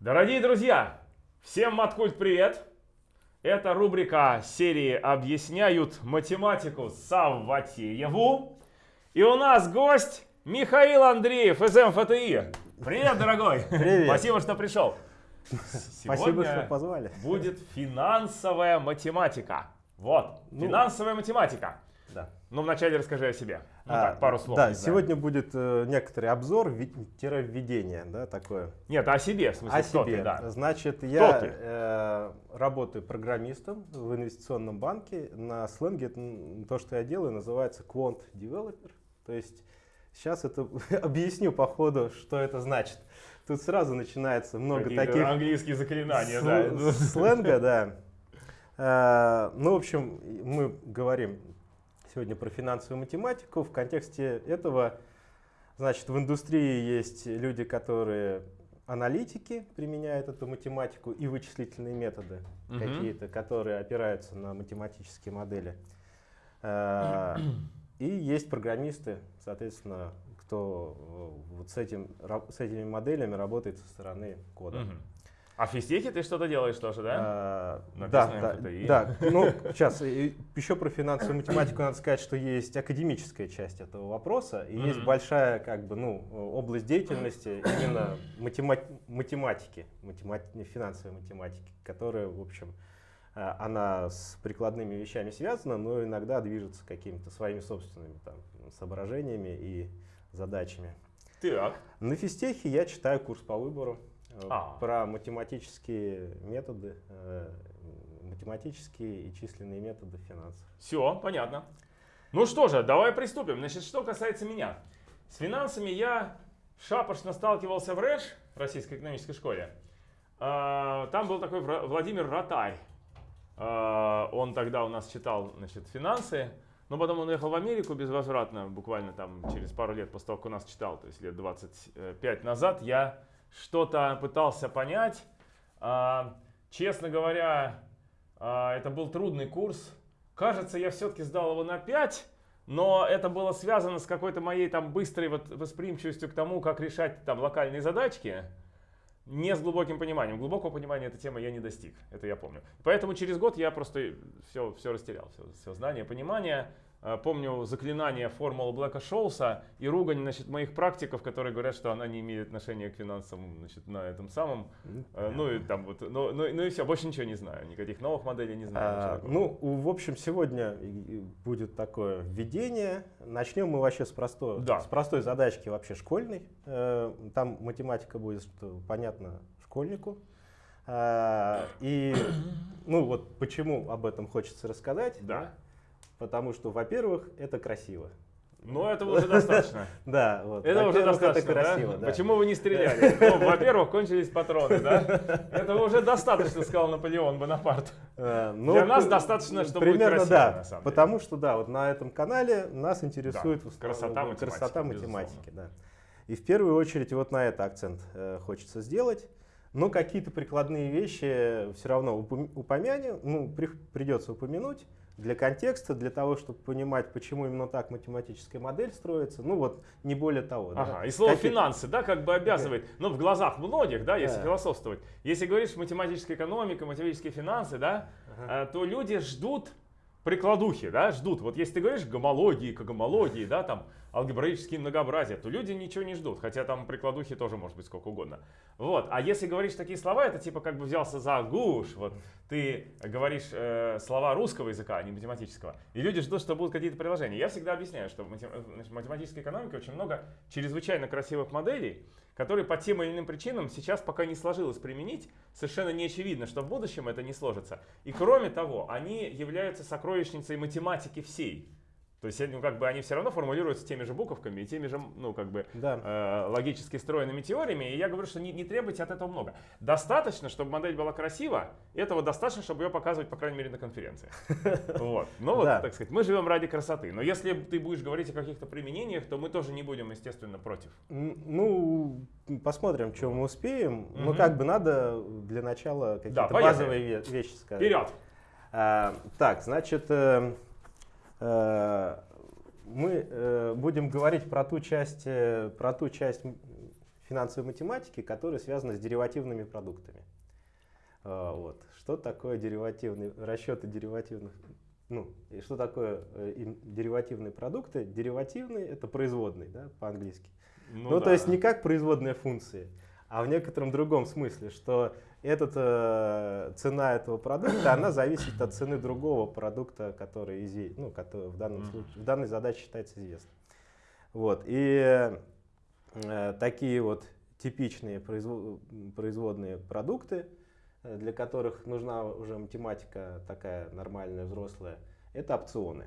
Дорогие друзья, всем Маткульт привет! Это рубрика серии «Объясняют математику Савватееву». И у нас гость Михаил Андреев из МФТИ. Привет, дорогой! Привет! Спасибо, что пришел. Спасибо, что позвали. будет финансовая математика. Вот, Ну, финансовая математика. Да. Ну, вначале расскажи о себе. Ну, А, так, пару слов. Да, сегодня будет э, некоторый обзор, введение, да, такое. Нет, о себе, в смысле, О кто себе. ты, да. Значит, я ты? э, работаю программистом в инвестиционном банке. На сленге то, что я делаю, называется quant developer. То есть сейчас это объясню по ходу, что это значит. Тут сразу начинается много Какие-то таких английские заклинания, да. Сленга, да. Э, Ну, в общем, мы говорим сегодня про финансовую математику. В контексте этого, значит, в индустрии есть люди, которые аналитики применяют эту математику и вычислительные методы Мгм. какие-то, которые опираются на математические модели. Э, И есть программисты, соответственно, кто э, вот с, этим, с этими моделями работает со стороны кода. Мгм. А в физтехе ты что-то делаешь тоже, да? А, Написано да, да, МФТИ. да. Ну, сейчас еще про финансовую математику надо сказать, что есть академическая часть этого вопроса, и есть большая как бы, ну, область деятельности именно матема- математики, математи- финансовой математики, которая, в общем, а, она с прикладными вещами связана, но иногда движется какими-то своими собственными там, соображениями и задачами. Так. На физтехе я читаю курс по выбору э, А. про математические методы, э, математические и численные методы финансов. Все, понятно. Ну что же, давай приступим. Значит, что касается меня. С финансами я шапошно сталкивался в РЭШ, Российской экономической школе. А, Там был такой Владимир Ротарь. А, Он тогда у нас читал значит, финансы, но потом он уехал в Америку безвозвратно, буквально там через пару лет после того, как у нас читал, то есть лет 25 назад, я что-то пытался понять. А, Честно говоря, а, это был трудный курс. Кажется, я все-таки сдал его на 5, но это было связано с какой-то моей там быстрой вот восприимчивостью к тому, как решать там локальные задачки. Не с глубоким пониманием. Глубокого понимания этой темы я не достиг, это я помню. Поэтому через год я просто все, все растерял, все, все знание, понимание. Э, Помню заклинание формулы Блэка Шоуса и ругань значит, моих практиков, которые говорят, что она не имеет отношения к финансам значит, на этом самом. Э, Ну и там вот, ну, ну, ну и все, больше ничего не знаю, никаких новых моделей не знаю. А, ну, в общем, сегодня будет такое введение. Начнем мы вообще с, просто, Да. с простой задачки вообще школьной. Э, Там математика будет, что понятно, школьнику. И, ну вот почему об этом хочется рассказать. Да. Потому что, во-первых, это красиво. Ну этого уже достаточно. Да, вот. Это уже достаточно, это красиво, да? да. Почему вы не стреляли? Ну, во-первых, кончились патроны, да? Этого уже достаточно, сказал Наполеон Бонапарт. Э, ну, Для нас достаточно, что будет примерно, красиво, да, на самом деле. потому что да, вот на этом канале нас интересует Да, красота математики, красота математики, да. И в первую очередь вот на это акцент э, хочется сделать. Но какие-то прикладные вещи все равно упом- упомянем, ну, при- придется упомянуть для контекста, для того, чтобы понимать, почему именно так математическая модель строится. Ну вот, не более того. да. Ага, и слово Какие- финансы, да, как бы обязывает, ну, в глазах многих, да, если Да. философствовать. Если говоришь математическая экономика, математические финансы, да, Ага. э, то люди ждут прикладухи, да, ждут. Вот если ты говоришь гомологии, когомологии, да, там, алгебраические многообразия, то люди ничего не ждут, хотя там прикладухи тоже может быть сколько угодно. Вот, а если говоришь такие слова, это типа как бы взялся за гуш, вот, ты говоришь э, слова русского языка, а не математического, и люди ждут, что будут какие-то приложения. Я всегда объясняю, что в математической экономике очень много чрезвычайно красивых моделей, которые по тем или иным причинам сейчас пока не сложилось применить. Совершенно не очевидно, что в будущем это не сложится. И кроме того, они являются сокровищницей математики всей. То есть ну, как бы они все равно формулируются теми же буковками и теми же ну, как бы, Да. э, логически стройными теориями. И я говорю, что не, не требуйте от этого много. Достаточно, чтобы модель была красива. Этого достаточно, чтобы ее показывать, по крайней мере, на конференциях. Вот. Ну вот, так сказать, мы живем ради красоты. Но если ты будешь говорить о каких-то применениях, то мы тоже не будем, естественно, против. Ну, посмотрим, что мы успеем. Но как бы надо для начала какие-то базовые ве- вещи сказать. Вперед! А, так, значит, э, мы э, будем говорить про ту часть, э, про ту часть финансовой математики, которая связана с деривативными продуктами. Вот. Что такое деривативный, расчеты деривативных, ну, и что такое э, деривативные продукты? Деривативные — это производные, да, по-английски. Ну, ну да. то есть не как производная функции, а в некотором другом смысле, что этот, э, цена этого продукта, она зависит от цены другого продукта, который, изи, ну, который в, данном случае, в данной задаче считается известным. Вот. И э, такие вот типичные производ, производные продукты, э, для которых нужна уже математика такая нормальная, взрослая, это опционы.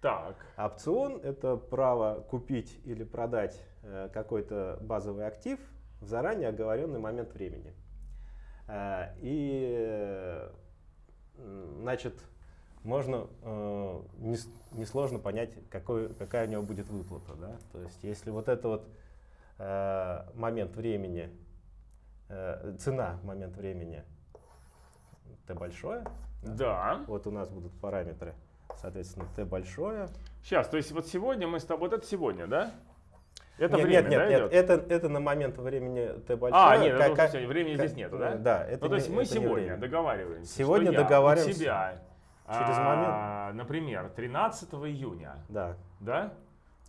Так. Опцион — это право купить или продать э, какой-то базовый актив в заранее оговоренный момент времени. Э, и, значит, можно э, несложно понять, какой, какая у него будет выплата. Да? То есть, если вот это вот э, момент времени, э, цена момент времени t большое, да. да. вот у нас будут параметры, соответственно, t большое. Сейчас, то есть вот сегодня мы с тобой, вот это сегодня, да? Это нет, время, нет, да, нет, идет? это, это на момент времени Т большое. А, нет, как, как, времени как, здесь нету, да? Да. Это ну, то есть мы сегодня договариваемся, Сегодня что договариваемся. Я у тебя, через а, момент. Например, 13 июня. Да. Да?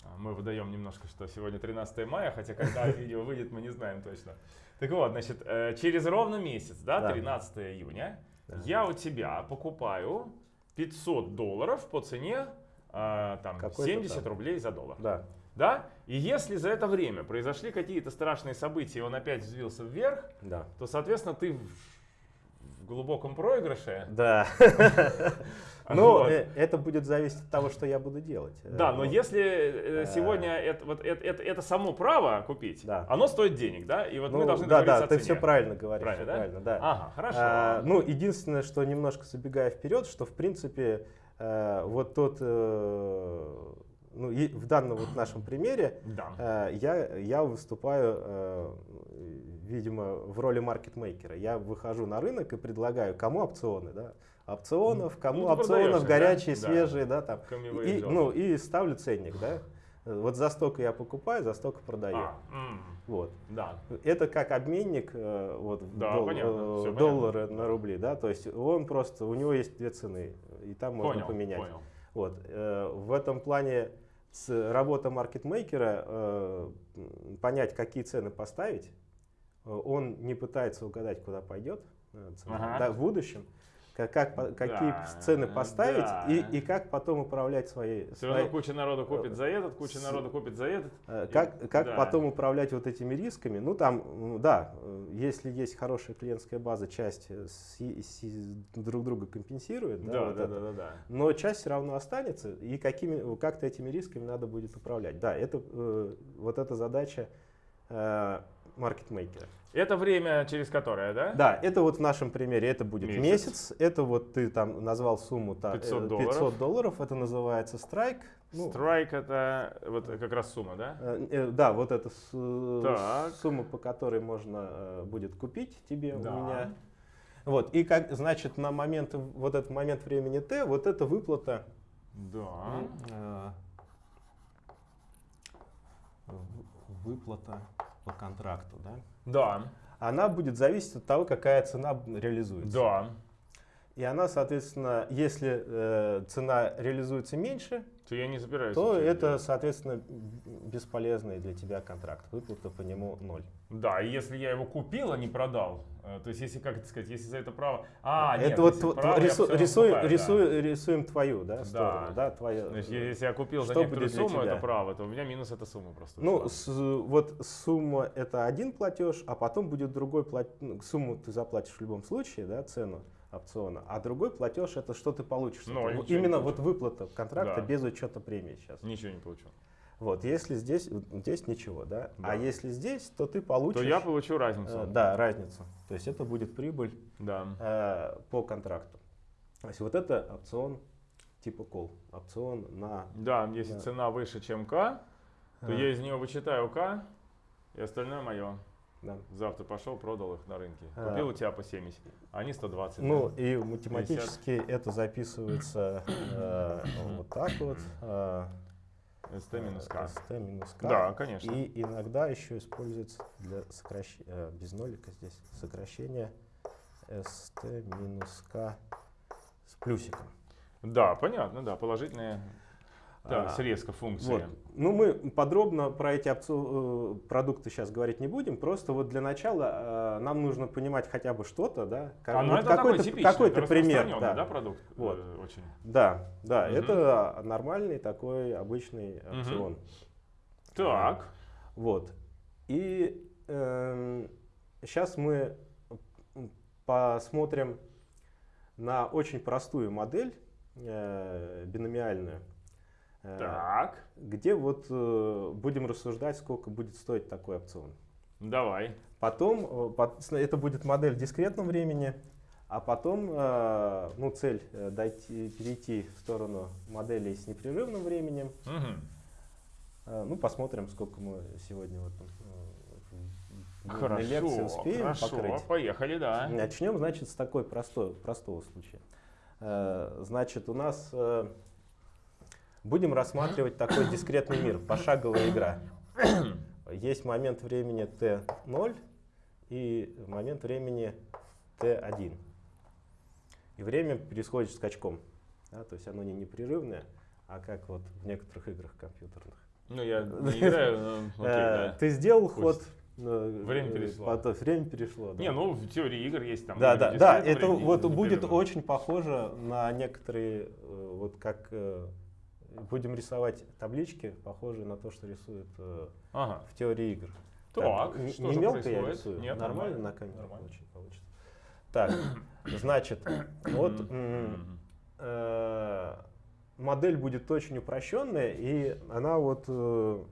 А, мы выдаем немножко, что сегодня 13 мая, хотя когда видео выйдет, мы не знаем точно. Так вот, значит, э, через ровно месяц, да, 13 июня, я у тебя покупаю 500 долларов по цене а, там, 70 рублей за доллар. Да. Да? И если за это время произошли какие-то страшные события, и он опять взвился вверх, да. то, соответственно, ты в глубоком проигрыше. Да. Ну, э, это будет зависеть от того, что я буду делать. Да, но если э, сегодня это, вот, это, это, это само право купить, да. оно стоит денег, да? И вот ну, мы должны Да, да, ты все правильно говоришь. Правильно, да? Правильно, да. Ага, хорошо. А, ну, единственное, что немножко забегая вперед, что в принципе э, вот тот ну, и в данном вот нашем примере да. э, я, я выступаю, э, видимо, в роли маркетмейкера. Я выхожу на рынок и предлагаю, кому опционы, да, опционов, кому ну, опционов, горячие, да? свежие, да, там, и, ну, и ставлю ценник, да. Вот за столько я покупаю, за столько продаю. А, м, вот. Да. Это как обменник э, вот, да, дол, понятно, э, доллары на рубли, да, то есть он просто, у него есть две цены, и там можно понял, поменять. Понял. Вот. Э, в этом плане работа маркетмейкера э, понять, какие цены поставить. Э, он не пытается угадать, куда пойдет э, цена ага. да, в будущем. Как, как, какие да, цены поставить да. и, и как потом управлять своей... Все равно куча народу купит за этот, куча с, народу купит за этот. Как, и, как да. потом управлять вот этими рисками? Ну там, да, если есть хорошая клиентская база, часть с, с, друг друга компенсирует. Да, да, вот да, да, да, да. Но часть все равно останется, и какими, как-то этими рисками надо будет управлять. Да, это, э, вот эта задача э, маркетмейкера. Это время, через которое, да? Да, это вот в нашем примере, это будет месяц. месяц. Это вот ты там назвал сумму 500 долларов. 500 долларов, это называется страйк. Ну, страйк это вот как раз сумма, да? Э, э, да, вот эта сумма, по которой можно э, будет купить тебе да. у меня. Вот, и как, значит, на момент, вот этот момент времени Т, вот эта выплата. Да. выплата по контракту, да? Да. Она будет зависеть от того, какая цена реализуется. Да. И она, соответственно, если э, цена реализуется меньше, то я не забираюсь. То это, делать. соответственно, бесполезный для тебя контракт. Выплата по нему ноль. Да, и если я его купил, а не продал, э, то есть если, как это сказать, если за это право... А, это нет, вот право, рису, рисуем, покупаю, рисуем, да. рисуем твою да, сторону. Да. Да, твою, Значит, если я купил за некоторую сумму это право, то у меня минус эта сумма просто. Ну, с, вот сумма это один платеж, а потом будет другой платеж. Ну, сумму ты заплатишь в любом случае, да, цену опциона, а другой платеж это что ты получишь. Но это, именно вот выплата контракта да. без учета премии сейчас. Ничего не получил. Вот, если здесь, здесь ничего, да? А да. А если здесь, то ты получишь... То я получу разницу. Э, да, разницу. То есть это будет прибыль да. э, по контракту. То есть вот это опцион типа call. Опцион на... Да, если на... цена выше, чем К, то а. я из нее вычитаю К, и остальное мое. Да. Завтра пошел, продал их на рынке. А. Купил а, у тебя по 70, а они 120. Ну да? и математически 50. это записывается э, вот так вот. Э, ST минус К. ST минус К. Да, конечно. И иногда еще используется для сокращения, без нолика здесь, сокращение ST минус К с плюсиком. Да, понятно, да, положительные да, А, срезка функции. Вот. Ну, мы подробно про эти опци- э, продукты сейчас говорить не будем. Просто вот для начала э, нам нужно понимать хотя бы что-то, да? Как- А, ну вот это какой-то, какой-то это пример. Да. да, продукт? Вот. Э, очень. да, да, Мгм. это нормальный такой обычный опцион. Так, Вот. И сейчас мы посмотрим на очень простую модель э, биномиальную, э, так, где вот э, будем рассуждать, сколько будет стоить такой опцион. давай. Потом э, это будет модель в дискретном времени, а потом э, ну, цель дойти, перейти в сторону моделей с непрерывным временем. Э, Ну, посмотрим, сколько мы сегодня вот, Хорошо, лекции успеем хорошо, покрыть. поехали, да. Начнем, значит, с такой простой, простого случая. Значит, у нас будем рассматривать такой дискретный мир, пошаговая игра. Есть момент времени t0 и момент времени t1. И время происходит скачком. да, то есть оно не непрерывное, а как вот в некоторых играх компьютерных. Ну, я не играю, но окей, Э, да. Ты сделал ход. э, Время перешло. потом время перешло. да. Не, ну в теории игр есть там. Да, да, да, это вот будет очень похоже на некоторые, э, вот как будем рисовать таблички, похожие на то, что рисуют э, Ага. в теории игр. Так, не, что не мелко я происходит? рисую, Нет, нормально, нормально, на камеру нормально. очень получится. Так, значит, вот э, модель будет очень упрощенная, и она вот э,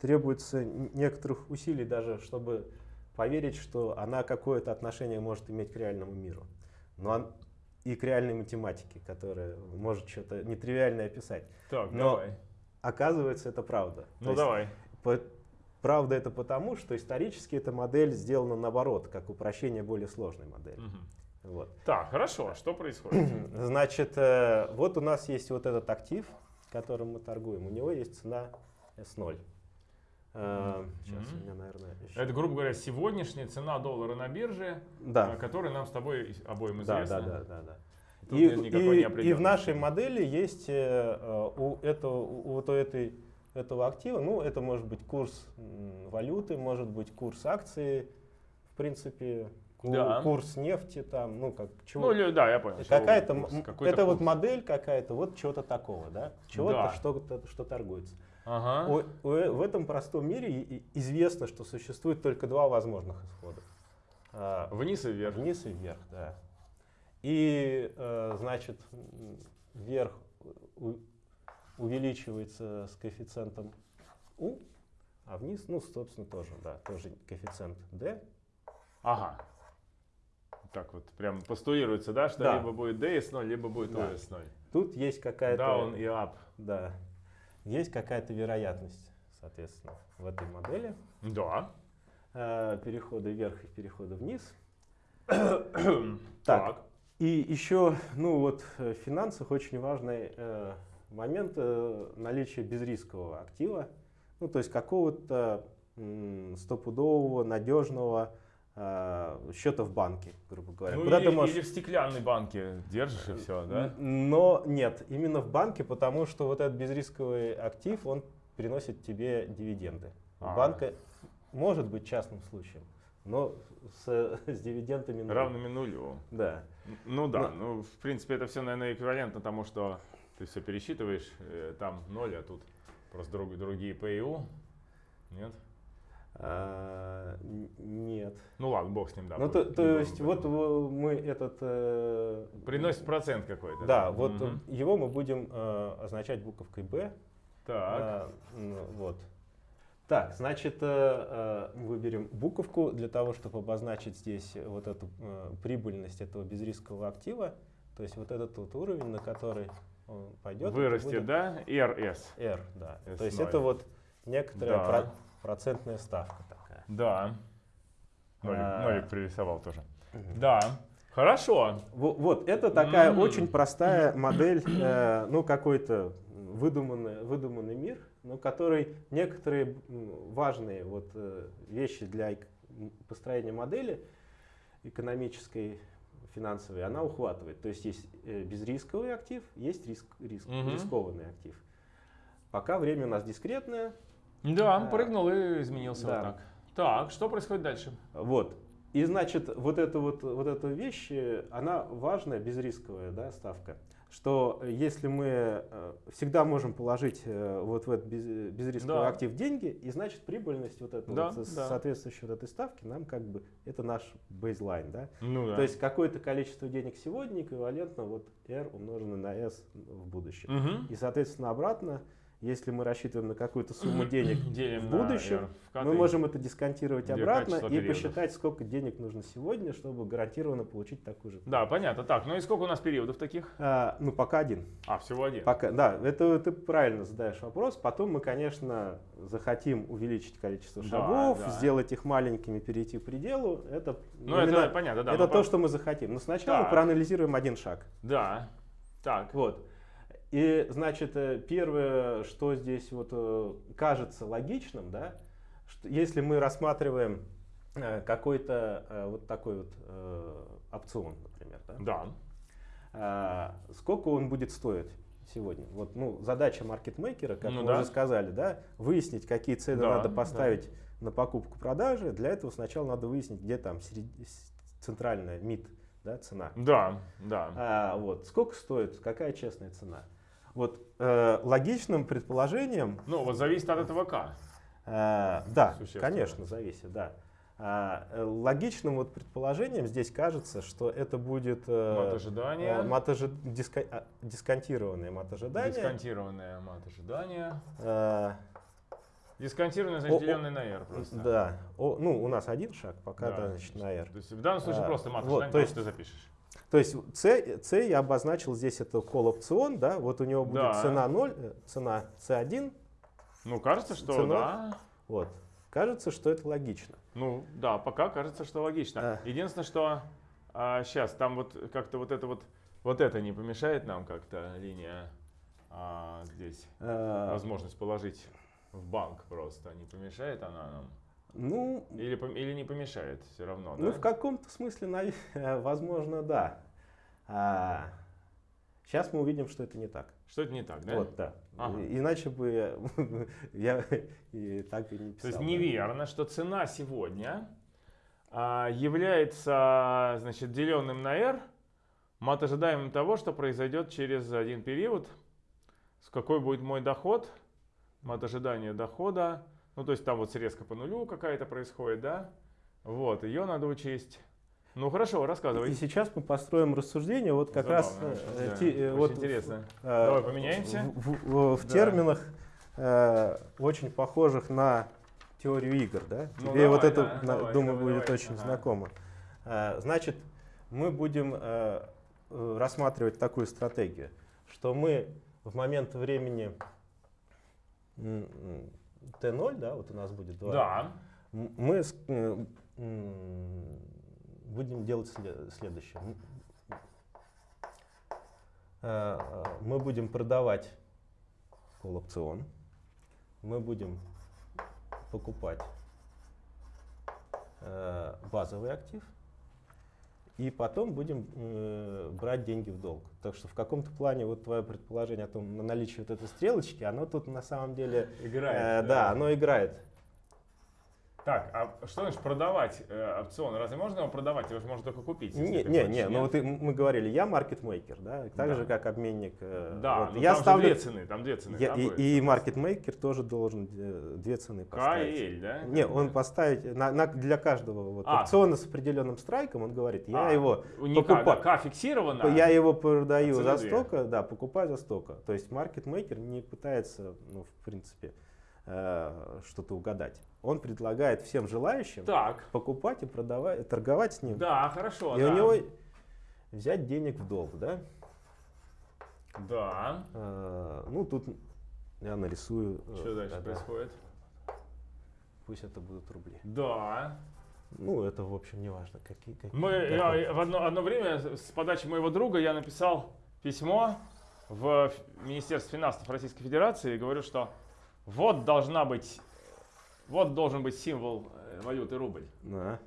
требуется некоторых усилий даже, чтобы поверить, что она какое-то отношение может иметь к реальному миру. Но и к реальной математике, которая может что-то нетривиальное описать. Так, Но давай. Оказывается, это правда. То Ну есть давай. по- правда это потому, что исторически эта модель сделана наоборот, как упрощение более сложной модели. Мгм. Вот. Так, хорошо, а что происходит? Значит, э, вот у нас есть вот этот актив, которым мы торгуем. У него есть цена S0. Сейчас Мгм. у меня, наверное, еще... Это, грубо говоря, сегодняшняя цена доллара на бирже, Да. э, которая нам с тобой обоим Да, известна. да, да, да, да. Тут И, и- и в нашей модели есть э, э, у этого, у вот у этой, этого актива, ну, это может быть курс валюты, может быть курс акции, в принципе, Да. курс нефти, там, ну, как чего. Ну, да, я понял. какая-то, курс, это вот курс. модель какая-то, вот чего-то такого, да, чего-то, Да. что, что торгуется. Ага. У- у- в этом простом мире известно, что существует только два возможных исхода. А, Вниз и вверх. Вниз и вверх, да. И, э, значит, вверх увеличивается с коэффициентом u, а вниз, ну, собственно, тоже, да, тоже коэффициент d. Ага. Так вот, прям постулируется, да, что Да. либо будет DS0, либо будет Да. OS0. Тут есть какая-то... Down и up. Да. Есть какая-то вероятность, соответственно, в этой модели Да. э, перехода вверх и перехода вниз. Так. И еще, ну вот, э, в финансах очень важный э, момент э, наличия безрискового актива, ну то есть какого-то стопудового, надежного счета в банке, грубо говоря. Ну, Куда или, ты можешь... или в стеклянной банке держишь и все, да? Но нет, именно в банке, потому что вот этот безрисковый актив, он приносит тебе дивиденды. А. Банка может быть частным случаем, но с, с дивидендами. Равными нулю. Да. Ну да, ну в принципе это все, наверное, эквивалентно тому, что ты все пересчитываешь, э, там ноль, а тут просто друг- другие ПИУ. Нет? А, нет. Ну ладно, бог с ним, да. ну, то, то есть вот мы этот... э, Приносит процент какой-то. Да, вот Мгм. его мы будем э, означать буковкой Б. Так. Ну, вот. Так, значит, э, э, выберем буковку для того, чтобы обозначить здесь вот эту э, прибыльность этого безрискового актива. То есть вот этот вот уровень, на который он пойдет. Вырастет, будет да? RS. R, да. S0. То есть это вот некоторая Да. Про- процентная ставка такая. Да. Нолик, А. Нолик пририсовал тоже. Да. Хорошо. Во- Вот, это такая М. очень простая модель, э, ну, какой-то выдуманный, выдуманный мир, но который некоторые важные вот, э, вещи для построения модели экономической, финансовой, она ухватывает. То есть есть э, безрисковый актив, есть риск, риск, угу. рискованный актив. Пока время у нас дискретное. Да, он прыгнул и изменился да. вот так. Так, что происходит дальше? Вот. И значит, вот эта вот, вот эта вещь, она важная, безрисковая да, ставка что если мы э, всегда можем положить э, вот в этот безрисковый да. актив деньги, и значит прибыльность вот этой да, вот, да. соответствующей вот этой ставки нам как бы это наш бейзлайн, да? Ну, да. То есть какое-то количество денег сегодня эквивалентно вот R умноженное на S в будущем. Угу. И соответственно обратно если мы рассчитываем на какую-то сумму денег в будущем, мы можем это дисконтировать обратно и периодов. посчитать, сколько денег нужно сегодня, чтобы гарантированно получить такую же. Да, понятно. Так, ну и сколько у нас периодов таких? А, ну, пока один. А, всего один. Пока, да, это ты правильно задаешь вопрос. Потом мы, конечно, захотим увеличить количество шагов, да, да. сделать их маленькими, перейти к пределу. Это, ну, это понятно, да. Это то, по... что мы захотим. Но сначала так. проанализируем один шаг. Да. Так. Вот. И, значит, э, первое, что здесь вот э, кажется логичным, да, что если мы рассматриваем э, какой-то вот такой вот опцион, например, да? Да. Сколько он будет стоить сегодня? Вот, ну, задача маркетмейкера, как ну, мы да. уже сказали, да, выяснить, какие цены да, надо поставить да. на покупку-продажи. Для этого сначала надо выяснить, где там серед... центральная МИД, да, цена. Да, да. А, вот, сколько стоит, какая честная цена? Вот э, логичным предположением... Ну, вот зависит от этого К. Э, да, конечно, зависит, да. А, э, логичным вот предположением здесь кажется, что это будет э, мат ожидания, э, мат ожи, диска, а, дисконтированное мат ожидания. Дисконтированное мат ожидания. Э, Дисконтированное, значит, деленное на R просто. Да. О, ну, у нас один шаг, пока да, значит, на R. То есть в данном случае а, просто мат вот, то есть, ты запишешь. То есть C, C я обозначил здесь это call опцион, да, вот у него будет да. цена 0, э, цена C1. Ну, кажется, что C0. да. Вот. Кажется, что это логично. Ну, да, пока кажется, что логично. А. Единственное, что а, сейчас там вот как-то вот это вот, вот это не помешает нам как-то линия а, здесь. А. Возможность положить в банк просто не помешает она нам? Ну, или, или не помешает все равно, Ну, да? в каком-то смысле, возможно, да. А, сейчас мы увидим, что это не так. Что это не так, да? Вот, да. Ага. Иначе бы я и так и не писал. То есть неверно, что цена сегодня а, является, значит, деленным на R, мат ожидаемым того, что произойдет через один период, с какой будет мой доход, мат ожидания дохода, ну, то есть там вот срезка по нулю какая-то происходит, да? Вот, ее надо учесть. Ну хорошо, рассказывай. И сейчас мы построим рассуждение вот как Забавно, раз э, да, э, вот интересно. Э, Давай поменяемся. В, в, в да. терминах э, очень похожих на теорию игр, да? Ну, Тебе давай, вот это, да, на, давай, думаю, давай, будет давай. очень ага. знакомо. Э, значит, мы будем э, рассматривать такую стратегию, что мы в момент времени Т0, да, вот у нас будет 2. Да. Мы будем делать следующее. Э, э, мы будем продавать колл-опцион. Мы будем покупать э, базовый актив. И потом будем э, брать деньги в долг. Так что в каком-то плане вот твое предположение о том, на наличие вот этой стрелочки, оно тут на самом деле... Играет. Э, да. да, оно играет. Так, а что значит продавать э, опцион? Разве можно его продавать? Его же можно только купить. Не, не, не, ну вот мы говорили, я маркетмейкер, да, так да. же как обменник. Э, да, вот, я там ставлю, две цены, там две цены. Я, и, и маркетмейкер тоже должен э, две цены поставить. К и L, да? Не, он поставить на, на, для каждого вот, а. опциона с определенным страйком, он говорит, я а, его покупаю. К фиксировано. Я его продаю за столько, да, покупаю за столько. То есть маркетмейкер не пытается, ну, в принципе, э, что-то угадать он предлагает всем желающим так. покупать и продавать, торговать с ним. Да, хорошо. И да. у него взять денег в долг, да? Да. А, ну, тут я нарисую. Э, Что дальше тогда. происходит? Пусть это будут рубли. Да. Ну, это, в общем, не важно. Какие, какие, Мы, я, в одно, одно время с подачи моего друга я написал письмо в Министерстве финансов Российской Федерации и говорю, что вот должна быть, вот должен быть символ э, валюты рубль. Да.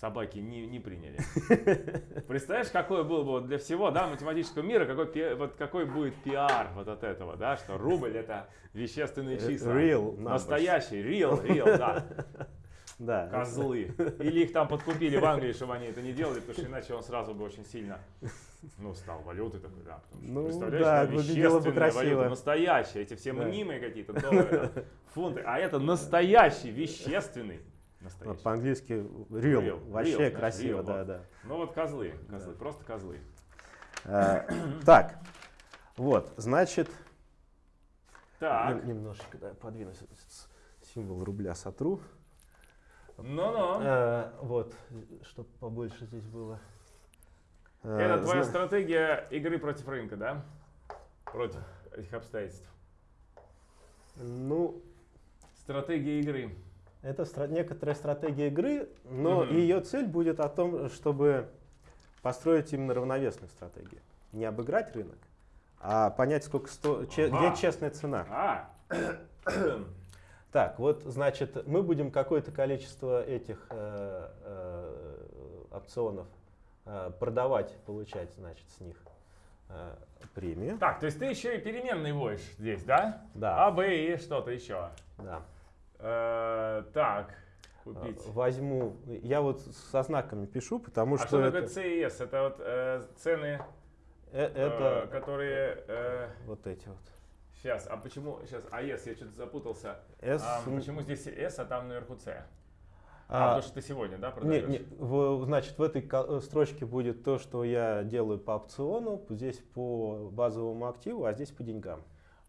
Собаки не, не приняли. Представляешь, какой был бы вот для всего да, математического мира, какой, вот какой будет пиар вот от этого, да, что рубль это вещественные Э, числа. real numbers. Настоящий, real, real, да. Да. Козлы. Или их там подкупили в Англии, чтобы они это не делали, потому что иначе он сразу бы очень сильно, ну, стал валютой такой, да. Потому что, Ну, представляешь, да, выглядело бы вещественная красиво. валюта, настоящая, эти все Да. мнимые какие-то доллары, фунты, а это настоящий, вещественный. Настоящий. По-английски real. Real, Вообще real, да, красиво, real, да, вот. да. Ну вот козлы, козлы, просто козлы. Э, Так, вот, значит, Так, нем- немножечко да, подвину с- с- символ рубля сотру. Ну-ну. Э, Вот, чтобы побольше здесь было. Э, Это твоя зна- стратегия игры против рынка, да? Против этих обстоятельств. Ну, Стратегия игры. это стра- некоторая стратегия игры, но Мгм. ее цель будет о том, чтобы построить именно равновесную стратегию. Не обыграть рынок, а понять, сколько сто... Ага. где честная цена. А, Так, вот, значит, мы будем какое-то количество этих э, э, опционов э, продавать, получать, значит, с них э, премию. так, то есть ты еще и переменные вводишь здесь, да? Да, А, Б и что-то еще. да. Э, так, Э, купить. Возьму, я вот со знаками пишу, потому А что, что это, такое и С? Это вот э, цены, э, э, это которые... э, вот эти вот. Сейчас, а почему... Сейчас, а С, я что-то запутался. S, А, м, почему здесь С, а там наверху С? А, а, потому что ты сегодня, да, продаешь? не, в- значит, в этой э, строчке будет то, что я делаю по опциону, здесь по базовому активу, а здесь по деньгам.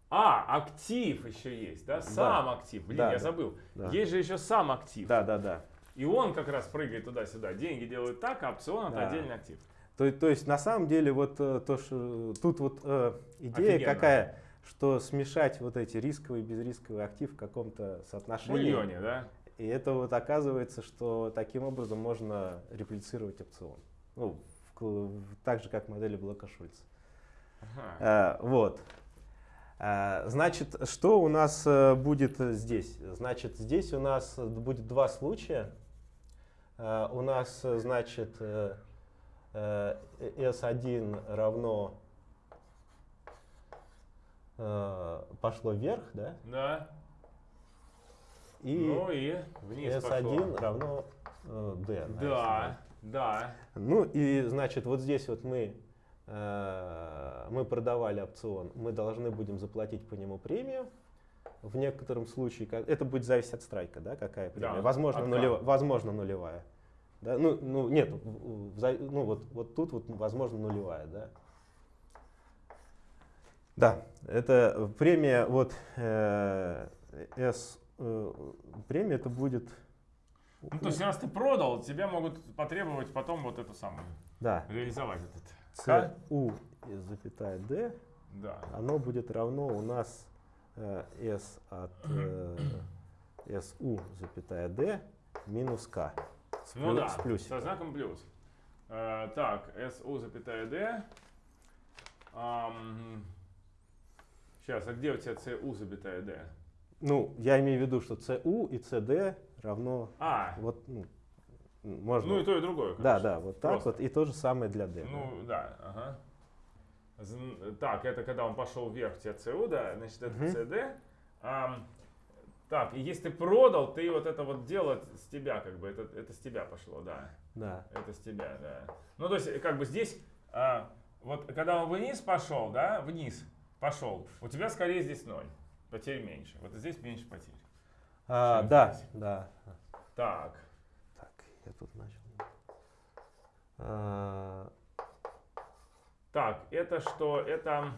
А, актив еще есть, да? Сам актив. Блин, Да, я да, забыл. да. Есть же еще сам актив. Да, да, да. И он как раз прыгает туда-сюда. Деньги делают так, а опцион это Да. отдельный актив. То, то есть на самом деле вот э, то, что тут вот э, идея Офигенно. какая, что смешать вот эти рисковый и безрисковый актив в каком-то В соотношении. бульоне, да? И это вот оказывается, что таким образом можно реплицировать опцион. Ну, в в- так же, как модели Блока Шульца. Ага. Э, вот. Э, Значит, что у нас э, будет э, здесь? Значит, здесь у нас э, будет два случая. Э, У нас, э, значит, э, э, S1 равно э, пошло вверх, да? Да. И ну и вниз S1 пошло. равно э, D. Да, да. S1. Ну и, значит, вот здесь вот мы, э, мы продавали опцион, мы должны будем заплатить по нему премию. В некотором случае, это будет зависеть от страйка, да, какая премия. Да, возможно, от нулева- К. возможно нулевая. Да? Ну, ну, нет, ну, вот, вот тут вот, возможно, нулевая, да. Да, это премия, вот, э, S, э, премия это будет... Ну, то есть, раз ты продал, тебя могут потребовать потом вот эту самую, Да, реализовать этот. CU и запятая D, Да. оно будет равно у нас э, S от э, SU запятая D минус K. С, Ну да, с плюсиком. со знаком плюс. Э, так, SU запятая D. сейчас, а где у тебя CU запятая D? Ну, я имею в виду, что CU и CD равно А, вот, ну, можно. ну и то, и другое. да, короче. да, вот так Просто. вот. И то же самое для D. Ну да, ага. Так, это когда он пошел вверх, у тебя CU, да, значит это Мгм. CD. Ам, так, и если ты продал, ты вот это вот дело с тебя, как бы, это, это с тебя пошло, да. да. Это с тебя, да. Ну, то есть, как бы здесь, а, вот когда он вниз пошел, да, вниз пошел, у тебя скорее здесь ноль. Потерь меньше. Вот здесь меньше потерь. А, да, здесь. да. Так. Так, я тут начал. А, Так, это что? Это...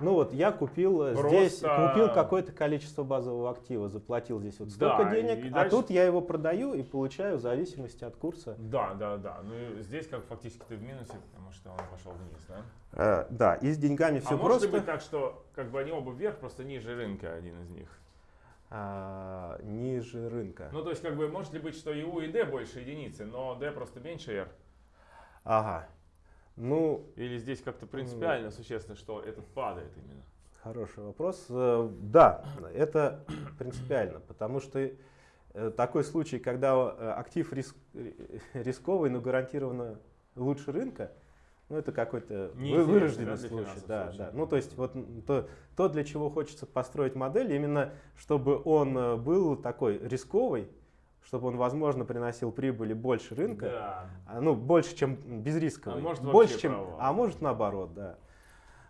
Ну вот я купил э, Просто- здесь, купил какое-то количество базового актива, заплатил здесь вот столько Да, и денег, а дальше- тут я его продаю и получаю в зависимости от курса. Да, да, да. Ну, здесь как фактически ты в минусе, потому что он пошел вниз, да? Э, да, и с деньгами все а может просто. ли быть так, что как бы они оба вверх, просто ниже рынка один из них? А, ниже рынка. Ну, то есть, как бы, может ли быть, что и U, и D больше единицы, но D просто меньше R? Ага. Ну, Или здесь как-то принципиально существенно, что этот падает именно? Хороший вопрос. Э, Да, это принципиально, потому что э, такой случай, когда э, актив рис- э, рисковый, но гарантированно лучше рынка, ну это какой-то вырожденный случай. Да, случай. да. Ну то есть вот то, то, для чего хочется построить модель, именно чтобы он был такой рисковый, чтобы он, возможно, приносил прибыли больше рынка, Да. а, ну, больше, чем безрисковый. А может, больше, чем, а может наоборот, да.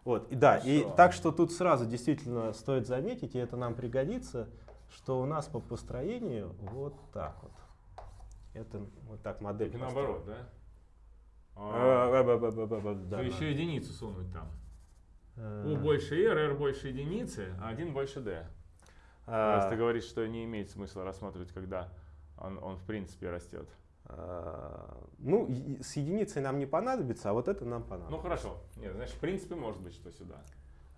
Вот, и да, и Хорошо. так что тут сразу действительно стоит заметить, и это нам пригодится, что у нас по построению вот так вот. Это вот так модель. Так и наоборот, да? А, ба- ба- ба- да, то еще единицу сунуть там. Э, U больше R, R больше единицы, а 1 больше D. Раз ты говоришь, что не имеет смысла рассматривать, когда он, он в принципе растет. а, Ну, с единицей нам не понадобится, а вот это нам Ну понадобится. хорошо. Нет, значит, в принципе, может быть, что сюда.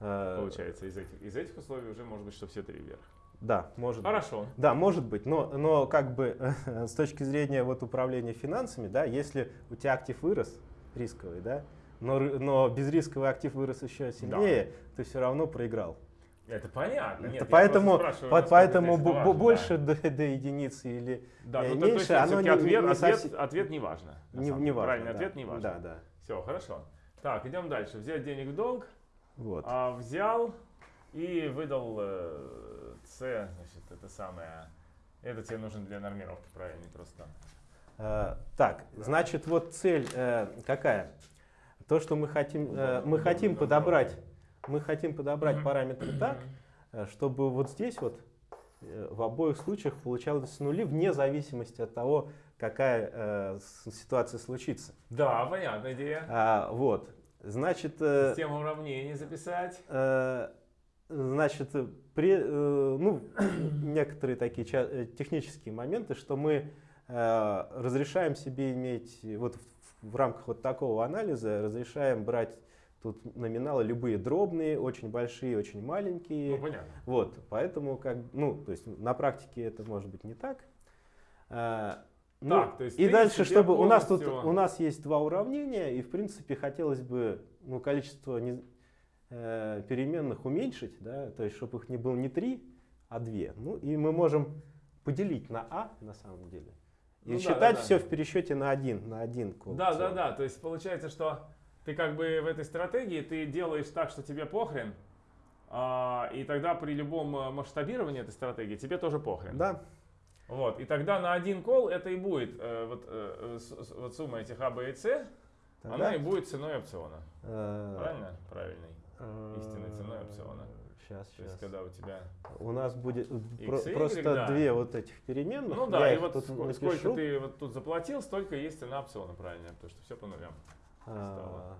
Э, Получается, из этих, из этих условий уже может быть, что все три вверх. Да, может быть. Хорошо. Да, может быть, но, но как бы с точки зрения вот управления финансами, да, если у тебя актив вырос, рисковый, да, но, но безрисковый актив вырос еще сильнее, ты все равно проиграл. Это понятно. Это Нет, я поэтому по- поэтому это важно, больше до, до единицы или Да, ну, то- то есть меньше, оно не, ответ, не ответ, совсем- ответ не важно. не, не важно. Правильный да. ответ не важно. Да, да. Все, хорошо. Так, идем дальше. Взять денег в долг, Вот. а, взял и выдал э, С, значит, это самое. Это тебе нужно для нормировки, правильный просто. Э, так, значит, вот цель э, какая? То, что мы хотим, э, мы хотим подобрать, мы хотим подобрать параметры так, э, чтобы вот здесь вот э, в обоих случаях получалось нули вне зависимости от того, какая э, ситуация случится. Да, понятная идея. А, вот, значит, э, Систему уравнений записать. э, значит, при, э, ну, некоторые такие э, технические моменты, что мы э, разрешаем себе иметь, вот в, в рамках вот такого анализа, разрешаем брать тут номиналы любые дробные, очень большие, очень маленькие. Ну, понятно. Вот, поэтому как, ну, то есть на практике это может быть не так. А, ну, Так, то есть и дальше, чтобы у нас тут у нас есть два уравнения, и в принципе хотелось бы ну, количество не- э, переменных уменьшить, да, то есть чтобы их не было не три, а две. Ну и мы можем поделить на а на самом деле и Ну да, считать да, да. все в пересчете на один, на один. Да, да, да. То есть получается, что ты как бы в этой стратегии ты делаешь так, что тебе похрен, а, и тогда при любом э, масштабировании этой стратегии тебе тоже похрен. Да, Вот, и тогда на один кол это и будет э, вот, э, с- вот сумма этих А, Б и С, тогда, она и будет ценой опциона. э, Правильно? Правильной. э, истинной ценой опциона. Сейчас, То есть сейчас. когда у тебя... У нас будет X про- и просто да. две вот этих переменных. Ну Я да, и их вот тут ско- напишу. сколько ты вот тут заплатил, столько есть цена опциона, правильно, потому что все по нулям. А,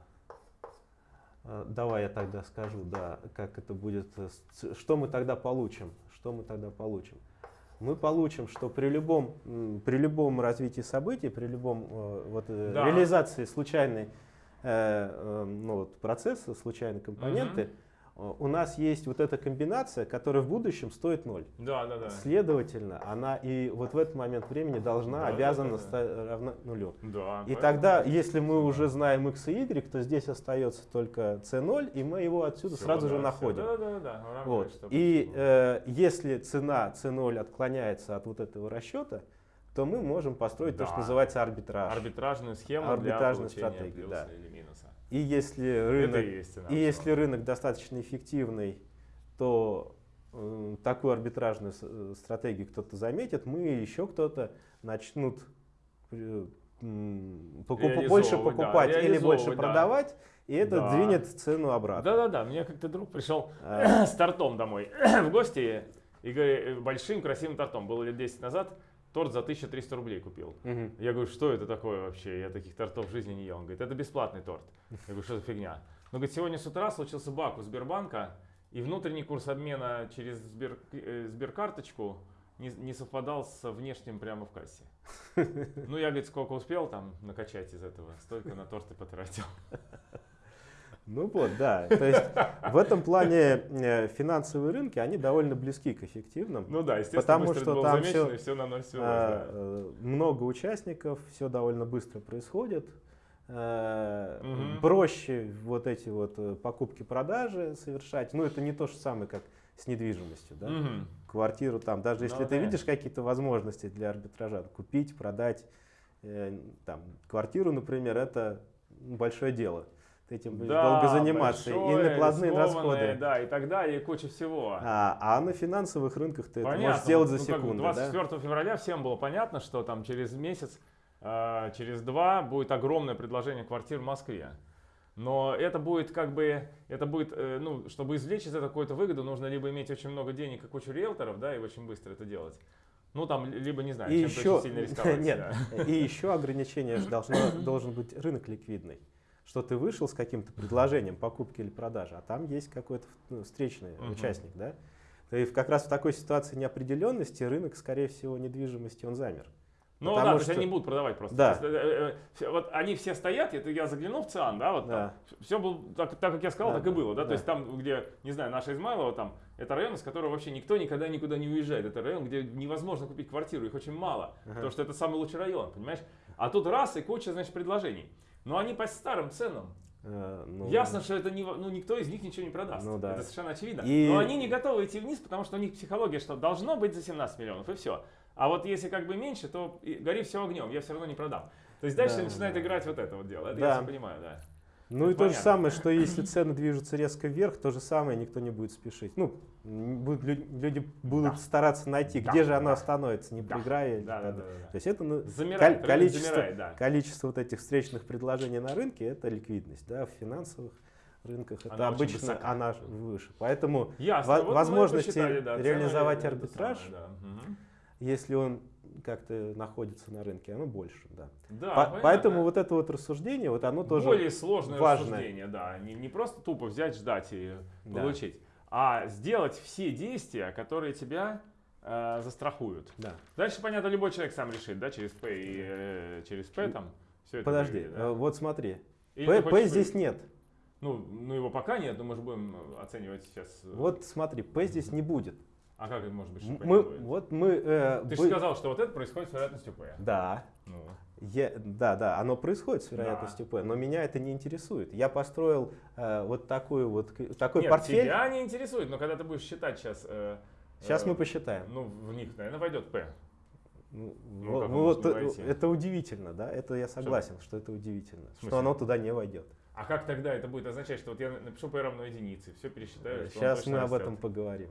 а, Давай я тогда скажу, да, как это будет, э, что мы тогда получим, что мы тогда получим. Мы получим, что при любом, при любом развитии событий, при любом э, вот, э, Да. реализации случайной э, э, ну, вот, процесса, случайной компоненты, э, у нас есть вот эта комбинация, которая в будущем стоит ноль. Да, да, да. Следовательно, она и вот в этот момент времени должна, Да, да, обязана да, да. стать равна нулю. Да, И тогда, если мы уже знаем x и y, то здесь остается только c0, и мы его отсюда Всё, сразу да, же находим. Да, да, да, да. уравниваешь, Вот. И э, если цена c0 отклоняется от вот этого расчета, то мы можем построить то, что Да. называется арбитраж. арбитражную схему Арбитражную для получения стратегию, плюса да. И если рынок, и есть и если рынок достаточно эффективный, то э, такую арбитражную э, стратегию кто-то заметит, мы еще кто-то начнут э, покуп- больше Реализовывать, да, покупать или больше да. продавать, и это Да. двинет цену обратно. Да-да-да, мне как-то друг пришел А, с тортом домой в гости, и говорит, большим красивым тортом. Было лет 10 назад, торт за 1300 рублей купил. мгм. Я говорю, что это такое вообще? Я таких тортов в жизни не ел. Он говорит, это бесплатный торт. Я говорю, что за фигня? Ну, говорит, сегодня с утра случился баг у Сбербанка, и внутренний курс обмена через Сбер, э, Сберкарточку не, не совпадал с внешним прямо в кассе. Ну, я, говорит, сколько успел там накачать из этого, столько на торт и потратил. Ну вот, да. То есть в этом плане э, финансовые рынки, они довольно близки к эффективным. Ну да, естественно, Потому что там и все на ноль свелось, А, да. э, много участников, все довольно быстро происходит. Мгм. проще вот эти вот покупки-продажи совершать. Ну, это не то же самое, как с недвижимостью, да? Мгм. Квартиру там, даже Ну, если ты конечно. видишь какие-то возможности для арбитража, купить, продать, э, там, квартиру, например, это большое дело. Этим будешь Да, долго заниматься. и накладные расходы. Да, и так далее, и куча всего. А, а на финансовых рынках ты это Понятно. можешь сделать за Ну, секунду. да? 24 февраля всем было понятно, что там через месяц, э, через два будет огромное предложение квартир в Москве. Но это будет как бы, это будет, э, ну, чтобы извлечь из этого какую-то выгоду, нужно либо иметь очень много денег и кучу риэлторов, да, и очень быстро это делать. Ну, там, либо, не знаю, И чем-то еще, очень сильно рисковать. нет, да. и еще ограничение должно, должен быть рынок ликвидный. Что ты вышел с каким-то предложением покупки или продажи, а там есть какой-то ну, встречный Мгм. участник, да? И как раз в такой ситуации неопределенности рынок, скорее всего, недвижимости, он замер. Ну да, то есть что- они будут продавать просто. Да. Есть, э, э, э, вот они все стоят, это я заглянул в ЦИАН, да, вот Да. все было так, так, как я сказал, Да, так и было, да, да. то есть там, где, не знаю, наша Измайлова, там, это район, из которого вообще никто никогда никуда не уезжает, это район, где невозможно купить квартиру, их очень мало, Ага. потому что это самый лучший район, понимаешь, а тут раз и куча, значит, предложений, но они по старым ценам, Э, ну, Ясно, что это не, ну, никто из них ничего не продаст. Ну да. Это совершенно очевидно. И- Но они не готовы идти вниз, потому что у них психология, что должно быть за 17 миллионов, и все. А вот если как бы меньше, то гори все огнем, я все равно не продам. То есть дальше Да, начинает да. играть вот это вот дело. Это Да. я всё понимаю, да. Ну и Это то же самое, что если цены движутся резко вверх, то же самое никто не будет спешить. Ну, будут лю- люди будут Да. стараться найти, Да, где же оно остановится, не Да. проиграя. Да, да, да, да, да. То есть это ну, Замирает, количество, замирает, да. количество вот этих встречных предложений на рынке это ликвидность, да, в финансовых рынках это Она очень обычно высока. она выше. Поэтому Ясно. Во- Вот возможности посчитали, да, реализовать это арбитраж самое, да. Если он как-то находится на рынке, оно больше, да. Да, По- понятно. поэтому вот это вот рассуждение, вот оно тоже Более сложное важное. рассуждение, да. Не, не просто тупо взять, ждать и Да. получить, а сделать все действия, которые тебя э, застрахуют. Да. Дальше, понятно, любой человек сам решит, да, через П и э, через П там. Все это Подожди, выведет, да? э, вот смотри, Или П хочешь здесь нет. Ну, ну, его пока нет, но мы же будем оценивать сейчас. э, Вот смотри, П здесь не будет. А как это может быть, что Мы, не будет? вот мы... э, Ты бы- же сказал, что вот это происходит с вероятностью П. Да, Ну, я- да, да, оно происходит с Да. вероятностью П, но меня это не интересует. Я построил э, вот такую вот, такой Нет, портфель. тебя не интересует, но когда ты будешь считать сейчас... э, Сейчас э, мы посчитаем. Ну, в них, наверное, войдет П. Ну, ну, он вот, э, это удивительно, да, это я согласен, что это удивительно, что оно туда не войдет. А как тогда это будет означать, что вот я напишу P равно единице, все пересчитаю, Сейчас мы об этом поговорим.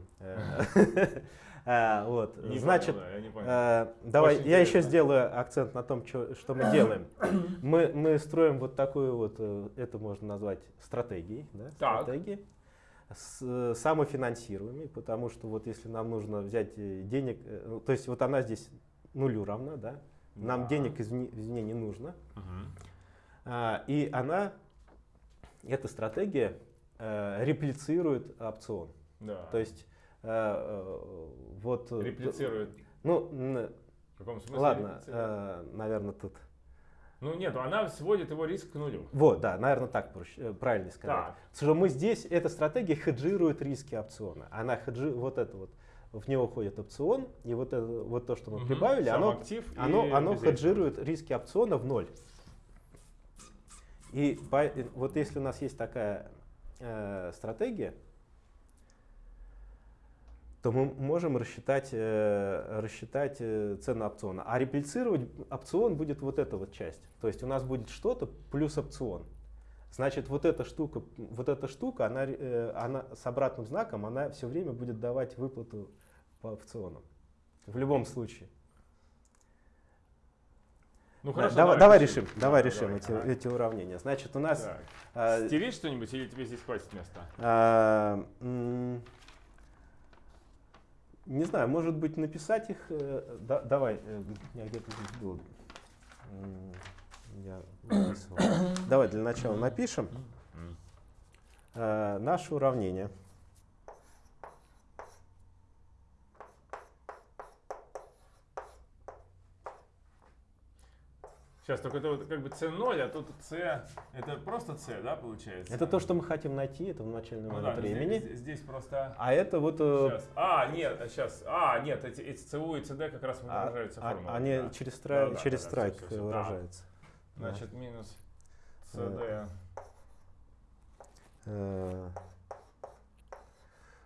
Вот, значит, Давай, я еще сделаю акцент на том, что мы делаем. Мы, мы строим вот такую вот, э, это можно назвать стратегией, стратегией, э, самофинансируемой, потому что вот если нам нужно взять э, денег, ну, то есть вот она здесь нулю равна, да, нам денег извне, не нужно. А, и она, эта стратегия э, реплицирует опцион. Да. То есть э, э, вот... э, Реплицирует. Ну, В каком смысле Ладно, реплицирует? наверное, тут. Ну нет, она сводит его риск к нулю. Вот, да, наверное, так проще, э, правильно сказать. Так. Что мы здесь, эта стратегия хеджирует риски опциона. Она хеджи, вот это вот, в него входит опцион, и вот, это, вот то, что мы Мгм. прибавили, оно, актив оно, оно хеджирует риски опциона в ноль. И по- вот если у нас есть такая э, стратегия, то мы можем рассчитать, э, рассчитать э, цену опциона. А реплицировать опцион будет вот эта вот часть. То есть у нас будет что-то плюс опцион. Значит, вот эта штука, вот эта штука, она, э, она с обратным знаком, она все время будет давать выплату по опционам. В любом случае. Ну Да, хорошо, давай, давай решим. решим, давай Давай, решим давай, эти, ага. эти уравнения. Значит, у нас Так. э, Стереть что-нибудь или тебе здесь хватит места? М, Не знаю, может быть, написать их. э, да- давай, э, меня где-то здесь было. М, Я. Давай для начала напишем э, наше уравнение. Сейчас только это вот как бы C0, а тут C, это просто C, да, получается? Это то, что мы хотим найти, это в начальный ну, момент да, времени. Здесь, здесь просто... А это вот... э, Сейчас. А, нет, сейчас. А, нет, эти, эти ЦУ и ЦД как раз а- выражаются а- формулой. Они да. через, Да, страй- да, через да, да, страйк всё, всё, всё. выражаются. Значит, минус CD. Э,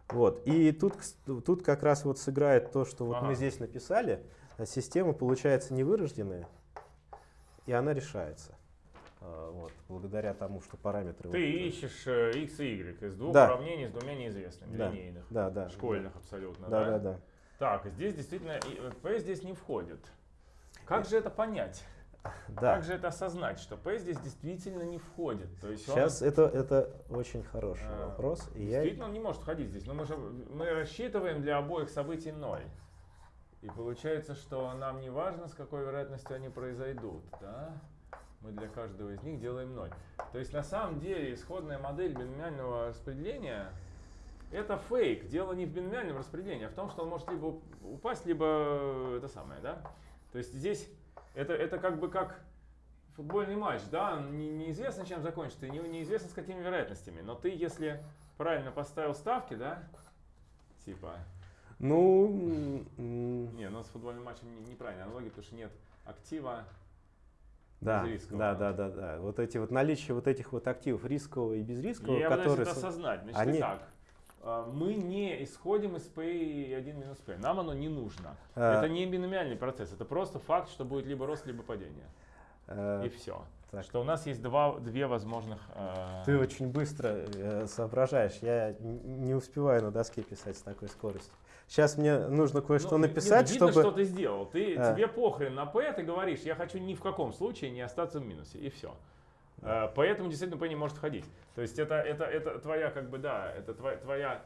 Вот. И тут, тут как раз вот сыграет то, что вот Ага. мы здесь написали. а Система получается невырожденная, и она решается. А, Вот, благодаря тому, что параметры... Ты вот, э, ищешь э, x и y из двух Да. уравнений с двумя неизвестными, Да. линейных, Да, да. школьных абсолютно, Да, да? да, да. Так, здесь действительно э, P здесь не входит. Как же это понять? Да. Как же это осознать, что P здесь действительно не входит? То есть он Сейчас это, это очень хороший А, вопрос. И я, действительно он не может входить здесь. Но мы же мы рассчитываем для обоих событий 0. И получается, что нам не важно, с какой вероятностью они произойдут. Да? Мы для каждого из них делаем 0. То есть на самом деле исходная модель биномиального распределения это фейк. Дело не в биномиальном распределении, а в том, что он может либо уп- упасть, либо это самое, да? То есть здесь это, это как бы как футбольный матч, да? Не- неизвестно, чем закончится, и не, неизвестно с какими вероятностями. Но ты, если правильно поставил ставки, да? Типа, ну, не, ну с футбольным матчем не- неправильная аналогия, потому что нет актива. да, да, да, да, да. Вот эти вот наличие вот этих вот активов рискового и безрискового, И я которые... это со- осознать. Значит, они- итак, а, мы не исходим из P1 минус P. Нам оно не нужно. А. Это не биномиальный процесс, это просто факт, что будет либо рост, либо падение. э, И все. так. Что у нас есть два, две возможных... а, Ты очень быстро э, соображаешь. Я не успеваю на доске писать с такой скоростью. Сейчас мне нужно кое-что ну, написать, не, видно, чтобы... что ты сделал. Ты, А. Тебе похрен на P, ты говоришь, я хочу ни в каком случае не остаться в минусе, и все. поэтому действительно P не может входить. То есть это, это, это твоя, как бы, да, это твоя, твоя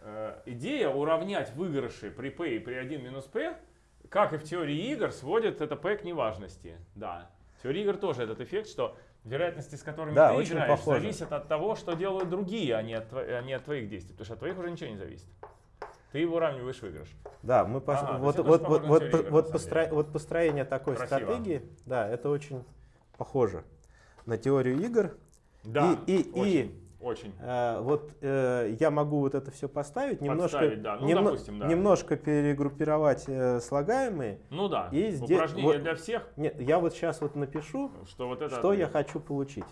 э, идея уравнять выигрыши при P и при 1 минус P, как и в теории игр, сводит это P к неважности. Да. В теории игр тоже этот эффект, что вероятности, с которыми Да, ты играешь, похоже. зависят от того, что делают другие, а не от, а не от твоих действий. Потому что от твоих уже ничего не зависит. Ты выравниваешь выигрыш. Да, мы пос- Ага, вот, вот, вот, вот, по- постро- вот построение такой Красиво. стратегии, да, это очень похоже на теорию игр. Да, И- и- очень, и- очень. Э, вот э, я могу вот это все поставить, немножко, да. Ну, немно- допустим, да. немножко перегруппировать э, слагаемые. Ну да, И упражнение вот- для всех, Нет, я вот сейчас вот напишу, что вот это... что я хочу получить.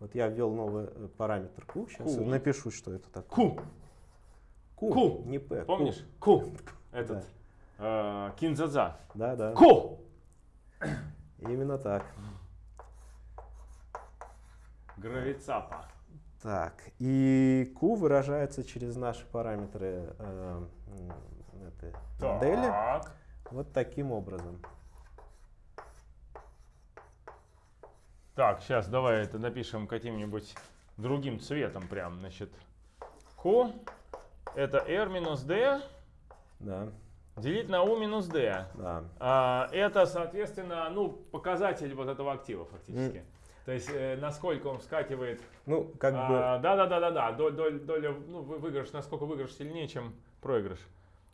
Вот я ввел новый э, параметр Q. Сейчас Q. напишу, что это такое. Ку, Q, Q. не P. Q. помнишь? Ку, этот, э, кинзадза. Да, да. Ку! Именно так. Гравицапа. Так, и Q выражается через наши параметры э, этой модели Так. вот таким образом. Так, сейчас давай это напишем каким-нибудь другим цветом прям, значит. Q это R минус D Да, делить на U минус D. да. А, это, соответственно, ну, показатель вот этого актива фактически. То есть, э, насколько он вскакивает. Ну, как бы, А, Да, да, да, да, да. Доль- доль- Доля, ну, вы- выигрыш, насколько выигрыш сильнее, чем проигрыш.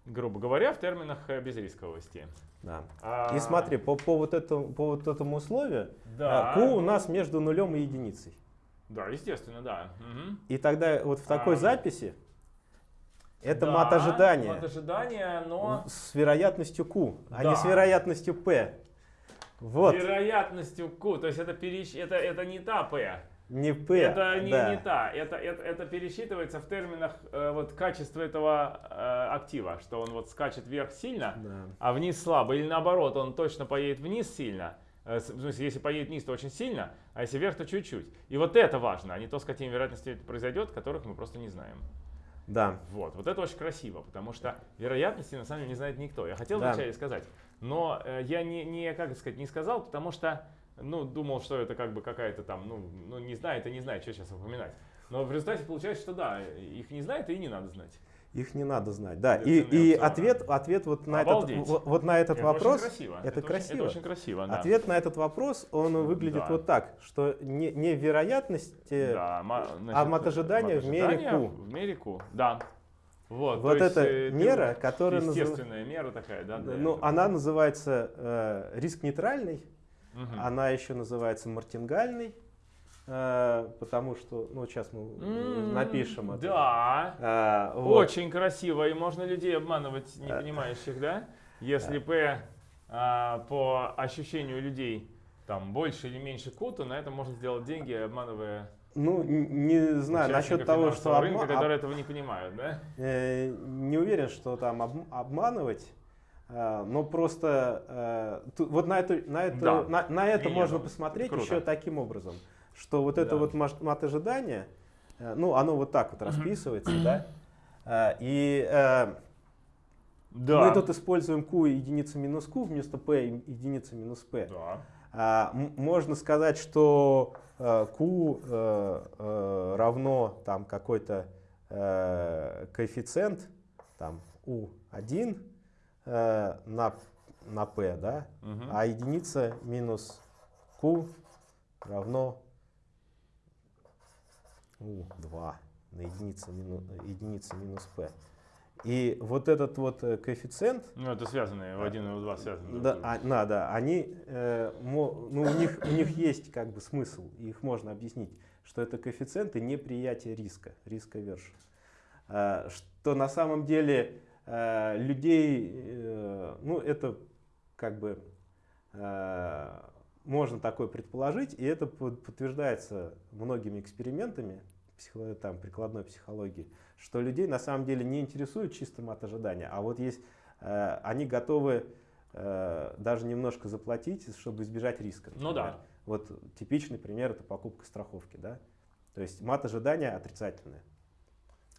Грубо говоря, в терминах э, безрисковости. да. А, И смотри, по, по, вот этому, по вот этому условию, Да. а, Q у нас между нулем и единицей. Да, естественно, да. Мгм. И тогда вот в такой А. записи это Да, мат ожидания Мат ожидания, но с вероятностью Q, а Да. не с вероятностью P. Вот, вероятностью Q. То есть это, перещ... это, это не та P. не P. Это не, да. не та. Это, это, это пересчитывается в терминах э, вот, качества этого э, актива, что он вот скачет вверх сильно, Да. а вниз слабо. Или наоборот, он точно поедет вниз сильно. Э, В смысле, если поедет вниз, то очень сильно, а если вверх, то чуть-чуть. И вот это важно, а не то, с какими вероятностями это произойдет, которых мы просто не знаем. Да. Вот, вот это очень красиво, потому что вероятности на самом деле не знает никто. Я хотел Да. вначале сказать, но э, я не, не, как сказать, не сказал, потому что, ну, думал, что это как бы какая-то там, ну, ну, не знает и не знает, что сейчас упоминать. Но в результате получается, что да, их не знает и не надо знать. Их не надо знать. Да. И, и ответ, ответ вот на этот, Обалдеть. вот, вот на этот это вопрос. очень красиво. это очень- красиво. это очень красиво, да. Ответ на этот вопрос, он выглядит Да. вот так, что не, не вероятности, Да, а значит, мат ожидания в мере Q. В мере Q, да. Вот, Вот то есть, эта э, мера, которая назыв- Естественная мера такая, да? ну, этого. она называется э, риск нейтральный, Мгм. она еще называется мартингальный, э, потому что, ну, сейчас мы напишем это. Да. А, вот. Очень красиво, и можно людей обманывать, не понимающих, да? Если P а, по ощущению людей там больше или меньше ку, то на этом можно сделать деньги, обманывая Ну, не знаю, насчет того, что финансового рынка, обма- которые этого не понимают, да? Э, не уверен, что там об- обманывать, но просто э, вот на, эту, на, это, Да. на, на это можно ну, посмотреть круто. еще таким образом, что вот это Да. вот маш- мат ожидания, э, ну оно вот так вот расписывается, да, Э, и э, Да. мы тут используем q единица минус q вместо p единица минус p. Да. А, можно сказать, что э, q э, э, равно там какой-то э, коэффициент там u1 э, на, на p, да, Мгм. а единица минус q равно u2 на единица, мину, единица минус p. И вот этот вот э, коэффициент, Ну, это связанные, в один и в два связаны. друг с да, а, да, да, они, э, мо- ну, у них, у них есть как бы смысл, их можно объяснить, что это коэффициенты неприятия риска, риска верш. Что на самом деле э, людей, э, ну, это как бы э, можно такое предположить, и это под- подтверждается многими экспериментами психо- там, прикладной психологии, что людей на самом деле не интересует чисто мат ожидания, а вот есть, э, они готовы э, даже немножко заплатить, чтобы избежать риска. Ну например. да. Вот типичный пример это покупка страховки, да. То есть мат ожидания отрицательное.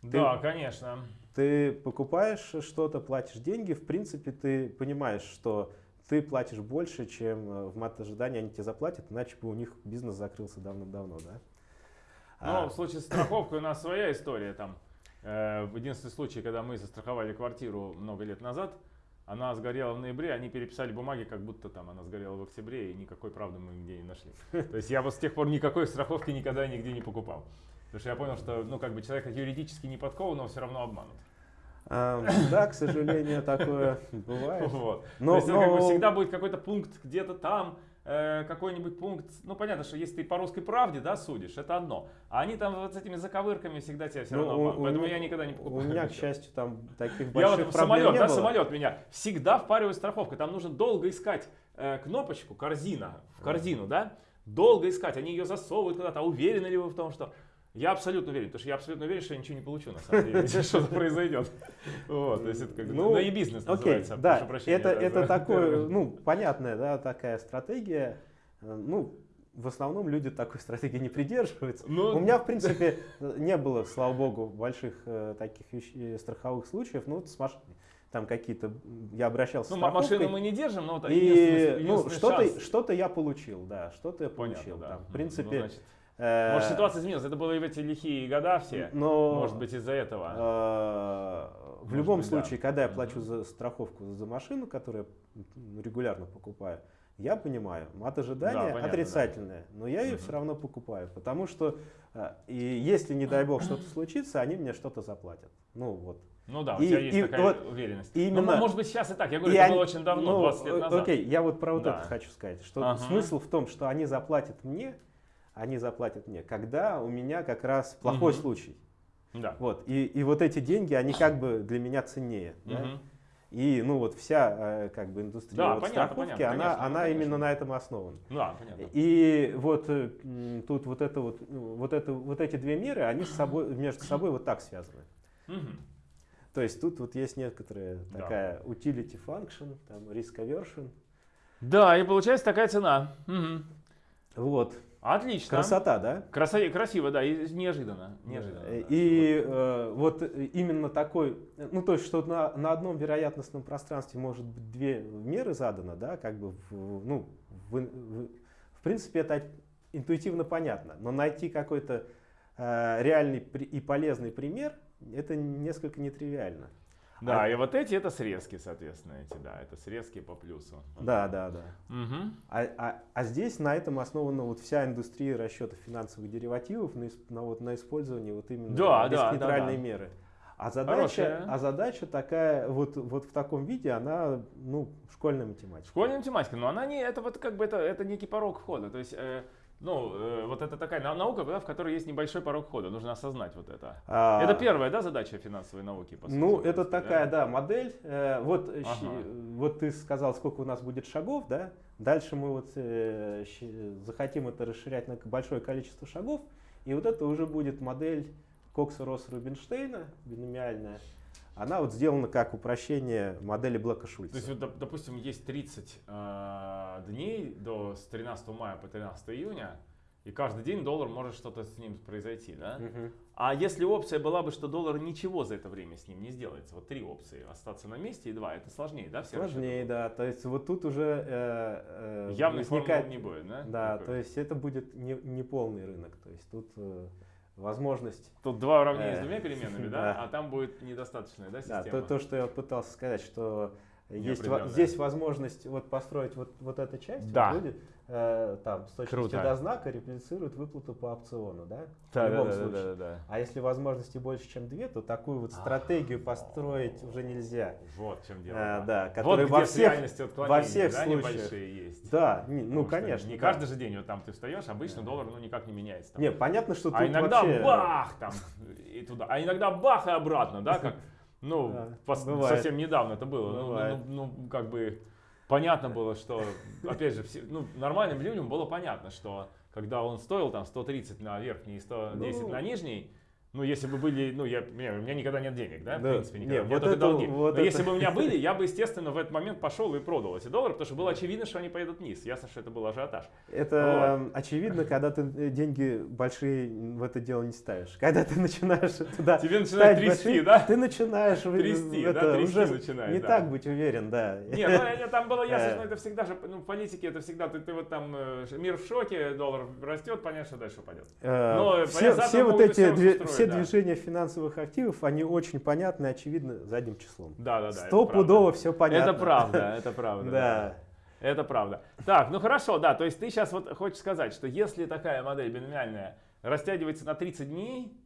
Да, конечно. Ты покупаешь что-то, платишь деньги, в принципе, ты понимаешь, что ты платишь больше, чем э, в мат ожидании они тебе заплатят, иначе бы у них бизнес закрылся давным-давно, да. Ну, А, в случае с страховкой у нас своя история. Там, э, в единственный случай, когда мы застраховали квартиру много лет назад, она сгорела в ноябре, они переписали бумаги, как будто там она сгорела в октябре, и никакой правды мы нигде не нашли. То есть я вот с тех пор никакой страховки никогда нигде не покупал. Потому что я понял, что ну, как бы человек юридически не подкованного все равно обманут. да, к сожалению, такое бывает. Вот. Но- То есть это как бы но- всегда будет какой-то пункт где-то там, э, какой-нибудь пункт. Ну, понятно, что если ты по русской правде, да, судишь, это одно. А они там вот с этими заковырками всегда тебя все Ну, равно у- обманут. у Поэтому меня- я никогда не У покупаю. меня, к ничего. счастью, там таких Я больших вот проблем самолет, не да, было. самолет меня всегда впаривает страховка. Там нужно долго искать э, кнопочку, корзина, в корзину, да? Долго искать. Они ее засовывают куда-то. А уверены ли вы в том, что... Я абсолютно уверен, потому что я абсолютно уверен, что я ничего не получу, на самом деле, что-то произойдет. Вот, то есть это как бы, Ну, ну и бизнес называется, да, это, да, это такое, ну, понятная, да, такая стратегия. Э, Ну, в основном люди такой стратегии не придерживаются. Ну, У меня, в принципе, не было, слава богу, больших э, таких вещ- страховых случаев. Ну, вот с маш- там какие-то, я обращался Ну, с машину мы не держим, но вот и единственный- ну, единственный что-то, шанс. что-то я получил, да, что-то я Понятно, получил. да. там. В Ну, принципе, значит, э, Может, ситуация изменилась. Это было и в эти лихие года все. но, Может быть, из-за этого. Э, В Может любом быть, да. случае, когда я плачу за страховку за машину, которую я регулярно покупаю, я понимаю, мат Да, ожидания понятно, отрицательное, но я ее Мгм. все равно покупаю, потому что э, и если, не дай бог, что-то случится, они мне что-то заплатят. Ну вот. Ну да, у И- тебя есть и такая вот уверенность. именно- Ну, может быть, сейчас и так. Я говорю, это они- было очень давно, ну, 20 лет э, назад. Окей, я вот про вот Да. это хочу сказать, что Ага. смысл в том, что они заплатят мне, они заплатят мне, когда у меня как раз плохой Мгм. случай. Да. Вот. И, и вот эти деньги, они как бы для меня ценнее. да. Мгм. И ну вот вся э, как бы индустрия Да, вот понятно, страховки, понятно, она, конечно, она конечно. именно на этом основана. Да, понятно. И вот э, тут вот это вот, ну, вот это вот эти две меры, они с собой между собой вот так связаны. Мгм. То есть тут вот есть некоторая Да. такая utility function, там risk aversion. Да, и получается такая цена. Мгм. Вот Отлично. красота, да? Красо- Красиво, да, и неожиданно. неожиданно да. И э, вот э, именно такой, э, ну то есть, что на, на одном вероятностном пространстве может быть две меры задано, да, как бы, в, ну, в, в- в принципе, это интуитивно понятно, но найти какой-то э, реальный и полезный пример, это несколько нетривиально. Да, а- и вот эти это срезки, соответственно, эти, да, это срезки по плюсу. Да, да, да. Мгм. А, а- а здесь на этом основана вот вся индустрия расчета финансовых деривативов на, на вот, на использовании вот именно Да, да, да, бесконтрольной да. меры. А задача, Хорошая. а задача такая, вот, вот в таком виде, она, ну, школьная математика. Школьная математика, но она не, это вот как бы это, это некий порог входа. То есть э, Ну, э, вот это такая нау- наука, да, в которой есть небольшой порог входа. Нужно осознать вот это. А, Это первая, да, задача финансовой науки? По сути, Ну, это принципе, да? такая, да, модель. Э, Вот, Ага. щи- вот ты сказал, сколько у нас будет шагов, да? Дальше мы вот э, щи- захотим это расширять на большое количество шагов, и вот это уже будет модель Кокса Росса Рубинштейна, биномиальная. Она вот сделана как упрощение модели Блэка Шульца. То есть, вот, доп- допустим, есть 30 э, дней до с 13 мая по 13 июня, и каждый день доллар может что-то с ним произойти, да? Мгм. А если опция была бы, что доллар ничего за это время с ним не сделается, вот три опции, остаться на месте и два, это сложнее, да? все Сложнее, да. То есть вот тут уже э, э, Явной возникает- не будет, да? Да, Такой. то есть это будет не, не полный рынок. То есть тут э, возможность Тут два уравнения с Э, двумя переменными, да? да. А там будет недостаточная, да, Да, система? то, то, что я пытался сказать, что есть, во- здесь возможность вот построить вот, вот эту часть, Да. вот люди э, там с точностью Круто. до знака реплицируют выплату по опциону, да? Да, в любом да, случае. да, да, да. А если возможности больше, чем две, то такую вот стратегию построить уже нельзя. Вот в чем дело. Э, да, Вот которая где во всех, во всех да, случаях. есть. Да, не- ну Потому конечно. Не да. каждый же день вот там ты встаешь, обычно доллар ну никак не меняется. там. Не, понятно, что тут а иногда вообще... бах там и туда, а иногда бах и обратно, да, как, ну, Да, совсем недавно это было. Ну. Ну, ну, как бы понятно было, что, опять же, все, ну, нормальным людям было понятно, что когда он стоил там 130 на верхний и 110 Ну. на нижний, ну, если бы были, ну, я, у меня никогда нет денег, да, в Да. принципе, никогда. Не, у меня вот только это- долги. вот Но это- если бы у меня были, я бы, естественно, в этот момент пошел и продал эти доллары, потому что было очевидно, что они поедут вниз. Ясно, что это был ажиотаж. Это э, очевидно, когда ты э, деньги большие в это дело не ставишь. Когда ты начинаешь туда Тебе начинает трясти, большие, да? Ты начинаешь в- Трясти, в да, это трясти уже начинает, не да. так быть уверен, да. Не, ну это там было ясно, что это всегда же, ну, в политике это всегда, ты, ты вот там, э, мир в шоке, доллар растет, понятно, что дальше упадет. Э, Но, все понятно, все вот эти устроить, все да. движения финансовых активов, они очень понятны и очевидны задним числом. Да, да, да. Стопудово все понятно. Это правда, это правда. Да. Это правда. Так, ну хорошо, да, то есть ты сейчас вот хочешь сказать, что если такая модель биномиальная растягивается на 30 дней,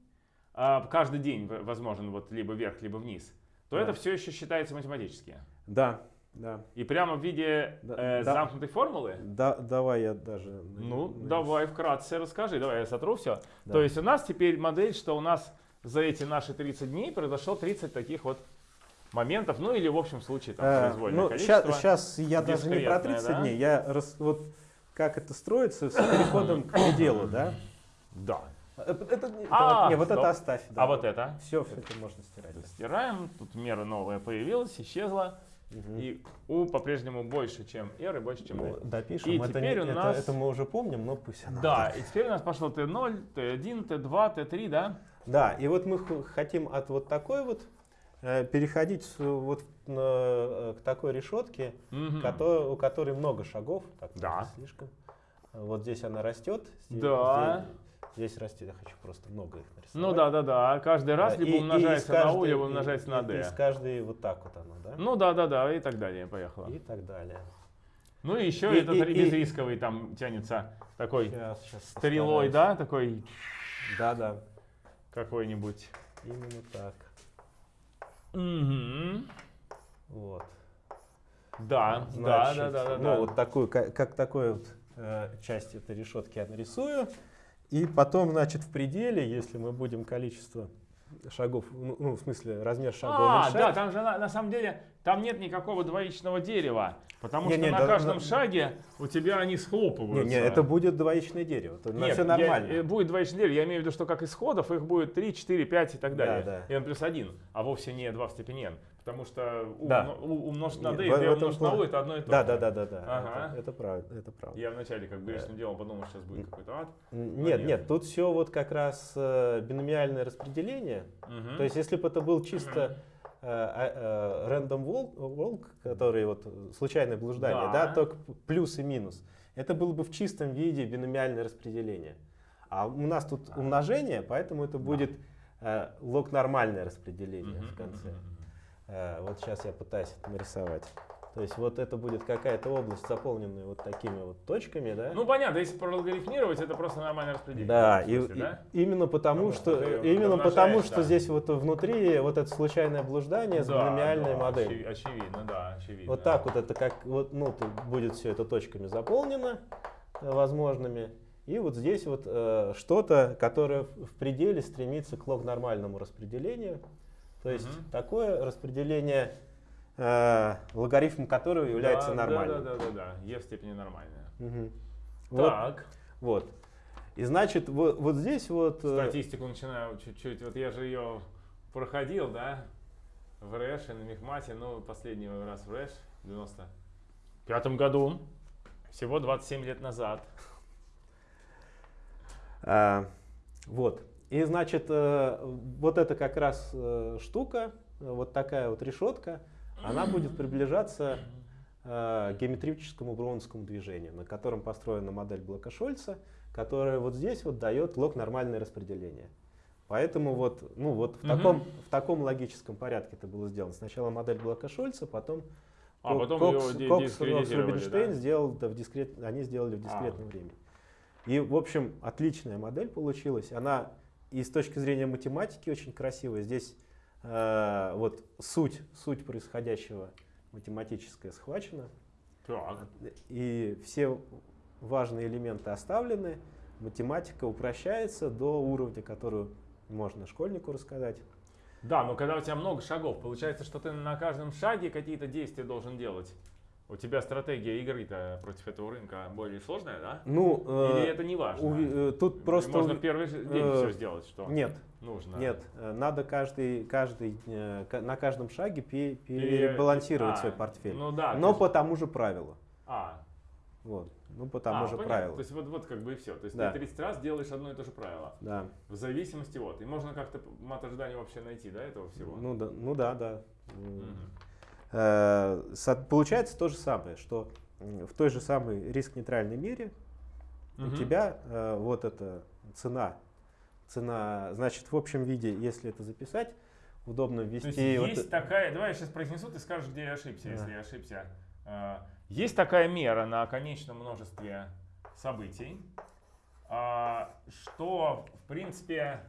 а, каждый день возможен вот либо вверх, либо вниз, то Да. это все еще считается математически. Да, да. И прямо в виде Да, э, да. замкнутой формулы? Да, давай я даже. Ну, на- давай вкратце расскажи, давай я сотру все. Да. То есть у нас теперь модель, что у нас за эти наши 30 дней произошло 30 таких вот моментов, ну или в общем случае там произвольное ну, количество. сейчас, я даже не про дискретное, 30 да? дней, я рас- вот как это строится с переходом к пределу, да? Да. Э, Это, А, вот- не, вот стоп. это оставь. да. А вот это? Все, все это можно стирать. Стираем, тут мера новая появилась, исчезла. И U по-прежнему больше, чем R и больше, чем Ну, D. допишем. И это, теперь не- у это- нас- это мы уже помним, но пусть оно Да, и теперь у нас пошло T0, T1, T2, T3, да? Да, и вот мы хотим от вот такой вот э, переходить вот на, э, к такой решетке, Мгм. кото- у которой много шагов. Так, Да. слишком. Вот здесь она растет. Здесь, Да. Здесь, здесь растет. Я хочу просто много их нарисовать. Ну да, да, да. Каждый раз Да, либо и- и умножается из на U, каждой- либо и- умножается на и- D. Из каждой вот так вот оно, да? Ну да, да, да, и так далее, поехало. И так далее. Ну и еще и- этот и- и- безрисковый там тянется такой Сейчас, сейчас стрелой, да, такой Да, да. какой-нибудь. Именно так. Мгм. Вот. Да, да, Значит, да, да, да. Ну, да. вот такую, как, как такой вот э, часть этой решетки я нарисую. И потом, значит, в пределе, если мы будем количество шагов, ну, ну, в смысле, размер шага А, уменьшать. да, там же на, на самом деле там нет никакого двоичного дерева, потому Не, что не, на да, каждом да. шаге у тебя они не, схлопываются. не, это будет двоичное дерево. Это Нет, все я- нормально. э, будет двоичное дерево. Я имею в виду, что как исходов их будет 3, 4, 5 и так Да, далее. да. n плюс 1, а вовсе не 2 в степени n. Потому что у, Да. у- умножить на d и d умножить на u это одно и то Да, же. да, да, да, да. Ага. Это, это правда, это правда. Я вначале как грешным делом подумал, что сейчас будет какой-то ад. Нет, нет. нет, тут все вот как раз э, биномиальное распределение. Мгм. То есть, если бы это был чисто э, э, random walk, который вот э, случайное блуждание, Да. да. только плюс и минус, это было бы в чистом виде биномиальное распределение. А у нас тут Да. умножение, поэтому это будет э, лог-нормальное распределение Мгм, в конце. Э, вот сейчас я пытаюсь это нарисовать. То есть вот это будет какая-то область, заполненная вот такими вот точками, да? Ну понятно, если прологарифмировать, это просто нормальное распределение. Да, и, смысле, и- да? именно потому, Потому что, ты именно потому, что да. здесь вот внутри вот это случайное блуждание с Да, биномиальной да, моделью. очи- Очевидно, да, очевидно. Вот так вот это как вот, ну, будет все это точками заполнено э, возможными. И вот здесь вот э, что-то, которое в пределе стремится к лог-нормальному распределению. То есть Мгм. такое распределение, э, логарифм которого является да, нормальным. Да, да, да, да, Е в степени нормальная. Вот, Так, вот. И значит, вот, вот здесь вот... э, статистику начинаю чуть-чуть. Вот я же ее проходил, да, в РЭШ и на Мехмате, ну, последний раз в РЭШ в 95 году, всего 27 лет назад. А, вот. И значит, э, вот эта как раз штука, вот такая вот решетка, она будет приближаться э, геометрическому броуновскому движению, на котором построена модель блока Шольца, которая вот здесь вот дает лог нормальное распределение. Поэтому вот, ну вот в, Мгм. таком, в таком логическом порядке это было сделано. Сначала модель блока Шольца, потом А Кок- потом Кокс, ди- Кокс, Рубинштейн да? сделал да, в дискрет, они сделали в дискретном А. времени. И, в общем, отличная модель получилась. Она и с точки зрения математики очень красивая. Здесь э, вот суть, суть происходящего математическая схвачена. Так. И все важные элементы оставлены. Математика упрощается до уровня, который можно школьнику рассказать. Да, но когда у тебя много шагов, получается, что ты на каждом шаге какие-то действия должен делать. У тебя стратегия игры-то против этого рынка более сложная, да? Ну, э, Или это не важно? уви- э, тут просто... Можно в первый день э, все сделать, что Нет, нужно. Нет, э, надо каждый, каждый, э, на каждом шаге пе- Пере- перебалансировать а, свой портфель. Ну да. Но ты по тому же правилу. А, Вот. Ну, по тому а, же понятно. правилу. То есть вот, вот как бы и все. То есть Да. ты 30 раз делаешь одно и то же правило. Да. В зависимости от. И можно как-то мат ожидания вообще найти, да, этого всего? Ну да, ну да, да. Мгм. Э, Получается то же самое, что в той же самой риск-нейтральной мере у Мгм. тебя э, вот эта цена, цена, значит, в общем виде, если это записать, удобно То есть ввести. вот есть э- такая, давай я сейчас произнесу, ты скажешь, где я ошибся, Да. если я ошибся. А, Есть такая мера на конечном множестве событий, что, в принципе,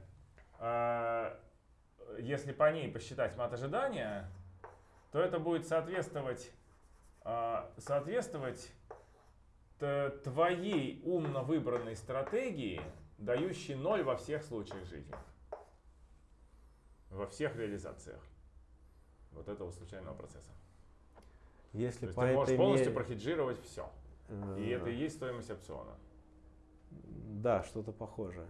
если по ней посчитать мат ожидания, то это будет соответствовать, а, соответствовать твоей умно выбранной стратегии, дающей ноль во всех случаях жизни. Во всех реализациях вот этого случайного процесса. То если есть по ты можешь полностью мере, прохеджировать все. И э, это и есть стоимость опциона. Да, что-то похожее.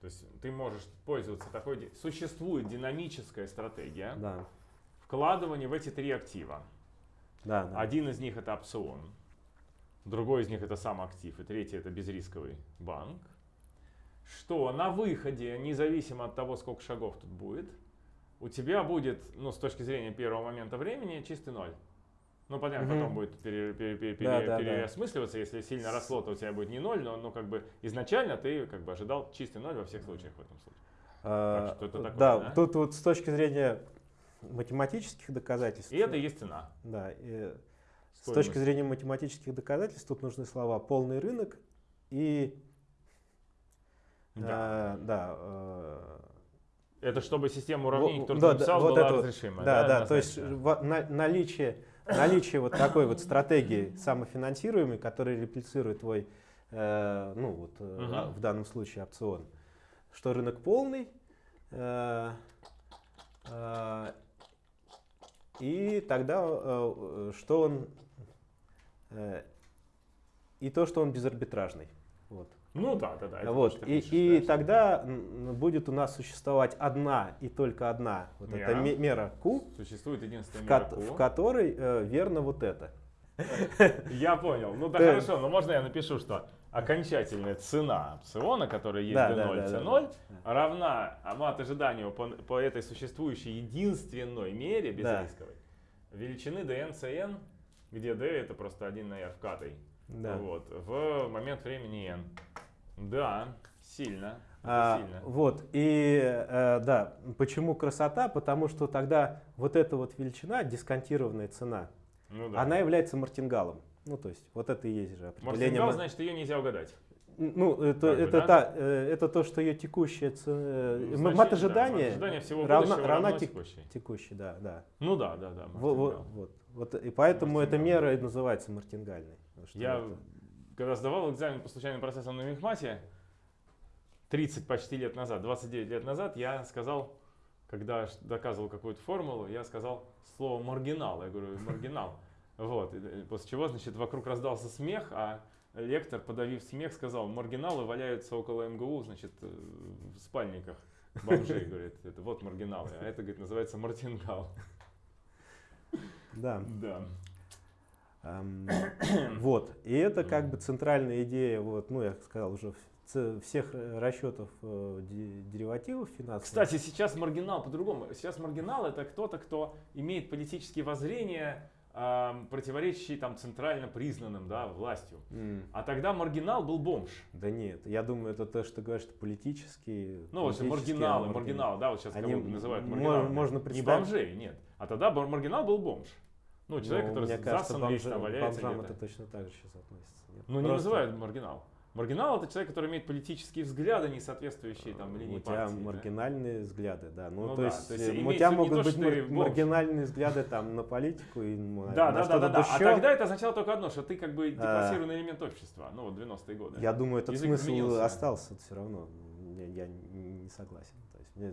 То есть ты можешь пользоваться такой... Существует динамическая стратегия Да, вкладывания в эти три актива. да, да. Один из них это опцион, другой из них это сам актив, и третий это безрисковый банк. Что на выходе, независимо от того, сколько шагов тут будет, у тебя будет, ну, с точки зрения первого момента времени, чистый ноль. Ну, понятно, Мгм. потом будет пере- пере- пере- Да, пере- да, да. переосмысливаться, если сильно росло, то у тебя будет не ноль, но ну, как бы изначально ты как бы ожидал чистый ноль во всех случаях в этом случае. А, Так что это такое, да, да? тут вот с точки зрения математических доказательств. И это и есть цена. Да, и с точки зрения математических доказательств тут нужны слова полный рынок и Да. э, да, э, Это чтобы система уравнений, Во- которую да, ты да, написал, вот была это вот, разрешимая. да, да, то есть во- на- наличие, наличие вот такой вот стратегии самофинансируемой, которая реплицирует твой, э, ну вот э, а, в данном случае опцион, что рынок полный, э, э, и тогда э, э, что он э, и то, что он безарбитражный. Вот. Ну да, да, да. Вот. И, пишешь, и да. тогда будет у нас существовать одна и только одна вот эта Мера. ме- мера Q, Существует единственная в, мера Q. в которой э, верно вот это. Я понял. Ну Да. хорошо, но можно я напишу, что окончательная цена опциона, которая есть Да, D0, да, да, да, C0, да. равна мат ожиданию по, по этой существующей единственной мере Да. безрисковой величины dn, cn, где d это просто 1 на r вкатой. Да. Вот, в момент времени n. Да, сильно. А, сильно. вот, и э, да, почему красота? Потому что тогда вот эта вот величина, дисконтированная цена, Ну да. она является мартингалом. Ну, то есть, вот это и есть же определение. Ма- значит, ее нельзя угадать. Ну, это, Как бы, это, да? та, э, это то, что ее текущая цена, Ну, э, значение, мат да, ожидания всего равна- равна тек- текущей. текущей, да, да. Ну да, да, да. Во- во-. Вот, вот, и поэтому эта мера и называется мартингальной. Я это- когда сдавал экзамен по случайным процессам на мехмате, 30 почти лет назад, 29 лет назад, я сказал, когда доказывал какую-то формулу, я сказал слово маргинал. Я говорю, маргинал. Вот. э, После чего, значит, вокруг раздался смех, а лектор, подавив смех, сказал, маргиналы валяются около МГУ, значит, э, в спальниках бомжей, говорит. Это вот маргиналы. А это, говорит, называется мартингал. Да. Да. Ам, Вот. И это как бы центральная идея, вот, ну, я сказал уже, всех э, расчетов де- деривативов финансовых. Кстати, сейчас маргинал по-другому. Сейчас маргинал это кто-то, кто имеет политические воззрения, ам, противоречащие там центрально признанным да, властью. М, А тогда маргинал был бомж. Да нет, я думаю, это то, что ты говоришь, что политические. Ну, вот политические, маргиналы, маргиналы, да, вот сейчас Они кого называют маргиналами. можно Не представить- бомжей, нет. А тогда маргинал был бомж. Ну, человек, Ну, который мне кажется, там валяется бомжам это точно так же сейчас относится. нет? Ну, не Просто называют маргинал. Маргинал это человек, который имеет политические взгляды, не соответствующие там линии У тебя партии. да. маргинальные взгляды, да. Ну, Ну то, да, есть, то есть э, у тебя могут то, быть мар- маргинальные взгляды там на политику и на, Да, на да, да, да, да. А еще. тогда это означало только одно, что ты как бы А. деклассированный элемент общества. Ну, вот 90-е годы. Я думаю, этот Язык смысл изменился. остался все равно. Я, я не согласен. То есть, мне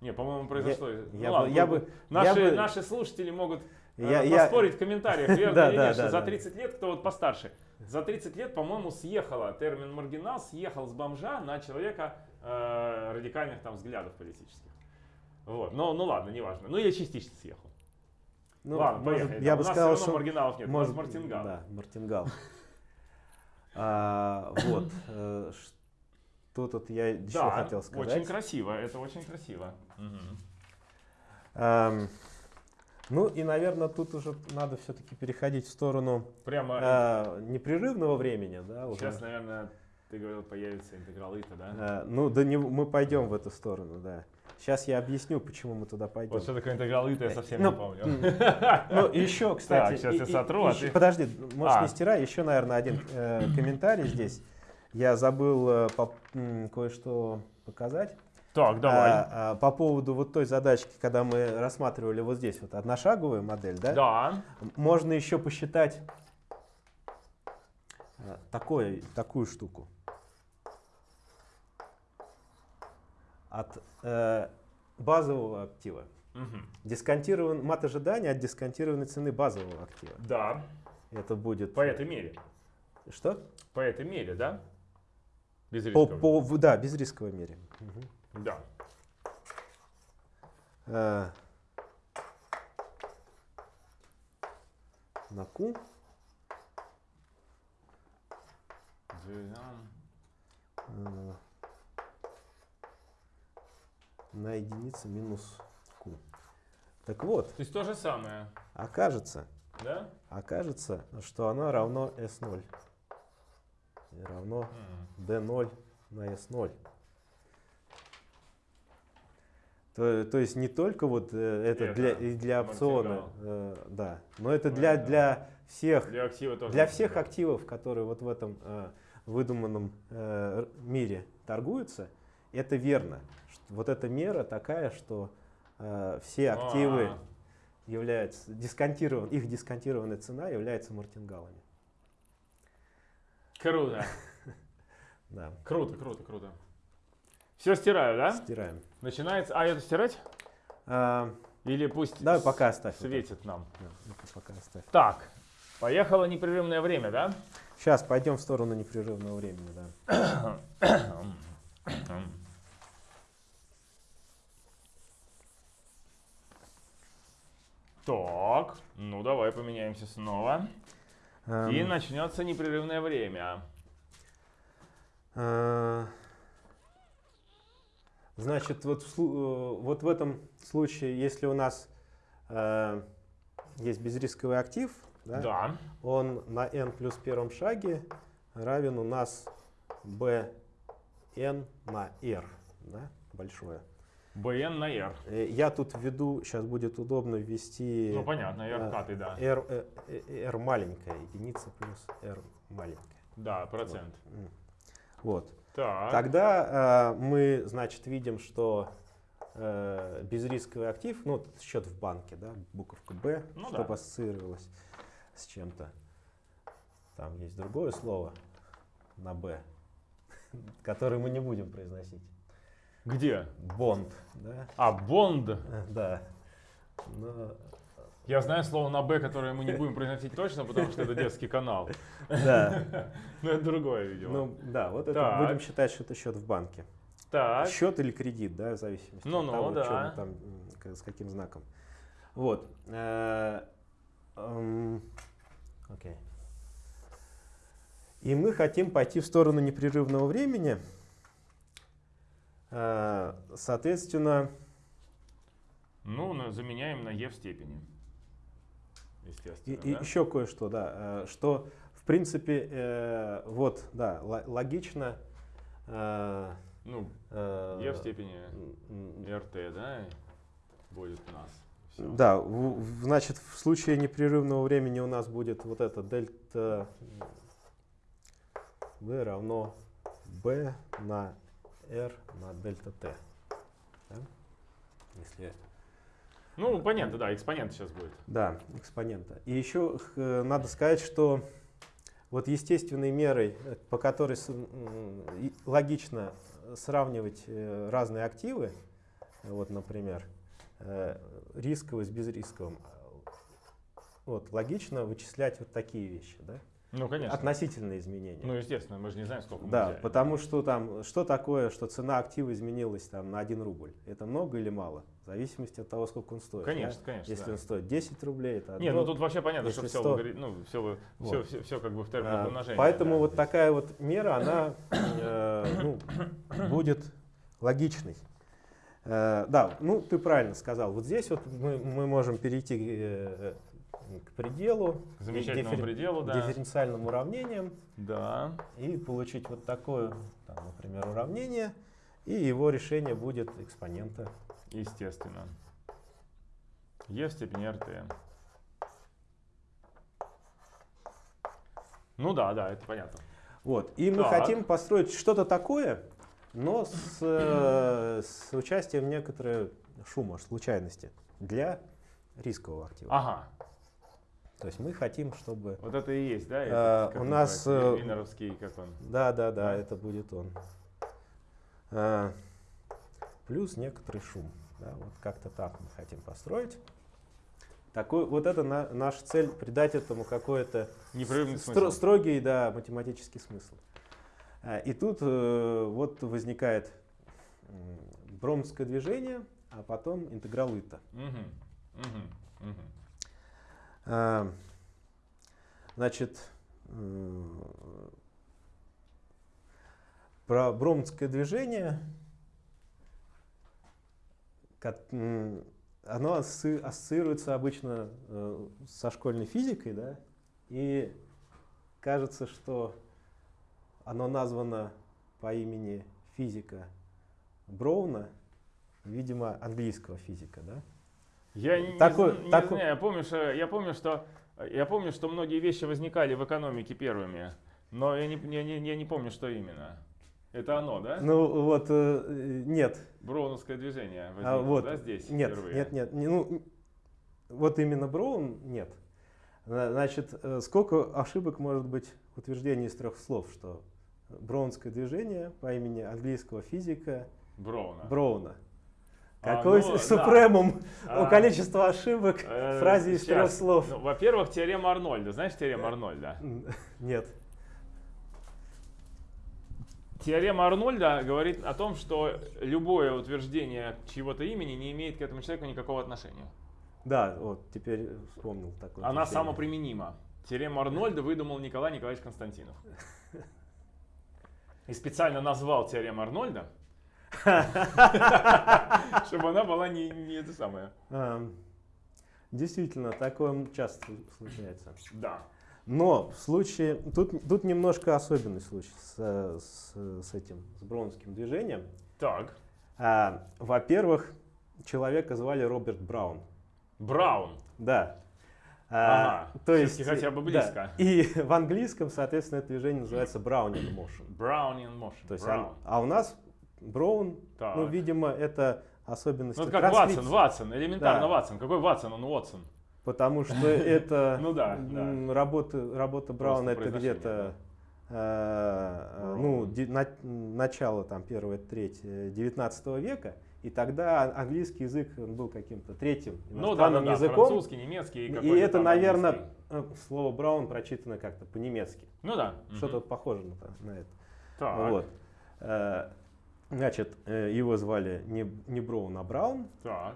Не, по-моему, произошло. я ну, бы- ладно, я ну, бы- наши, я бы- наши слушатели могут э, я- я- поспорить в комментариях, верно Да, или да, нет, что да, за да. 30 лет, кто вот постарше, за 30 лет, по-моему, съехала термин маргинал, съехал с бомжа на человека э, радикальных там взглядов политических. Вот. Но, ну ладно, неважно. Ну, я частично съехал. ну, ладно, может, поехали. я Там бы у нас сказал, все равно что маргиналов нет, может, у нас мартингал. Да, мартингал. А, вот. э, Что тут я еще Да, хотел сказать? очень красиво, это очень красиво. Ну и, наверное, тут уже надо все-таки переходить в сторону Прямо а, непрерывного времени, да, уже. сейчас, наверное, ты говорил, появится интеграл ИТа, да? А, ну, да не, мы пойдем в эту сторону, да. Сейчас я объясню, почему мы туда пойдем. Вот что такое интеграл ИТа, я совсем Ну, не помню. Ну, еще, кстати. щас я и- и- сотру, а еще- ты- Подожди, можешь А. не стирай. Еще, наверное, один э, комментарий здесь. Я забыл э, по- кое-что показать. Так, давай. А, а, по поводу вот той задачки, когда мы рассматривали вот здесь вот одношаговую модель, да? Да. Можно еще посчитать э, такое, такую штуку. От э, базового актива. Мгм. Дисконтирован, мат ожидания от дисконтированной цены базового актива. Да. Это будет... По этой мере. Что? По этой мере, да? Без По, риска. по, в- да, без рисковой мере. Мгм. Да. Э, на Q э, на единицу минус Q. Так вот, То есть то же самое, окажется, да? окажется, что оно равно S0. И равно Мгм. D0 на S0. То, то есть не только вот э, это Это для, и для опциона, э, да, но это для, Понятно. для всех, Для актива тоже. для всех активов, которые вот в этом э, выдуманном э, мире торгуются, это верно. Вот эта мера такая, что э, все активы А, являются дисконтирован, их дисконтированная цена является мартингалами. Круто. Да, Круто, круто, круто. Все стираю, да? стираем. Начинается. А это стирать? А, Или пусть Давай пока оставь. светит нам. это. Да, это пока оставь. Так, поехало непрерывное время, да? Сейчас пойдем в сторону непрерывного времени, да. Так, ну давай поменяемся снова. И Эм, начнется непрерывное время. э, Значит, вот э, вот в этом случае, если у нас э, есть безрисковый актив, да, Да. он на n плюс первом шаге равен у нас bn на r, да, большое. БН на R. Э, Я тут введу, сейчас будет удобно ввести Ну понятно, R э, каты, да. r, r маленькая, единица плюс r маленькая. Да, процент. М. Вот. Так. Тогда э, мы, значит, видим, что э, безрисковый актив, ну, счет в банке, да, буковка B, Ну чтобы да. ассоциировалось с чем-то. там есть другое слово на «б», которое мы не будем произносить. Где? Бонд, да? А, Бонд. Э, Да. Но, Я знаю слово на Б, которое мы не будем произносить точно, потому что это детский канал. да, Но это другое, видимо. ну да, вот это будем считать, что это счет в банке. так. Счет или кредит, да, в зависимости Ну-ну, от того, да. чё мы там, с каким знаком. Вот. э, эм, Окей. И мы хотим пойти в сторону непрерывного времени. Э, Соответственно, Ну, заменяем на Е в степени. И, Естественно, и да? еще кое-что, да, э, что в принципе, э, вот, да, логично. э, Ну, э, Е в степени РТ, да, будет у нас. Всё. Да, в- значит, в случае непрерывного времени у нас будет вот это дельта v равно b на r на дельта t. Да? Если, Ну, понятно, да, экспонент сейчас будет. да, экспонента. И еще надо сказать, что вот естественной мерой, э, по которой логично сравнивать э, разные активы, вот, например, э, рисковый с безрисковым, вот, логично вычислять вот такие вещи, да? Ну, конечно. Относительные изменения. Ну, естественно, мы же не знаем, сколько мы да, взяли. потому что там, что такое, что цена актива изменилась там на 1 рубль? Это много или мало? В зависимости от того, сколько он стоит. да? Конечно, конечно. Если да. он стоит 10 рублей, это одно. ну тут вообще понятно, если что все, 100. ну, все, Вот. все, все, как бы в терминах А, умножения. Поэтому да, вот здесь. такая вот мера, она э, ну, будет логичной. Э, Да, ну ты правильно сказал. Вот здесь вот мы, мы можем перейти э, к пределу, К замечательному диффер- пределу, да. дифференциальным уравнениям Да. и получить вот такое, там, например, уравнение, и его решение будет экспонента. Естественно. Е в степени РТ. Ну да, да, это понятно. Вот. И мы Так. хотим построить что-то такое, но с, э, с участием некоторого шума, случайности для рискового актива. Ага, То есть мы хотим, чтобы... вот это и есть, да? Этот, как у нас, называется, э, как он? Да, да, да, это будет он. А, плюс некоторый шум. Да, вот как-то так мы хотим построить. Такой, вот это на- наша цель, придать этому какой-то стро- строгий, да, математический смысл. А, И тут э, вот возникает бромское движение, а потом интеграл Итта. Мгм, мгм, мгм. А, Значит, про бромское движение, оно ассоциируется обычно э, со школьной физикой, да, и кажется, что оно названо по имени физика Броуна, видимо, английского физика, да? Я не, Такой- зн- не такой- знаю, я помню, что, я помню, что я помню, что многие вещи возникали в экономике первыми, но я не, я не, я не помню, что именно. Это оно, да? Ну вот, э, нет, Броуновское движение возникло, А, вот, да, здесь нет, впервые? нет, нет, не- ну, вот именно Броун нет. Зна- Значит, э, сколько ошибок может быть в утверждении из трех слов, что Броунское движение по имени английского физика Броуна. Броуна. А, Какой ну, супремум А, у количества ошибок э, в фразе из трех слов? Ну, во-первых, теорема Арнольда. Знаешь теорему Арнольда? Нет. Теорема Арнольда говорит о том, что любое утверждение чьего-то имени не имеет к этому человеку никакого отношения. Да, вот теперь вспомнил такое. Она утверждение. самоприменима. Теорему Арнольда выдумал Николай Николаевич Константинов. И специально назвал теорему Арнольда, чтобы она была не, не это самое. Ам, Действительно, такое часто случается. Да. Но в случае, тут, тут немножко особенный случай с, с, с этим, с броунским движением. Так. А, во-первых, человека звали Роберт Браун. Браун. Да. А, Ага, то есть, хотя бы да. близко. И в английском, соответственно, это движение называется Brownian motion. Brownian motion. То есть, Brown. он- а у нас Браун, Так. ну, видимо, это особенность Ну, это как. Ватсон, Ватсон, элементарно Да. Ватсон. Какой Ватсон? Он Уотсон. потому что это Ну да, да. работа, работа Брауна это где-то э, ну, ди- на- начало там первой трети 19 века, и тогда ан- английский язык был каким-то третьим Ну да, да, иностранным да, языком. французский, немецкий. И какой-то это, наверное, английский. слово Браун прочитано как-то по-немецки. Ну да. Что-то мгм. похоже на, на это. Так, Вот. Э, Значит, э, его звали не, не Браун, а Браун. так,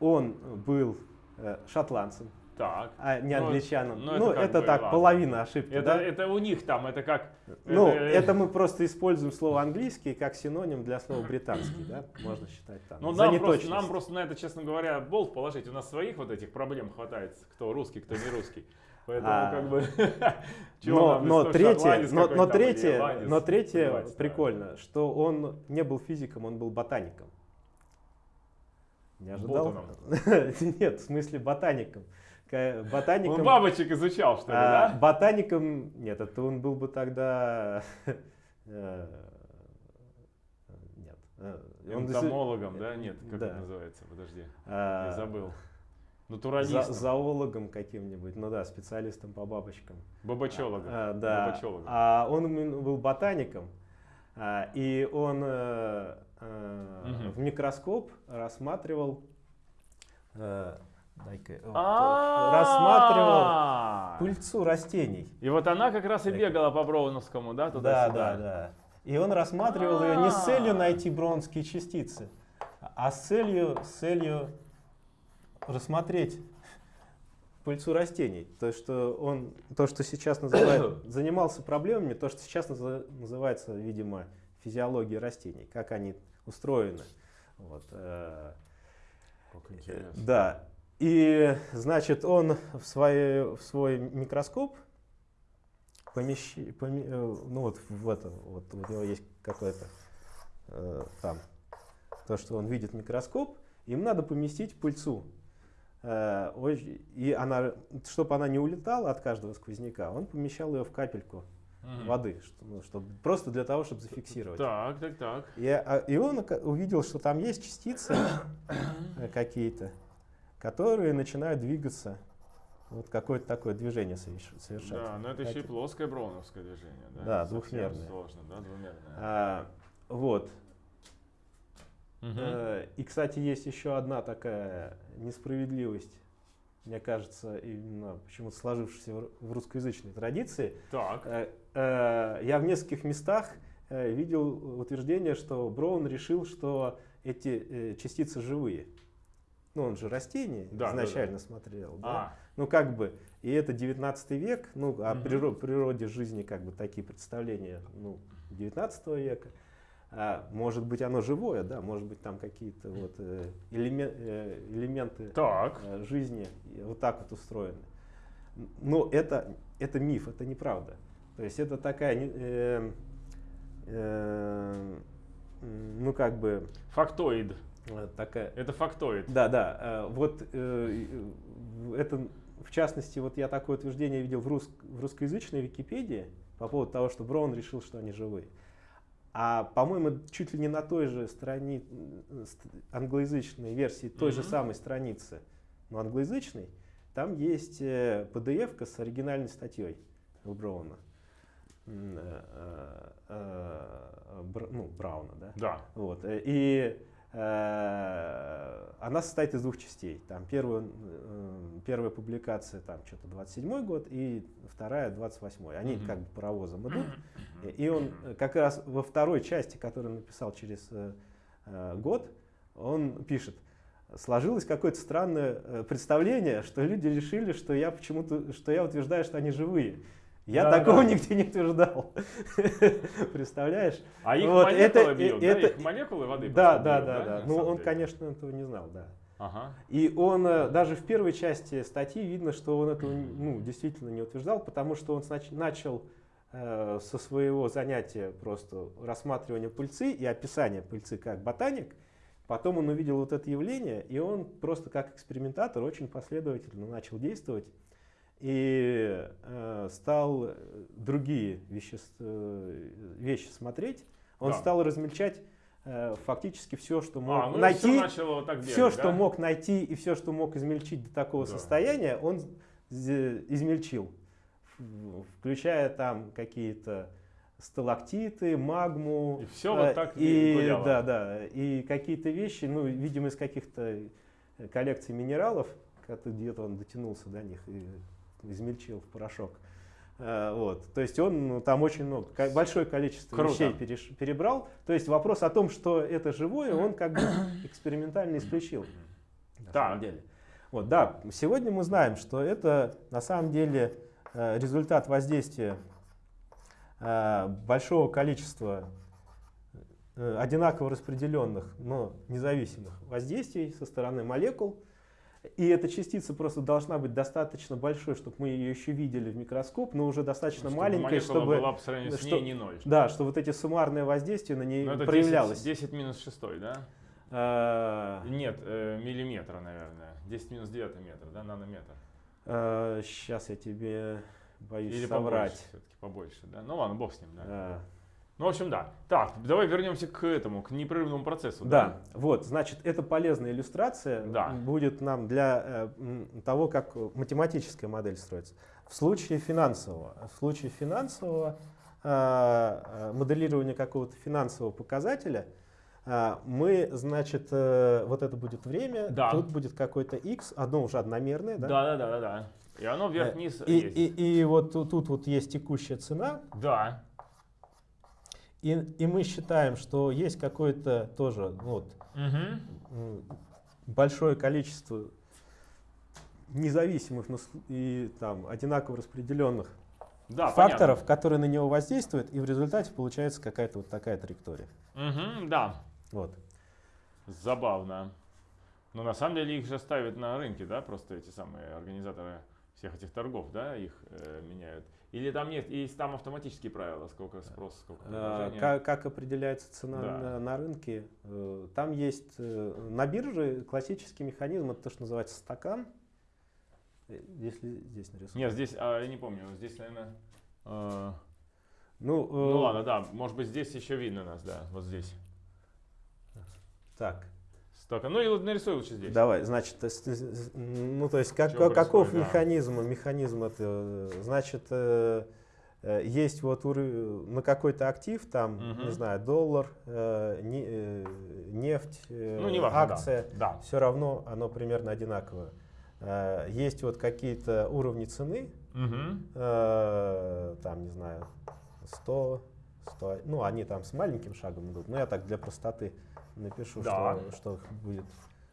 Он был э, шотландцем, так. а не Ну, англичаном. ну, Ну, это это, как бы, так, ладно. половина ошибки. Это, да? это у них там, это как... Ну, это- это мы просто используем слово английский как синоним для слова британский, да? Можно считать так. Ну, нам просто, нам просто на это, честно говоря, болт положить. У нас своих вот этих проблем хватает, кто русский, кто не русский. Поэтому А. как бы... Но, но третье, но, но третье, но третье плевать, да. прикольно, что он не был физиком, он был ботаником. Не ожидал? Нет, в смысле ботаником. Ка- Он Ботаником, бабочек изучал, что ли, а, да? ботаником, нет, это он был бы тогда, э, нет. э, он Энтомологом, да? Нет, как Да. это называется? Подожди, а, я забыл. За- Натуралистом, зоологом каким-нибудь, ну да, специалистом по бабочкам. бабочологом. А, да. бабочологом. А он был ботаником, а, и он э, Мгм. в микроскоп рассматривал, э, дай-ка, вот, А. рассматривал пыльцу растений. И вот она как раз и бегала по Броуновскому, да, Да, туда-сюда? да, да. И он рассматривал ее не с целью А. найти броунские частицы, а с целью, с целью рассмотреть пыльцу растений. То, что он, то, что сейчас называют, занимался проблемами, то, что сейчас называется, видимо, физиологией растений, как они устроены. Вот, э, Как интересно. Да. И, значит, он в, свой в свой микроскоп помещи, поме- э, ну вот в это, вот у него есть какое-то э, там, то, что он видит микроскоп, им надо поместить пыльцу. Э, и она, чтобы она не улетала от каждого сквозняка, он помещал ее в капельку Мгм. воды, что- ну, чтобы, просто для того, чтобы зафиксировать. Так, так, так. И, а- и он увидел, что там есть частицы какие-то, которые начинают двигаться. Вот какое-то такое движение соверш- совершать. Да, но это еще и плоское броуновское движение, да? Да, двухмерное. Сложно, да, двумерное. А, вот. Э, И, кстати, есть еще одна такая несправедливость, мне кажется, именно почему-то сложившаяся в ру- в русскоязычной традиции. Так. Э, э, Я в нескольких местах видел утверждение, что Браун решил, что эти частицы живые. Ну, он же растение Да, да, изначально смотрел. да? А, Ну, как бы, и это 19 век, ну, о Мгм. приро- природе жизни, как бы, такие представления, ну, 19 века. А, может быть, оно живое, да, может быть, там какие-то вот э, э, элементы так. э, жизни вот так вот устроены. Но это, это миф, это неправда. То есть это такая, э, э, ну, как бы, Фактоид. э, такая, Это фактоид. да, да. Вот э, это, в частности, вот я такое утверждение видел в, рус- в русскоязычной Википедии по поводу того, что Браун решил, что они живые. А, по-моему, чуть ли не на той же страни, м, ст- англоязычной версии той же Мгм. самой страницы, но англоязычной, там есть э, PDF-ка с оригинальной статьей у Брауна. Э, э, э, ну, Брауна, да? Да. Вот. э, И э, она состоит из двух частей. Там первую, э, первая публикация там что-то 27 год и вторая 28 Они Мгм. как бы паровозом идут. И- он э, как раз во второй части, которую написал через э, э, год, он пишет, сложилось какое-то странное э, представление, что люди решили, что я почему-то, что я утверждаю, что они живые. Я Да, такого да. нигде не утверждал. Представляешь? А их Вот, молекулы это- бьют, да? это- Их молекулы воды Да, да, бьют, да, да. на Ну, он, деле? конечно, этого не знал, да. Ага. И он, э, даже в первой части статьи видно, что он этого ну, действительно не утверждал, потому что он начал э, со своего занятия просто рассматривания пыльцы и описания пыльцы как ботаник. Потом он увидел вот это явление, и он просто как экспериментатор очень последовательно начал действовать и э, стал э, другие вещес- э, вещи смотреть. Он Да. стал размельчать э, фактически все, что А, мог ну и найти, все вот так бегать, все, что да? мог найти и все, что мог измельчить до такого Да. состояния, он измельчил, включая там какие-то сталактиты, магму. И всё вот э, так и и гуляло. да, да, и какие-то вещи, ну, видимо, из каких-то коллекций минералов, где-то он дотянулся до них и измельчил в порошок. Э, Вот. То есть он ну, там очень много, большое количество Круто. вещей переш- перебрал. То есть вопрос о том, что это живое, он как бы экспериментально исключил. На Так. самом деле. Вот, да, сегодня мы знаем, что это на самом деле э, результат воздействия э, большого количества одинаково распределенных, но независимых воздействий со стороны молекул. И эта частица просто должна быть достаточно большой, чтобы мы ее еще видели в микроскоп, но уже достаточно Чтобы маленькая, молекула чтобы, была по сравнению с что- ней не ноль. да, что вот эти суммарные воздействия на ней Ну, это 10, проявлялось. 10 минус 6, да? Э, Нет, э, миллиметра, наверное. 10 минус 9 метр, да, нанометр. Сейчас я тебе боюсь Или соврать. побольше, все-таки побольше, да? Ну ладно, бог с ним, да. А, Ну, в общем, да. Так, давай вернемся к этому, к непрерывному процессу. Да, вот, значит, это полезная иллюстрация Да. будет нам для э, того, как математическая модель строится. В случае финансового, в случае финансового э, э, моделирования какого-то финансового показателя, э, мы, значит, э, вот это будет время, Да. тут будет какой-то x, одно уже одномерное, Да, да? да, да, да, да. И оно вверх-вниз И, есть. и, и вот тут, тут вот есть текущая цена, Да. И, и мы считаем, что есть какое-то тоже ну, вот, м, большое количество независимых и там одинаково распределенных Да, факторов, которые на него воздействуют, и в результате получается какая-то вот такая траектория. понятно. Мгм, да. Вот. Забавно. Но на самом деле их же ставят на рынке, да, просто эти самые организаторы всех этих торгов, да, их э, меняют. Или там нет, есть там автоматические правила, сколько спрос, сколько А, предложения. Как, как определяется цена Да. на, на рынке? Э, Там есть э, на бирже классический механизм, это то, что называется стакан. Э, Если здесь нарисовано. Нет, здесь, а, я не помню, здесь, наверное... э, Ну, э, ну ладно, да, может быть здесь еще видно нас, да, вот здесь. Так. Столько. Ну и нарисуй лучше здесь. Давай, значит, э, ну то есть как, Чего каков происходит, да. механизм? Механизм это, э, значит, э, есть вот на какой-то актив, там, Мгм. не знаю, доллар, не- нефть, Ну, неважно, да. акция, Да. все равно оно примерно одинаковое. Есть вот какие-то уровни цены, э, там, не знаю, 100, 100, ну, они там с маленьким шагом идут, но я так для простоты напишу, Да. что, что будет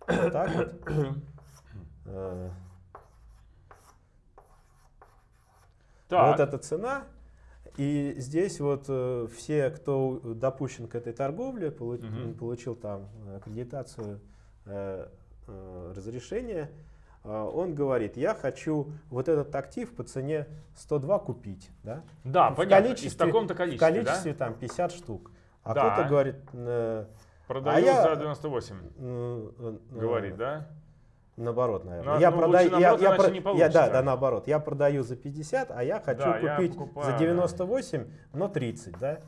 вот так вот. Э, Так. Вот эта цена. И здесь вот э, все, кто допущен к этой торговле, Мгм. получил там аккредитацию, э, э, разрешение, э, он говорит, я хочу вот этот актив по цене 102 купить. Да? Да, в понятно. И в количестве- таком-то В количестве, количестве там 50 штук. А Да. кто-то говорит, э, да? Продаю А я- за 98, э, э, говорит, да? Наоборот, наверное. На- я ну, продаю, я, наоборот, я, про- не я- да, да, наоборот. Я продаю за 50, а я хочу Да, я купить покупаю, за да. 98, но 30, да?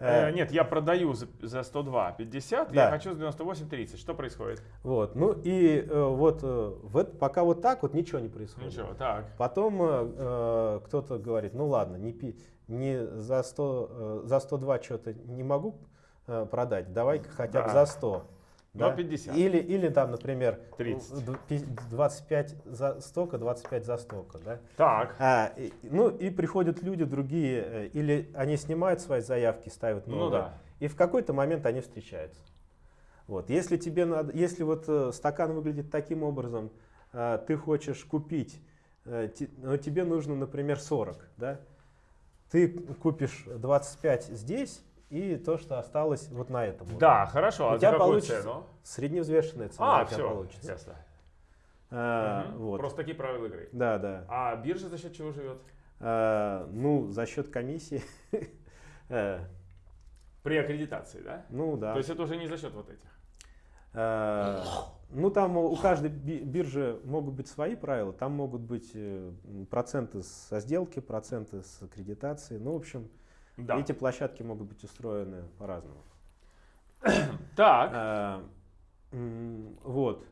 Э, Э, нет, я продаю за, за 102 50, Да. я хочу за 98 30. Что происходит? Вот, ну и э, вот, э, вот пока вот так вот ничего не происходит. Ничего, так. Потом э, э, кто-то говорит, ну ладно, не, пи, не за, 100, э, за 102 что-то не могу э, продать, давай-ка хотя бы Да. за 100. Но да? 50. Или, или там, например, 30. д- пи- 25 за столько, 25 за столько. Да? Так. А, и- ну и приходят люди другие, э, или они снимают свои заявки, ставят Ну новые, да. и в какой-то момент они встречаются. Вот. Если тебе надо, если вот э, стакан выглядит таким образом, э, ты хочешь купить, э, но тебе нужно, например, 40, да? Ты купишь 25 здесь и то, что осталось вот на этом. Да, хорошо. У А за тебя получится цену? Средневзвешенная цена А, у тебя все, получится. ясно. А, Мгм. вот. Просто такие правила игры. Да, да. А биржа за счет чего живет? А, ну, за счет комиссии. Э, При аккредитации, да? Ну да. То есть это уже не за счет вот этих. Э, Ну, там у каждой би- биржи могут быть свои правила. Там могут быть проценты со сделки, проценты с аккредитации. Ну, в общем, Да. эти площадки могут быть устроены по-разному. Так. А, Вот.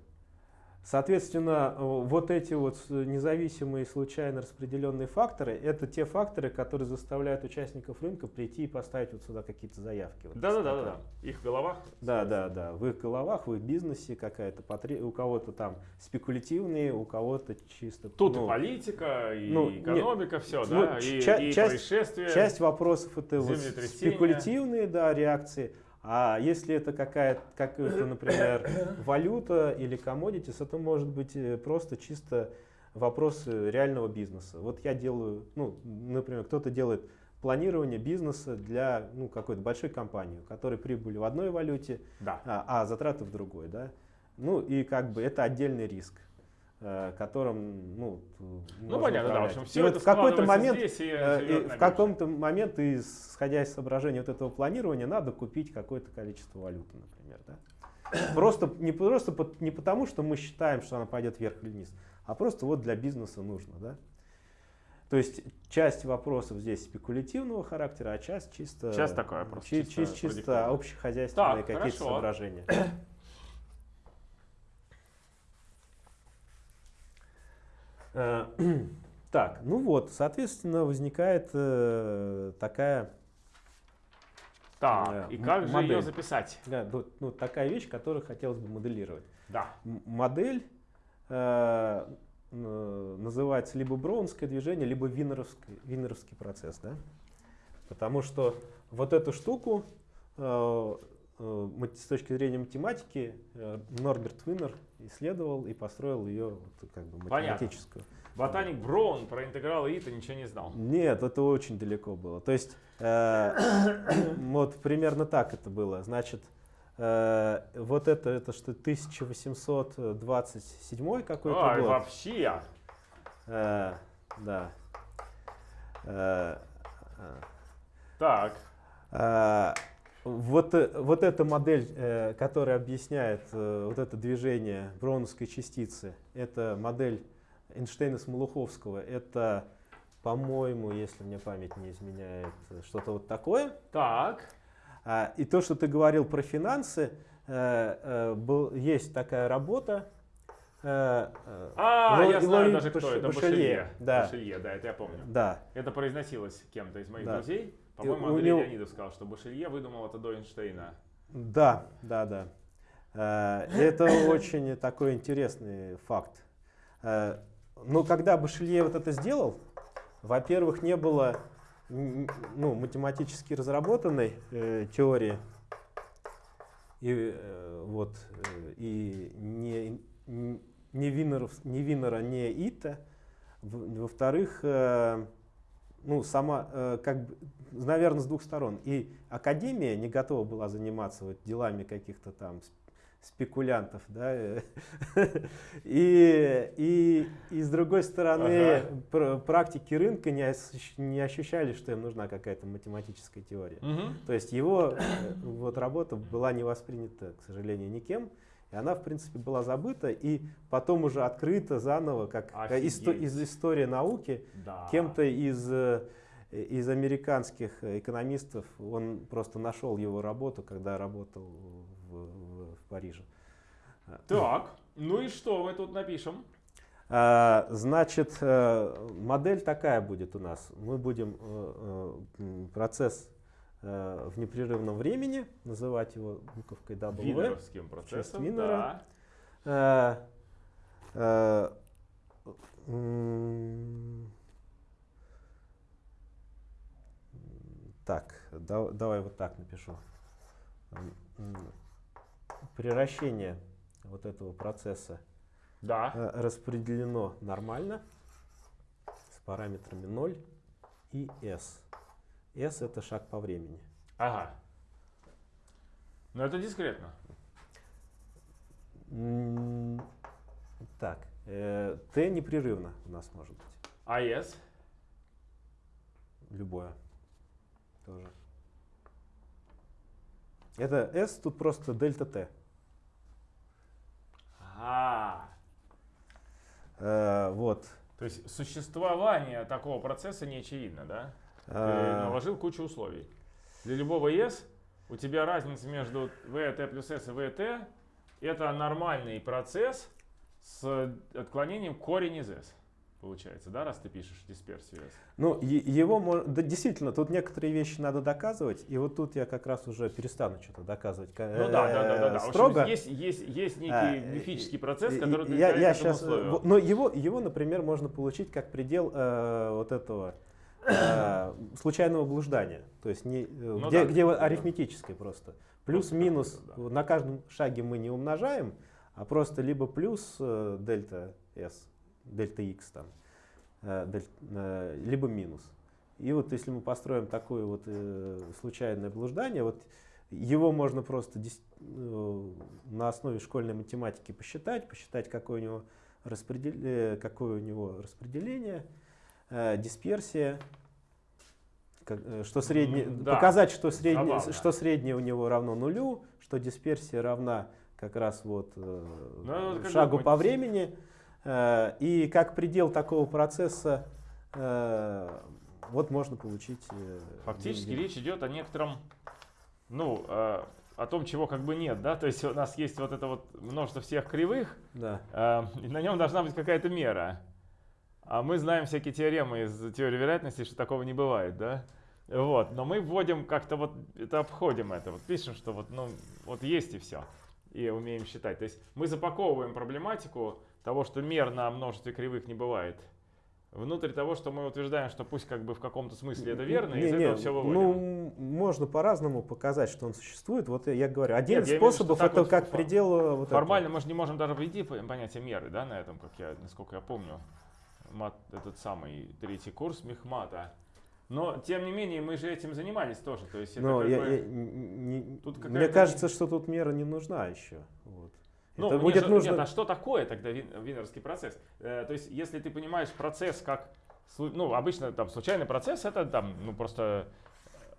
Соответственно, вот эти вот независимые случайно распределенные факторы, это те факторы, которые заставляют участников рынка прийти и поставить вот сюда какие-то заявки. Вот Да, да, да, да, да. Их в головах. Да, да, да. В их головах, в их бизнесе какая-то потре- у кого-то там спекулятивные, у кого-то чисто. Тут ну, и политика, и ну, нет. экономика, все, Ну, да, и, ча- и часть- происшествия. Часть вопросов это вот спекулятивные да, реакции. А если это какая-то, какая-то, например, валюта или commodities, это может быть э, просто чисто вопросы реального бизнеса. Вот я делаю, ну, например, кто-то делает планирование бизнеса для ну, какой-то большой компании, у которой прибыль в одной валюте, Да. а, а затраты в другой, да. Ну и как бы это отдельный риск, э, которым, ну, Ну понятно, да, в общем, И все вот это в какой-то момент здесь и Э, и в каком-то момент, исходя из соображения вот этого планирования, надо купить какое-то количество валюты, например. Да? Просто, не, просто не потому, что мы считаем, что она пойдет вверх или вниз, а просто вот для бизнеса нужно. Да? То есть часть вопросов здесь спекулятивного характера, а часть чисто, Часть такой вопрос, чи- чисто чис- чисто, общехозяйственные какие-то соображения. Так, ну вот, соответственно, возникает э, такая, Так, э, и как же ее модель. записать? да, ну, ну, такая вещь, которую хотелось бы моделировать. Да. М- Модель э, называется либо броунское движение, либо винеровский, винеровский процесс. Да? Потому что вот эту штуку э, э, с точки зрения математики э, Норберт Винер исследовал и построил ее вот, как бы Понятно. математическую. Ботаник Броун про интегралы Ита ничего не знал. Нет, это очень далеко было. То есть э, вот примерно так это было. Значит, э, вот это, это что 1827 какой-то Ай, год. вообще. Э, да. Э, э, Так. а, Вот, э, вот эта модель, э, которая объясняет э, вот это движение броуновской частицы, это модель Эйнштейна Смолуховского. Это, по-моему, если мне память не изменяет, что-то вот такое. Так. А, И то, что ты говорил про финансы, э, был, есть такая работа. А, Ло- я знаю Лои даже кто Баш- это. Башелье, Башелье. да. Башелье, да, это я помню. Да, Это произносилось кем-то из моих Да. друзей. По-моему, Андрей него- Леонидов сказал, что Башелье выдумал это до Эйнштейна. Да, да, да. Э, Это очень такой интересный факт. Э, Но когда Башелье вот это сделал, во-первых, не было ну, математически разработанной э, теории и, э, вот, и не, не, Винеров, не Винера, не Ита. Во-вторых, э, ну, сама, э, как бы, наверное, с двух сторон. И академия не готова была заниматься вот делами каких-то там сп- спекулянтов, да, э, и, и, и с другой стороны, Ага. пр- практики рынка не, не ощущали, что им нужна какая-то математическая теория. То есть его э, вот, работа была не воспринята, к сожалению, никем. И она, в принципе, была забыта и потом уже открыта заново, как исто- из истории науки, Да. кем-то из, э, из американских экономистов. Он просто нашел его работу, когда работал в, в- в Париже. Так, ну и что мы тут напишем? А, Значит, э, модель такая будет у нас. Мы будем э, процесс в непрерывном времени, называть его буковкой W. Винеровским процессом. Винера. Да. Э, э, Так, да- давай вот так напишу. Приращение вот этого процесса Да. э, распределено нормально с параметрами 0 и s. s это шаг по времени. Ага. Ну это дискретно. Так, э, t непрерывно у нас может быть. АЭС. Любое. Тоже. Это S тут просто дельта T. А, Э, вот. то есть существование такого процесса не очевидно, да? Ты Э, наложил кучу условий. Для любого ЕС у тебя разница между VT плюс S и VT это нормальный процесс с отклонением корень из S получается, да, раз ты пишешь дисперсию S? Ну, его да, действительно, тут некоторые вещи надо доказывать, и вот тут я как раз уже перестану что-то доказывать. Ну да, да, да, да, да. Строго. общем, есть, есть, есть некий а, мифический процесс, который я, я сейчас, условию. Но его, его, например, можно получить как предел э, вот этого э, случайного блуждания, то есть не, ну, где, да, где да. арифметическое просто. Плюс-минус, да. на каждом шаге мы не умножаем, а просто либо плюс э, дельта S, дельта x там, э, дель, э, либо минус. И вот если мы построим такое вот э, случайное блуждание, вот его можно просто э, на основе школьной математики посчитать, посчитать, какое у него, распредел... Э, какое у него распределение, э, дисперсия, как, э, что среднее, да. показать, что среднее, что среднее у него равно нулю, что дисперсия равна как раз вот э, ну, шагу по времени. Э, и как предел такого процесса вот можно получить... Фактически деньги. речь идет о некотором, ну, о том, чего как бы нет, да, то есть у нас есть вот это вот множество всех кривых, да. и на нем должна быть какая-то мера. А мы знаем всякие теоремы из теории вероятности, что такого не бывает, да? Вот, но мы вводим как-то вот, это обходим это, вот пишем, что вот, ну, вот есть и все, и умеем считать. То есть мы запаковываем проблематику того, что мер на множестве кривых не бывает, внутрь того, что мы утверждаем, что пусть как бы в каком-то смысле это верно, не, из не, этого все выводим. Ну, можно по-разному показать, что он существует. Вот я говорю, один Нет, из способов это вот как предел... Вот формально этого. мы же не можем даже ввести понятие меры, да, на этом, как я, насколько я помню, мат, этот самый третий курс Мехмата. Но, тем не менее, мы же этим занимались тоже. То есть Но я, бы, я, не, тут мне кажется, что тут мера не нужна еще. Вот. Ну, это будет же, нужно... Нет, а что такое тогда винерский процесс? Э, то есть, если ты понимаешь процесс как... Ну, обычно там случайный процесс, это там, ну, просто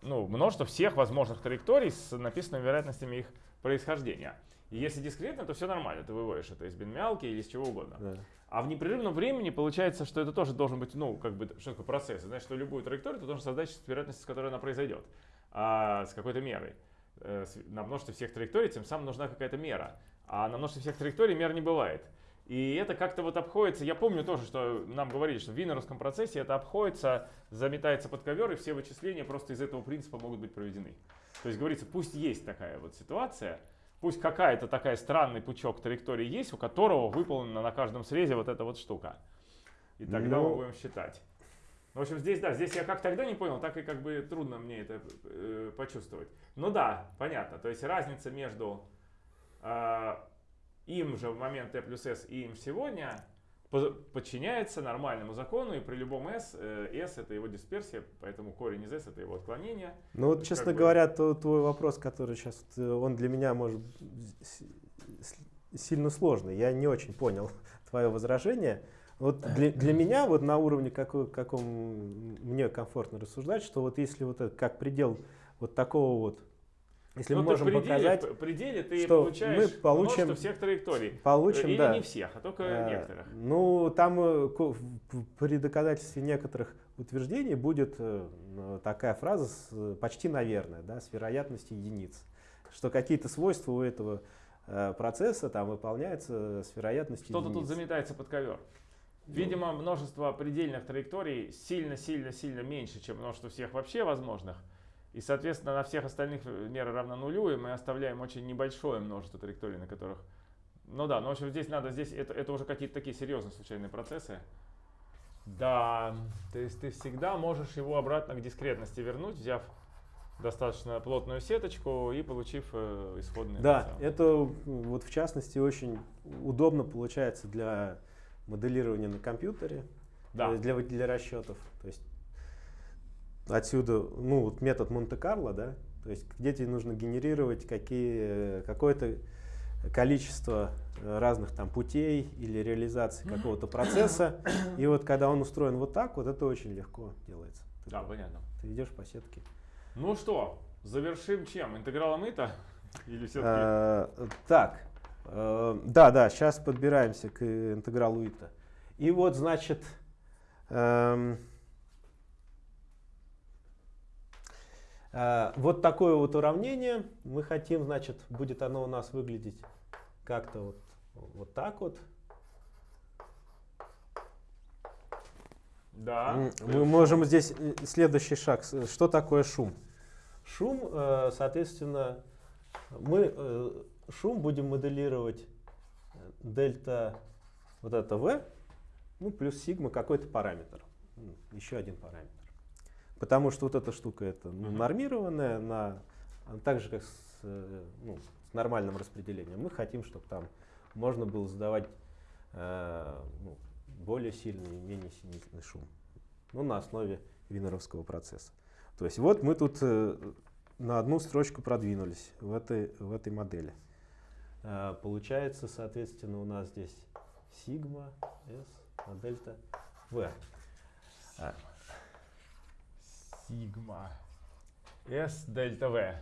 ну, множество всех возможных траекторий с написанными вероятностями их происхождения. И если дискретно, то все нормально, ты выводишь это из бинмялки или из чего угодно. Да. А в непрерывном времени получается, что это тоже должен быть, ну, как бы, что такое процесс. Значит, что любую траекторию ты должен создать с вероятностью, с которой она произойдет, а, с какой-то мерой. Э, на множестве всех траекторий тем самым нужна какая-то мера. А на множестве всех траекторий мер не бывает. И это как-то вот обходится, я помню тоже, что нам говорили, что в винеровском процессе это обходится, заметается под ковер, и все вычисления просто из этого принципа могут быть проведены. То есть говорится, пусть есть такая вот ситуация, Пусть какая-то такая странный пучок траектории есть, у которого выполнена на каждом срезе вот эта вот штука. И тогда ну, мы будем считать. В общем, здесь, да, здесь я как тогда не понял, так и как бы трудно мне это э, почувствовать. Ну да, понятно. То есть разница между э, им же в момент t плюс s и им сегодня подчиняется нормальному закону, и при любом s, э, s это его дисперсия, поэтому корень из s это его отклонение. Ну вот, честно говоря, бы... то, твой вопрос, который сейчас, э, он для меня может сильно сложный. Я не очень понял твое возражение. Вот для, для меня, вот на уровне, какой, каком мне комфортно рассуждать, что вот если вот это как предел вот такого вот если Но мы можем пределе, показать, пределе ты что получаешь мы получим всех траекторий. Получим, Или да. не всех, а только а, некоторых. Ну, там э, при доказательстве некоторых утверждений будет э, такая фраза почти наверное, да, с вероятностью единиц. Что какие-то свойства у этого процесса там выполняются с вероятностью Что-то тут заметается под ковер. Ну. Видимо, множество предельных траекторий сильно-сильно-сильно меньше, чем множество всех вообще возможных. И, соответственно, на всех остальных э, мера равна нулю, и мы оставляем очень небольшое множество траекторий, на которых... Ну да, но в общем здесь надо, здесь это, это уже какие-то такие серьезные случайные процессы. Да, то есть ты всегда можешь его обратно к дискретности вернуть, взяв достаточно плотную сеточку и получив э, исходные. Да, это вот в частности очень удобно получается для моделирования на компьютере, да. для, для расчетов. То есть отсюда, ну, вот метод Монте-Карло, да, то есть где тебе нужно генерировать какие, какое-то количество разных там путей или реализации какого-то процесса. И вот когда он устроен вот так, вот это очень легко делается. Ты, да, понятно. Ты идешь по сетке. Ну что, завершим чем? Интегралом ИТа? Или все-таки? А, так, а, да, да, сейчас подбираемся к интегралу ИТа. И вот, значит, эм, вот такое вот уравнение мы хотим, значит, будет оно у нас выглядеть как-то вот, вот так вот. Да. Мы можем здесь э, следующий шаг. Что такое шум? Шум, э, соответственно, мы э, шум будем моделировать дельта вот это v, ну плюс сигма какой-то параметр, еще один параметр. Потому что вот эта штука это ну, нормированная, на, а так же как с, э, ну, с нормальным распределением. Мы хотим, чтобы там можно было задавать э, ну, более сильный и менее сильный шум. Ну, на основе винеровского процесса. То есть вот мы тут э, на одну строчку продвинулись в этой, в этой модели. Э, получается, соответственно, у нас здесь сигма s на дельта v. А, Сигма. S дельта V.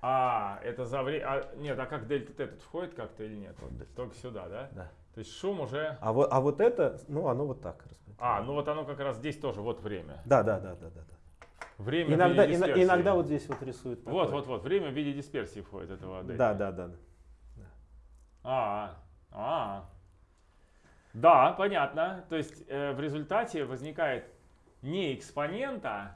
А, это за время... нет, а как дельта Т тут входит как-то или нет? Вот, да. Только сюда, да? да. То есть шум уже... А, вот, а вот это, ну, оно вот так. А, ну вот оно как раз здесь тоже, вот время. Да, да, да, да, да. да. Время в Иногда, виде ина- дисперсии. иногда вот здесь вот рисуют. Вот, такое. вот, вот, время в виде дисперсии входит этого дельта. Да, да, да. А, а. Да, понятно. То есть э, в результате возникает не экспонента,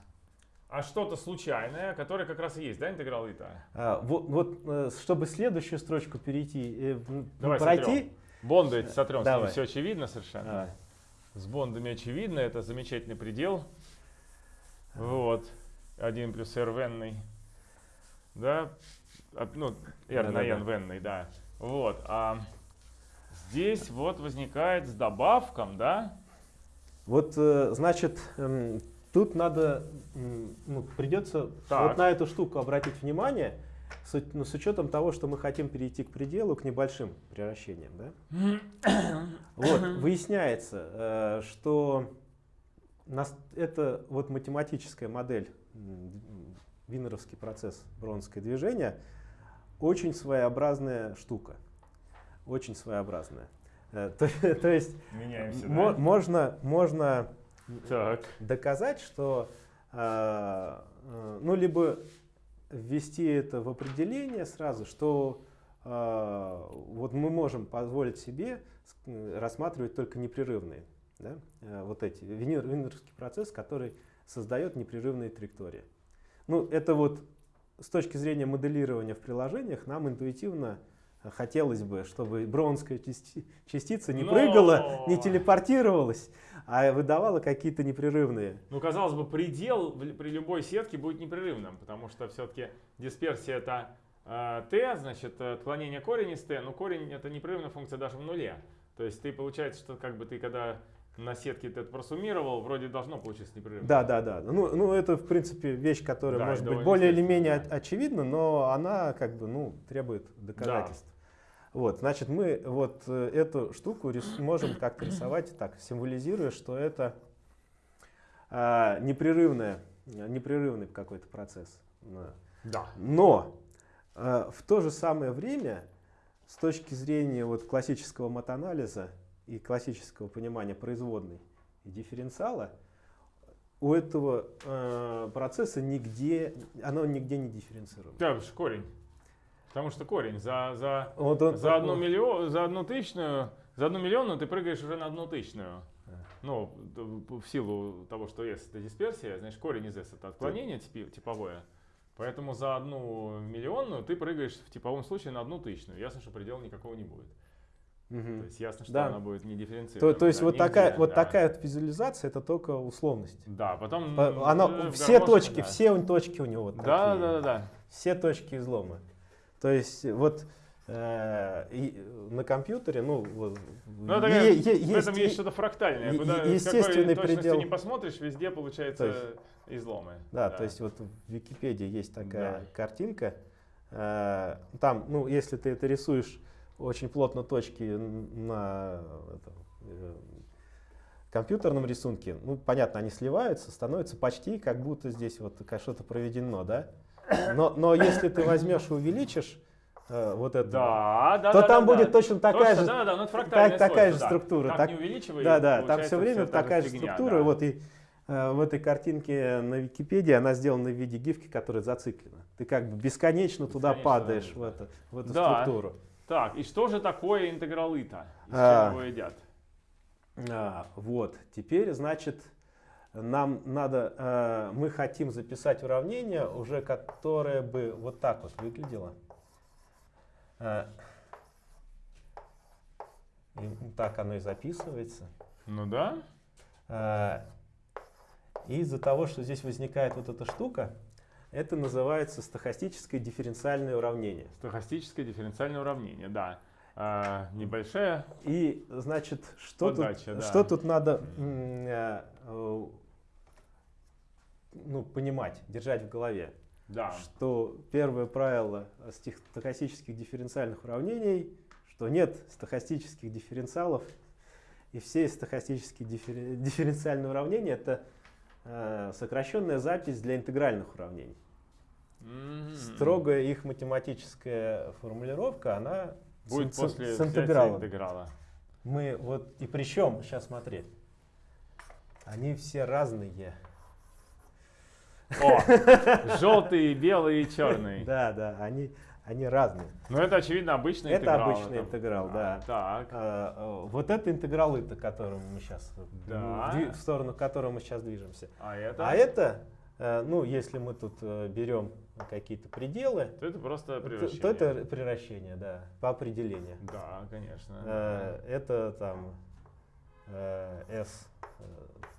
а что-то случайное, которое как раз и есть, да, интеграл ита? А, вот, вот, э, чтобы следующую строчку перейти, э, Давай пройти. сотрем. Бонды эти сотрем, с ними Давай. все очевидно совершенно. Давай. С бондами очевидно, это замечательный предел. Вот. 1 плюс r венный. Да? А, Ну, r на Да-да-да. n венный, да. Вот. А здесь вот возникает с добавком, да? Вот, э, значит, эм, тут надо, ну, придется Так. вот на эту штуку обратить внимание, с, ну, с учетом того, что мы хотим перейти к пределу, к небольшим превращениям. Да? Вот, выясняется, э, что нас, это вот математическая модель, винеровский процесс бронское движение, очень своеобразная штука. Очень своеобразная. Э, То, то есть мо- да? можно, можно Так. доказать, что э, э, ну либо ввести это в определение сразу, что вот мы можем позволить себе рассматривать только непрерывные, да, вот эти винер- винеровский процесс, который создает непрерывные траектории. Ну это вот с точки зрения моделирования в приложениях нам интуитивно хотелось бы, чтобы бронская части- частица не Но- прыгала, не телепортировалась, а выдавала какие-то непрерывные. Ну, казалось бы, предел при любой сетке будет непрерывным, потому что все-таки дисперсия это э, t, значит, э, отклонение корень из t, но корень это непрерывная функция даже в нуле. То есть ты получается, что как бы ты когда на сетке ты это просуммировал, вроде должно получиться непрерывно. Да, да, да. Ну, ну это, в принципе, вещь, которая Да, может быть более или менее да. очевидна, но она как бы, ну, требует доказательств. Вот, значит, мы вот э, эту штуку рис- можем как-то рисовать так, символизируя, что это а, непрерывная, непрерывный какой-то процесс. Да. Но э, в то же самое время, с точки зрения вот классического матанализа и классического понимания производной и дифференциала, у этого э, процесса нигде, оно нигде не дифференцируемо. Да, корень. Потому что корень за, за, Вот он- за, одну он- миллион, за одну тысячную, за одну миллионную ты прыгаешь уже на одну тысячную. Да. Ну, в силу того, что S это дисперсия, значит корень из S это отклонение типовое. Поэтому за одну миллионную ты прыгаешь в типовом случае на одну тысячную. Ясно, что предела никакого не будет. Мгм. То есть ясно, что Да. она будет не То, дифференцирована. то есть да, вот, такая, вот да. такая вот визуализация это только условность. Да, потом... Она, все точки, да. все точки у него Да, такие. да, да, да. все точки излома. То есть вот э, и на компьютере, ну, вот, Ну, это е- е- в этом есть что-то фрактальное. е- Куда, какой естественный точностью предел. не посмотришь, везде получается То изломы. Да, то есть вот в Википедии есть такая Да. картинка. Э, Там, ну, если ты это рисуешь очень плотно точки на этом, э, компьютерном рисунке, ну, понятно, они сливаются, становится почти как будто здесь вот что-то проведено, да? Но, но если ты возьмешь и увеличишь э, вот это, Да, да, то да, там да, будет да. точно такая Точно, же, Да, да, ну это фрактальное такая же да. структура. Так, Так- не увеличивай, Да, да, там все время та такая же фигня, структура. да. Вот и э, в этой картинке на Википедии, она сделана в виде гифки, которая зациклена. Ты как бы бесконечно, туда Бесконечно, падаешь да. в, это, в эту Да. структуру. Так, и что же такое интегралы-то? И с А. чем его едят? А, вот, теперь, значит, нам надо, э, мы хотим записать уравнение, уже которое бы вот так вот выглядело. Э, и так оно и записывается. Ну да. И из-за того, что здесь возникает вот эта штука, это называется стохастическое дифференциальное уравнение. Стохастическое дифференциальное уравнение, да. А, небольшая. И, значит, что, Подача, тут, да. что тут надо э, э, ну, понимать, держать в голове? Да. Что первое правило стохастических дифференциальных уравнений, что нет стохастических дифференциалов, и все стохастические диффер- дифференциальные уравнения это э, сокращенная запись для интегральных уравнений. Мгм. Строгая их математическая формулировка, она Будет с, после с взятия интегралом. интеграла. Мы вот и причем, сейчас смотри, они все разные. О, желтый, белый и черный. Да, да, они, они разные. Ну это очевидно обычный Это интеграл. обычный интеграл, да. Так. А, а, вот это интегралы, к которому мы сейчас, Да. в сторону которого мы сейчас движемся. А это? А это, э, ну, если мы тут э, берем какие-то пределы, То это просто то, превращение. то это приращение, да, по определению. Да, конечно. Э, Это там э, S э,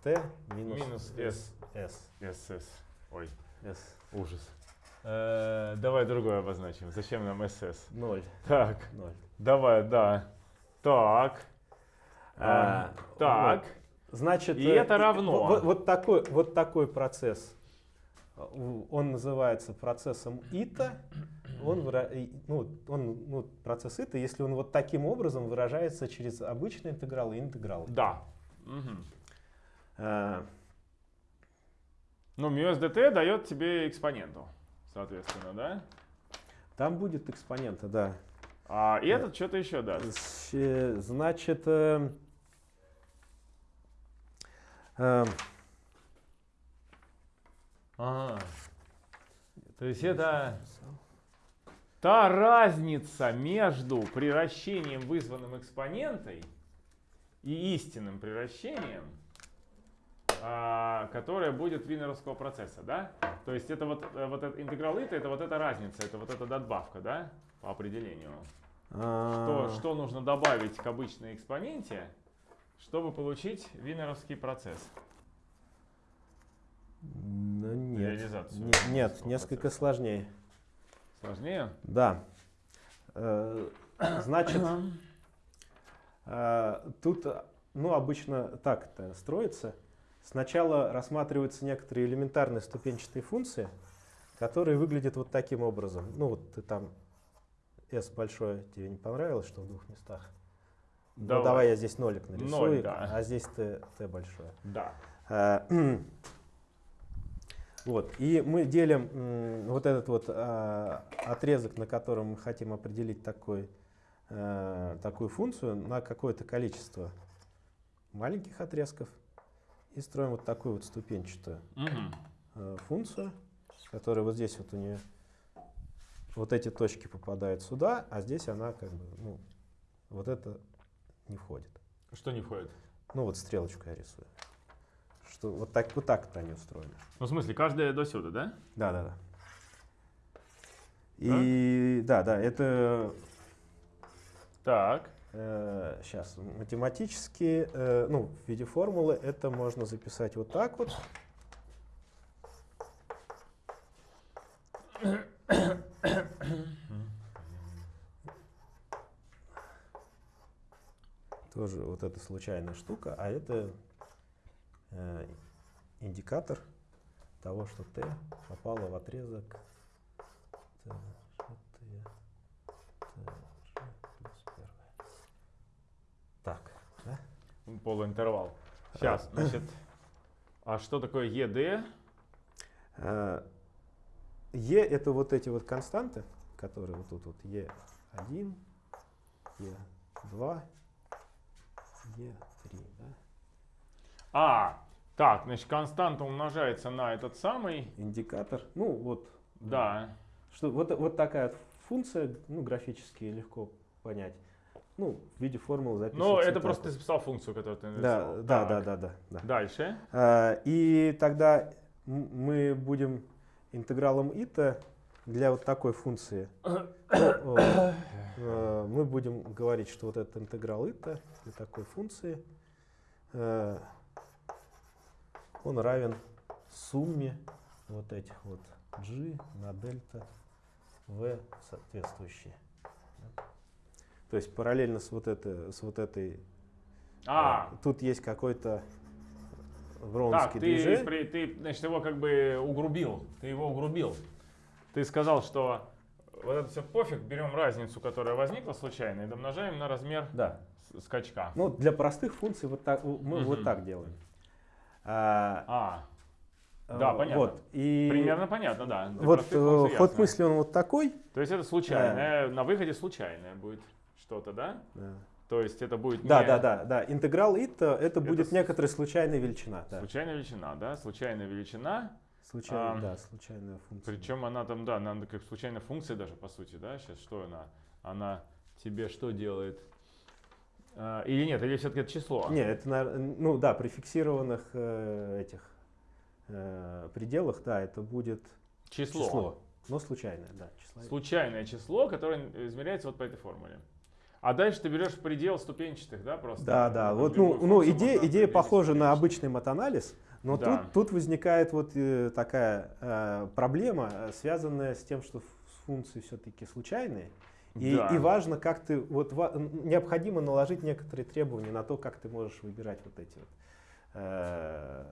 T минус, Минус S. S. СС. Ой, S ужас. Э, давай другое обозначим. Зачем нам СС? 0. Так, 0. давай, да. Так. А, так. Значит, И э, это равно. Вот, вот такой, вот такой процесс, он называется процессом ИТА. Он, ну, он, ну, процесс ИТА, если он вот таким образом выражается через обычный интеграл и интеграл. Да. Мгм. Э, Ну, μSdt дает тебе экспоненту, соответственно, да? Там будет экспонента, да. А и этот что-то еще даст. Э, Значит, э, э, То есть это та разница между приращением, вызванным экспонентой, и истинным приращением, а, которая будет винеровского процесса, да? То есть это вот, э, вот этот интеграл ИТа, это вот эта разница, это вот эта надбавка, да? По определению. Что, а, что нужно добавить к обычной экспоненте, чтобы получить винеровский процесс? Ну, нет, Реализацию Не- нет, винеровского несколько сложнее. Сложнее? Да. Э, Значит, э, тут, э, ну, обычно так это строится. Сначала рассматриваются некоторые элементарные ступенчатые функции, которые выглядят вот таким образом. Ну, вот ты там S большое тебе не понравилось, что в двух местах? Ну, Давай. давай я здесь нолик нарисую, Ноль, да. а здесь T, T большое. Да. Вот, и мы делим вот этот вот а, отрезок, на котором мы хотим определить такой, э, такую функцию, на какое-то количество маленьких отрезков и строим вот такую вот ступенчатую э, функцию, которая вот здесь вот у нее, вот эти точки попадают сюда, а здесь она как бы, ну, вот это не входит. Что не входит? Ну вот стрелочку я рисую. Что вот так вот так они устроены. Ну, в смысле, каждая до сюда, да? Да, да, да. И да, да, это Так. сейчас математически, э, ну, в виде формулы это можно записать вот так вот. Тоже вот эта случайная штука, а это э, индикатор того, что t попало в отрезок t, t, t плюс первое. Так, да? Полуинтервал. Сейчас, значит, а что такое ЕД? Э, e это вот эти вот константы, которые вот тут вот e1, e2, e3, да? А, Так, значит, константа умножается на этот самый. Индикатор. Ну вот. Да. Что, вот, вот такая функция, ну, графически легко понять. Ну, в виде формулы записывается. Ну, это так просто ты записал функцию, которую ты Да, нарисовал. да, Так. да, да, да, да. Дальше. А, И тогда мы будем интегралом ита для вот такой функции. э, Мы будем говорить, что вот этот интеграл ита для такой функции, э, он равен сумме вот этих вот g на дельта v соответствующие. То есть параллельно с вот, это, с вот этой А, Э, Тут есть какой-то так, вронский ты, движение. при- ты, значит, его как бы угрубил. Ты его угрубил. Ты сказал, что вот это все пофиг, берем разницу, которая возникла случайно, и домножаем на размер Да. скачка. Ну, для простых функций вот так, мы вот Мгм. так делаем. А, А, э, да, понятно. Вот, и примерно понятно, да. Для вот э, ход ясно. мысли он вот такой. То есть это случайное, на выходе случайное будет что-то, да? Да, То есть это будет да, не да, да, да. Интеграл это, это будет с- некоторая случайная величина. Да. случайная величина, да? Случайная величина, Случайная, Ам, да, случайная функция. причем она там, да, она как случайная функция даже, по сути, да? Сейчас что она? Она тебе что делает? А, или нет, или все-таки это число? Не, это, ну да, при фиксированных э, этих э, пределах, да, это будет Число. число. но случайное, да. Число. Случайное число, которое измеряется вот по этой формуле. А дальше ты берешь предел ступенчатых, да, просто? Да, да. Вот, ну, ну идея, идея похожа на обычный матанализ, но Да. тут, тут возникает вот э, такая э, проблема, э, связанная с тем, что функции все-таки случайные. И, Да. и важно, как ты, вот необходимо наложить некоторые требования на то, как ты можешь выбирать вот эти вот э,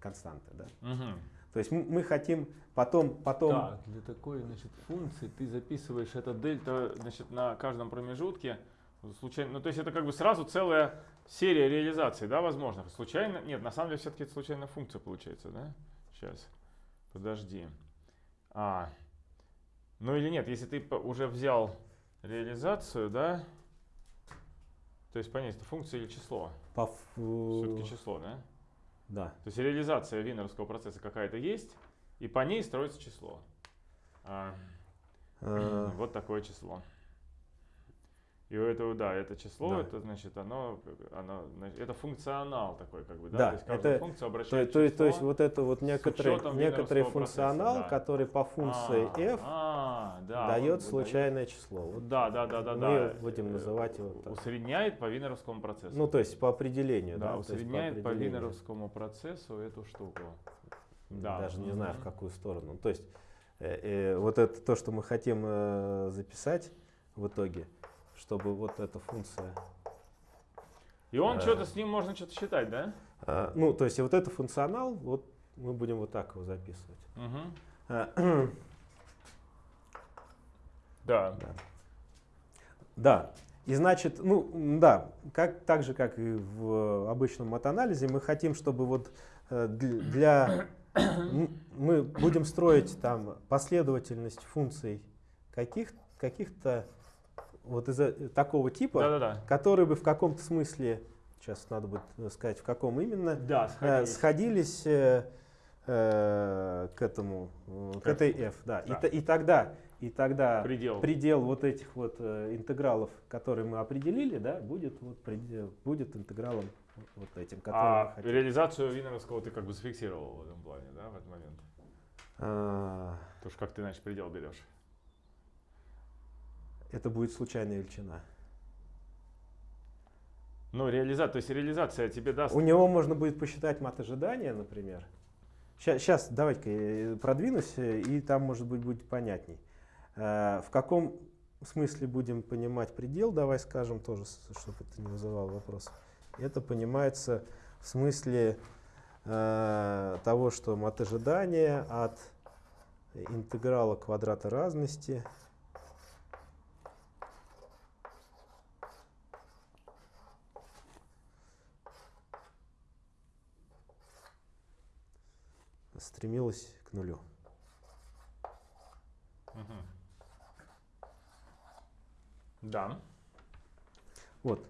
константы. Да? Мгм. То есть м- мы хотим потом, потом Так, для такой значит, функции ты записываешь это дельта значит, на каждом промежутке. Случайно, ну, то есть это как бы сразу целая серия реализаций, да, возможных. Случайно, нет, на самом деле все-таки это случайная функция получается, да? Сейчас, подожди. А, ну или нет, если ты уже взял реализацию, да, то есть понять, это функция или число? по ф- Все-таки число, да? да. То есть реализация винеровского процесса какая-то есть, и по ней строится число. А, Э, вот такое число. И у этого, да, это число, Да. это значит, оно, оно, это функционал такой, как бы, да, Да, то есть каждая это- функция То, обращает то есть, то есть число. вот это вот некоторый, некоторый процесса, функционал, да. который по функции А, f а, да, дает вот случайное число. Вот Да, да, да, да, мы да. будем Э, называть его так. Усредняет по винеровскому процессу. Ну, то есть по определению, да, да. то есть по усредняет по, определению. винеровскому процессу эту штуку. Да. Даже не знаю, в какую сторону. То есть э, э, вот это то, что мы хотим э, записать в итоге, чтобы вот эта функция... И он Э. что-то с ним можно что-то считать, да? э, ну, то есть вот это функционал, вот мы будем вот так его записывать. Мгм. Э, Да. Да. И значит, ну да, как, так же, как и в обычном матанализе, мы хотим, чтобы вот э, дл- для... Мы будем строить там последовательность функций каких, каких-то вот из такого типа, Да-да-да. которые бы в каком-то смысле, сейчас надо будет сказать, в каком именно, Да, э, сходились. сходились э, э, к этому, э, к К этой f. Да. Да. И, и тогда, и тогда Предел. предел вот этих вот э, интегралов, которые мы определили, да, будет, вот предел, будет интегралом вот этим, который А реализацию Винеровского ты как бы зафиксировал в этом плане, да, в этот момент? А, Потому что как ты, значит, предел берешь? Это будет случайная величина. Ну, реализация, то есть реализация тебе даст... У него можно будет посчитать мат ожидания, например. Сейчас, давайте-ка продвинусь, и там, может быть, будет понятней. Э, В каком смысле будем понимать предел, давай скажем тоже, чтобы это не вызывало вопросов. Это понимается в смысле э, того, что мат ожидания от интеграла квадрата разности стремилась к нулю. Мгм. Да. Вот.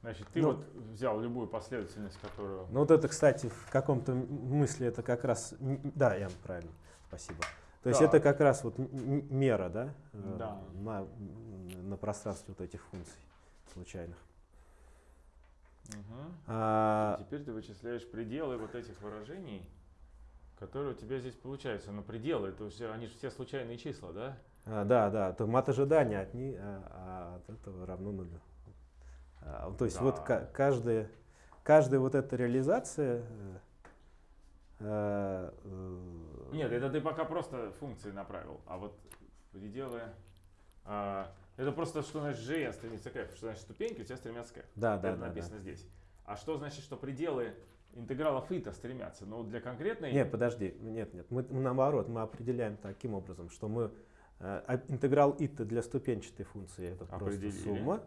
Значит, ты Ну, вот взял любую последовательность, которую... Ну вот это, кстати, в каком-то мысли это как раз, да, Ян, правильно, спасибо. То есть Да. это как раз вот мера, да, э, Да. на, на пространстве вот этих функций случайных. Мгм. А, Теперь ты вычисляешь пределы вот этих выражений, которые у тебя здесь получаются. Но пределы, это все, они же все случайные числа, да? а, да, да, то мат ожидания от, ни- а, а от этого равно нулю. А, то есть вот Да. ка- каждая, каждая вот эта реализация э, Нет, это ты пока просто функции направил, а вот пределы... а, это просто, что значит GN стремится к F, что значит ступеньки у тебя стремятся к F. да, да, это да, да. написано здесь. А что значит, что пределы интегралов и-то стремятся? Ну, для конкретной... Нет, подожди, нет, нет, мы, наоборот, мы определяем таким образом, что мы э, а- интеграл и-то для ступенчатой функции это просто Определили. сумма.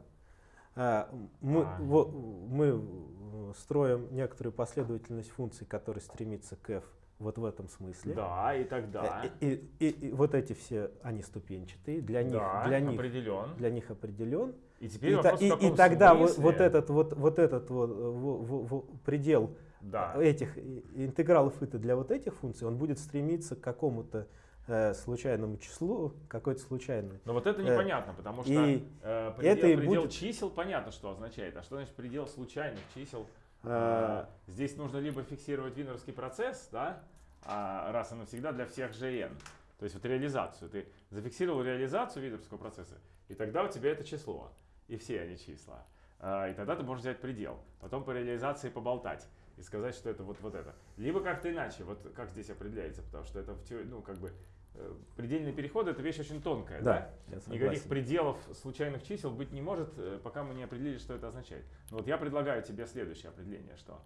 А, мы, А. во- мы э, строим некоторую последовательность функций, которые стремится к f вот в этом смысле. Да, и тогда... Э, И, и- и- и вот эти все, они ступенчатые, для них, да, для них, определен. для них определен. И теперь И, вопрос, и- и тогда вот, смысле- вот этот вот, вот этот вот, э, во- во- во- предел Да. этих интегралов и для вот этих функций, он будет стремиться к какому-то э, случайному числу, какой-то случайной. Но вот это Э, непонятно, потому что и э, предел, это и предел будет- чисел понятно, что означает. А что значит предел случайных чисел? Э, А, Здесь нужно либо фиксировать винеровский процесс, да, а, раз и навсегда для всех GN. То есть вот реализацию. Ты зафиксировал реализацию винеровского процесса, и тогда у тебя это число. И все они числа. А, И тогда ты можешь взять предел. Потом по реализации поболтать и сказать, что это вот, вот это. Либо как-то иначе, вот как здесь определяется, потому что это в теории, ну, как бы, э, предельный переход это вещь очень тонкая, да? да, Никаких пределов случайных чисел быть не может, э, пока мы не определили, что это означает. Но вот я предлагаю тебе следующее определение, что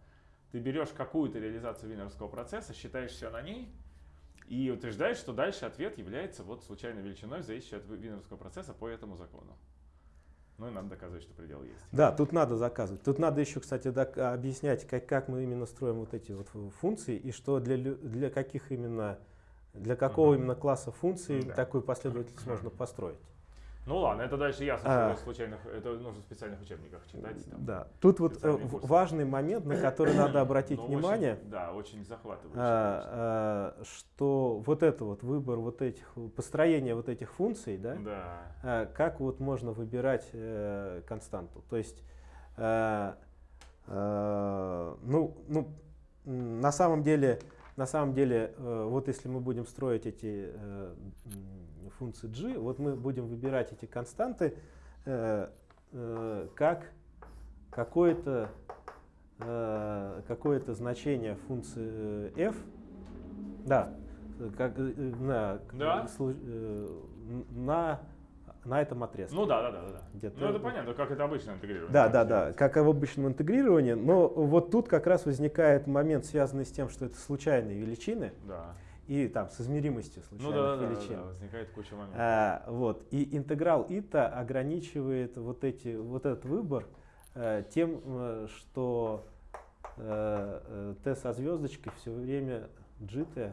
ты берешь какую-то реализацию винеровского процесса, считаешь все на ней и утверждаешь, что дальше ответ является вот случайной величиной, зависящей от винеровского процесса по этому закону. Ну и надо доказывать, что предел есть. Да, тут надо заказывать. Тут надо еще, кстати, док- объяснять, как, как мы именно строим вот эти вот фу- функции и что для, для каких именно, для какого Мгм. именно класса функций Да. такую последовательность можно построить. Ну ладно, это дальше ясно, А. что случайных, это нужно в специальных учебниках читать. там. Да. Тут вот э, курсы. важный момент, на который надо обратить Но очень- внимание. да, очень захватывающе. конечно. а, а, что вот это вот выбор вот этих, построение вот этих функций, да, Да. а, как вот можно выбирать э, константу. То есть, э, э, ну, ну, на самом деле, на самом деле, э, вот если мы будем строить эти э, функции g, вот мы будем выбирать эти константы э, э, как какое-то э, какое-то значение функции э, f, да, как, э, на, Да. э, на, на этом отрезке. Ну да, да, да, да, Ну это понятно, как это обычно интегрировано. Да, да, да, как в обычном интегрировании, но вот тут как раз возникает момент, связанный с тем, что это случайные величины Да. И там с измеримостью Ну случайных да, да, да, величин. да, возникает куча моментов. А, вот. И интеграл ита ограничивает вот, эти, вот этот выбор э, тем, э, что э, э, t со звездочкой все время gt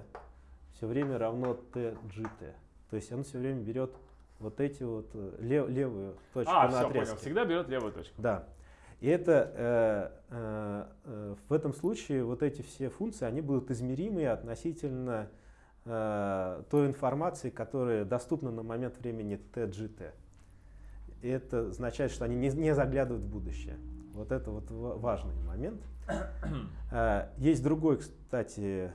все время равно t gt. То есть он все время берет вот эти вот э, лев- левую точку а, на все, отрезке. понял. Всегда берет левую точку. Да. И это э, э, э, в этом случае вот эти все функции, они будут измеримы относительно э, той информации, которая доступна на момент времени tgt. И это означает, что они не, не заглядывают в будущее. Вот это вот ва- важный момент. Э, Есть другой, кстати,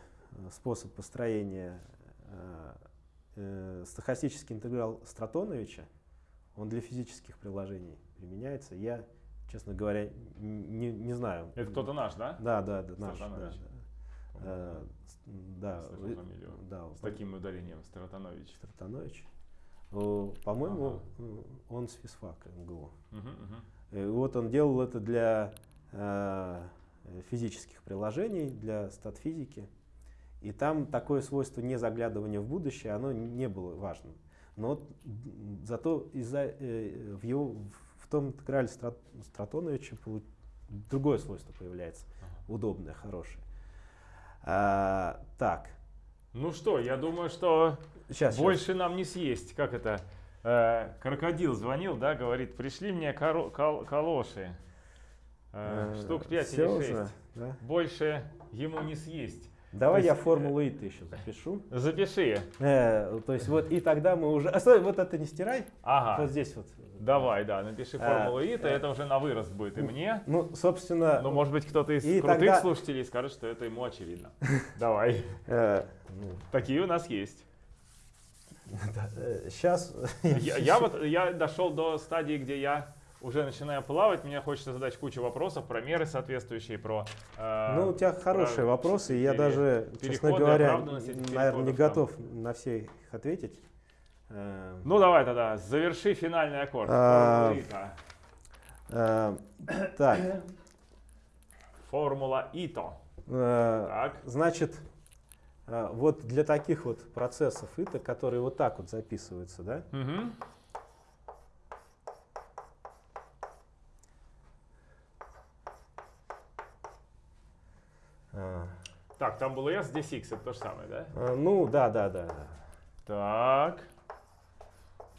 способ построения э, э, стохастический интеграл Стратоновича. Он для физических приложений применяется. Я, честно говоря, не, не знаю. Это кто-то наш, да? Да, да, да, наш. Да, Стратонович. Э, да, Слышал вы- да, С таким ударением, Стратанович. Стратонович. Э, По-моему, Ага. э, он с физфака МГУ. Мгм, мгм. И вот он делал это для э, физических приложений, для статфизики. И там такое свойство не заглядывания в будущее, оно не было важным. Но вот, зато из-за, э, в, его, в том интеграле Стра- Стратоновича другое свойство появляется, Ага. удобное, хорошее. А, так, Ну что, я думаю, что сейчас, больше нам не съесть. Как это? Э, крокодил звонил, да, говорит, пришли мне коро- кал- калоши. Э, Э, Штук 5 всё или уже, 6. да? Больше ему не съесть. Давай То я есть, формулу ИТ еще запишу. Запиши. Э, то есть вот и тогда мы уже... А, стой, вот это не стирай. Ага. Вот здесь вот. Давай, да, напиши А, формулу ИТа, э, это уже на вырост будет и мне. Ну, собственно... Но может быть кто-то из крутых тогда- слушателей скажет, что это ему очевидно. Давай. э, ну, Такие у нас есть. Сейчас... Я, я вот я дошел до стадии, где я уже начинаю плавать, мне хочется задать кучу вопросов про меры соответствующие, про... э, Ну, у тебя хорошие про вопросы, и я даже, честно говоря, наверное, не переходов там. готов на все их ответить. Э, Ну давай тогда, заверши финальный аккорд. А, Формула э, Так. Формула ИТО. э, Так. значит, э, вот для таких вот процессов ИТа, которые вот так вот записываются, да, Мгм. Так, там было S, здесь X, это то же самое, да? э, ну, да, да, да. Так.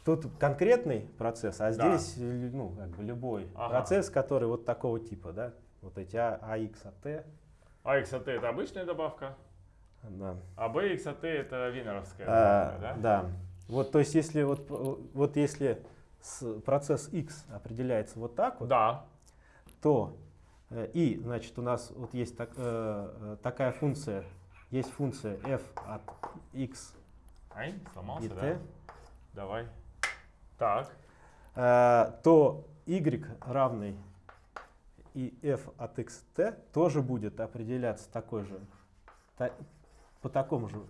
Тут конкретный процесс, а Да. здесь, ну, как бы любой Ага. процесс, который вот такого типа, да, вот эти А, AX, AT, А X от T это обычная добавка, да. а B X от T это винеровская А, добавка, да? да. Вот, то есть, если вот, вот если процесс x определяется вот так вот, Да. то и, значит, у нас вот есть так- э, э, такая функция, есть функция f от x Ай, сломался, и да? t, Давай. Так. э, то y равный и f от x t тоже будет определяться такой же, та- по такому же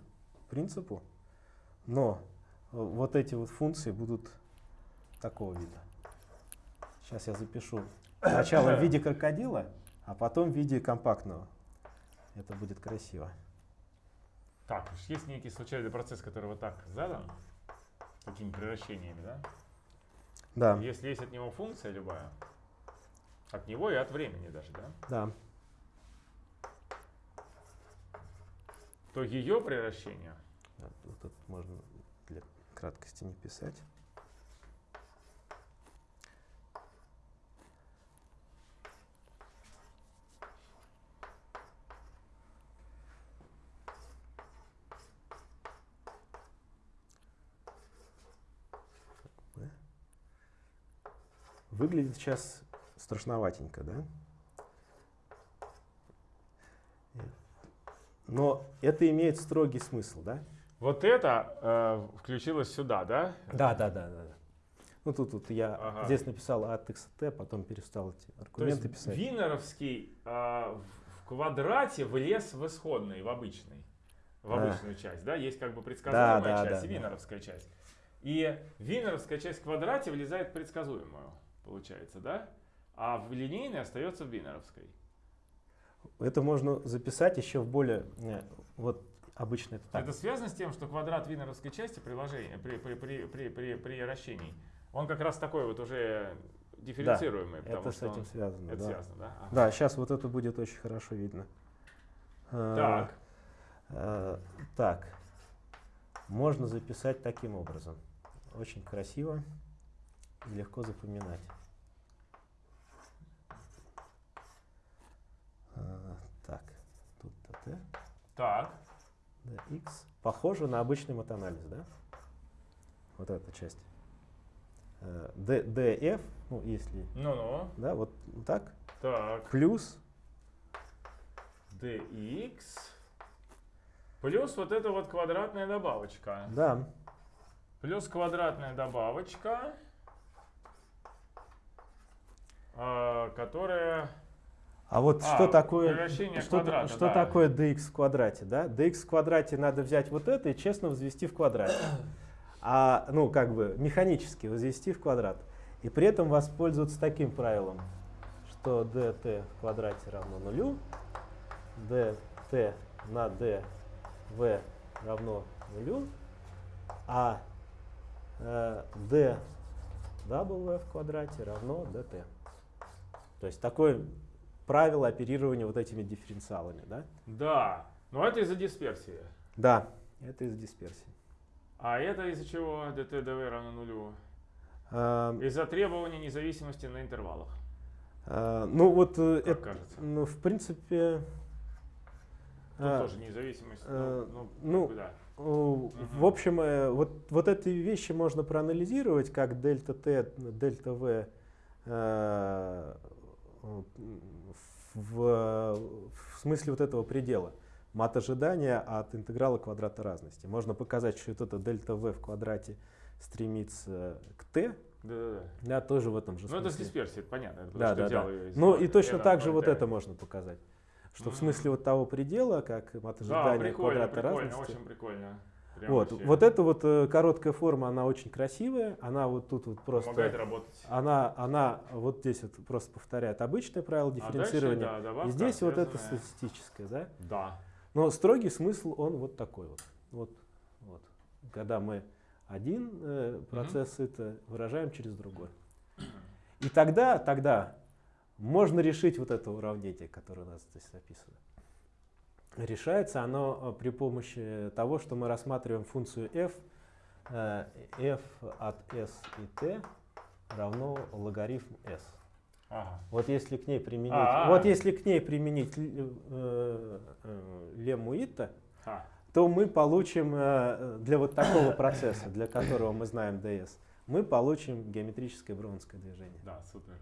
принципу, но э, вот эти вот функции будут такого вида. Сейчас я запишу сначала в виде крокодила, а потом в виде компактного. Это будет красиво. Так, есть некий случайный процесс, который вот так задан, такими превращениями, да? Да, Если есть от него функция любая, от него и от времени даже, да? да. То ее превращение Вот вот тут можно для краткости не писать. Да. Выглядит сейчас страшноватенько, да? Но это имеет строгий смысл, да? Вот это э, включилось сюда, да? Да, да, да, да. да. Ну тут, тут я Ага. здесь написал от XT, потом перестал эти То есть аргументы писать. Винеровский э, в- квадрате влез в исходный, в обычный, в А. обычную часть, да? Есть как бы предсказуемая Да, да, часть да, и да. винеровская часть. И винеровская часть в квадрате влезает в предсказуемую, получается, да? А в линейной остается в винеровской. Это можно записать еще в более... э, Вот обычно это так. Это связано с тем, что квадрат винеровской части приложения, при, при, при, при, при, при вращении, он как раз такой вот уже дифференцируемый, потому это с этим он- связано. это да. связано, да? Ага. Да, сейчас вот это будет очень хорошо видно. Э, Так, э, так, можно записать таким образом. Очень красиво легко запоминать. Э, Так, тут т, так, dx. Похоже на обычный матанализ, да? Вот эта часть. Э, D, df, ну если, ну-ну, да, вот так, так. плюс, dx плюс вот эта вот квадратная добавочка. да, Плюс квадратная добавочка, а, которая... А вот А, что такое, что, квадрата, что да. такое dx в квадрате, да? dx в квадрате надо взять вот это и честно возвести в квадрат. А, ну, как бы механически возвести в квадрат. И при этом воспользоваться таким правилом, что dt в квадрате равно нулю, dt на dv равно нулю, а э, d w в квадрате равно dt. То есть такое правило оперирования вот этими дифференциалами, да? Да, но это из-за дисперсии. Да, это из дисперсии. А это из-за чего dt dv равно нулю? Эм, Из-за требования независимости на интервалах. А, ну вот, э, Как это, кажется. ну, в принципе, Тут а, тоже независимость. э, ну, ну, бы да. в общем, вот, вот эти вещи можно проанализировать, как дельта Т, дельта В в, в смысле вот этого предела. Мат ожидания от интеграла квадрата разности. Можно показать, что вот это дельта В в квадрате стремится к Т, Да-да-да. да, тоже в этом же Ну, это с смысле. дисперсией, это понятно. это Да, да, да. из Ну и точно так же от вот T. это можно показать. Что в Мгм. смысле вот того предела, как мат Да, ожидания прикольно, квадрата прикольно, разности. очень прикольно. Прям Вот, вообще вот эта вот э, короткая форма, она очень красивая, она вот тут вот Помогает просто, работать. она, она вот здесь вот просто повторяет обычное правило А дальше, дифференцирования. да, добавка, и здесь вот это статистическое, да? Да. Но строгий смысл он вот такой вот. Вот, вот. Когда мы один э, процесс это выражаем через другой. И тогда, тогда можно решить вот это уравнение, которое у нас здесь написано. Решается оно э, при помощи того, что мы рассматриваем функцию f, э, f от s и t равно логарифм s. Ага. Вот если к ней применить, А-а. вот если к ней применить э, э, лемму Итта, Ха. то мы получим э, для вот такого процесса, для которого мы знаем ds, мы получим геометрическое броунское движение. Да, супер.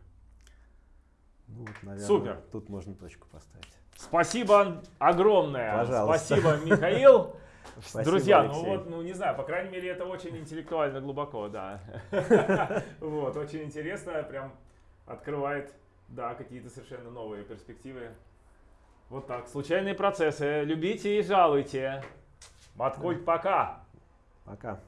Ну, вот, наверное, Супер. Тут можно точку поставить. Спасибо огромное. Пожалуйста. Спасибо, Михаил. Спасибо, Друзья, ну Алексей. вот, ну не знаю, по крайней мере, это очень интеллектуально глубоко, да. Вот, очень интересно, прям открывает, да, какие-то совершенно новые перспективы. Вот так, случайные процессы. Любите и жалуйте. Маткульт, пока. Пока.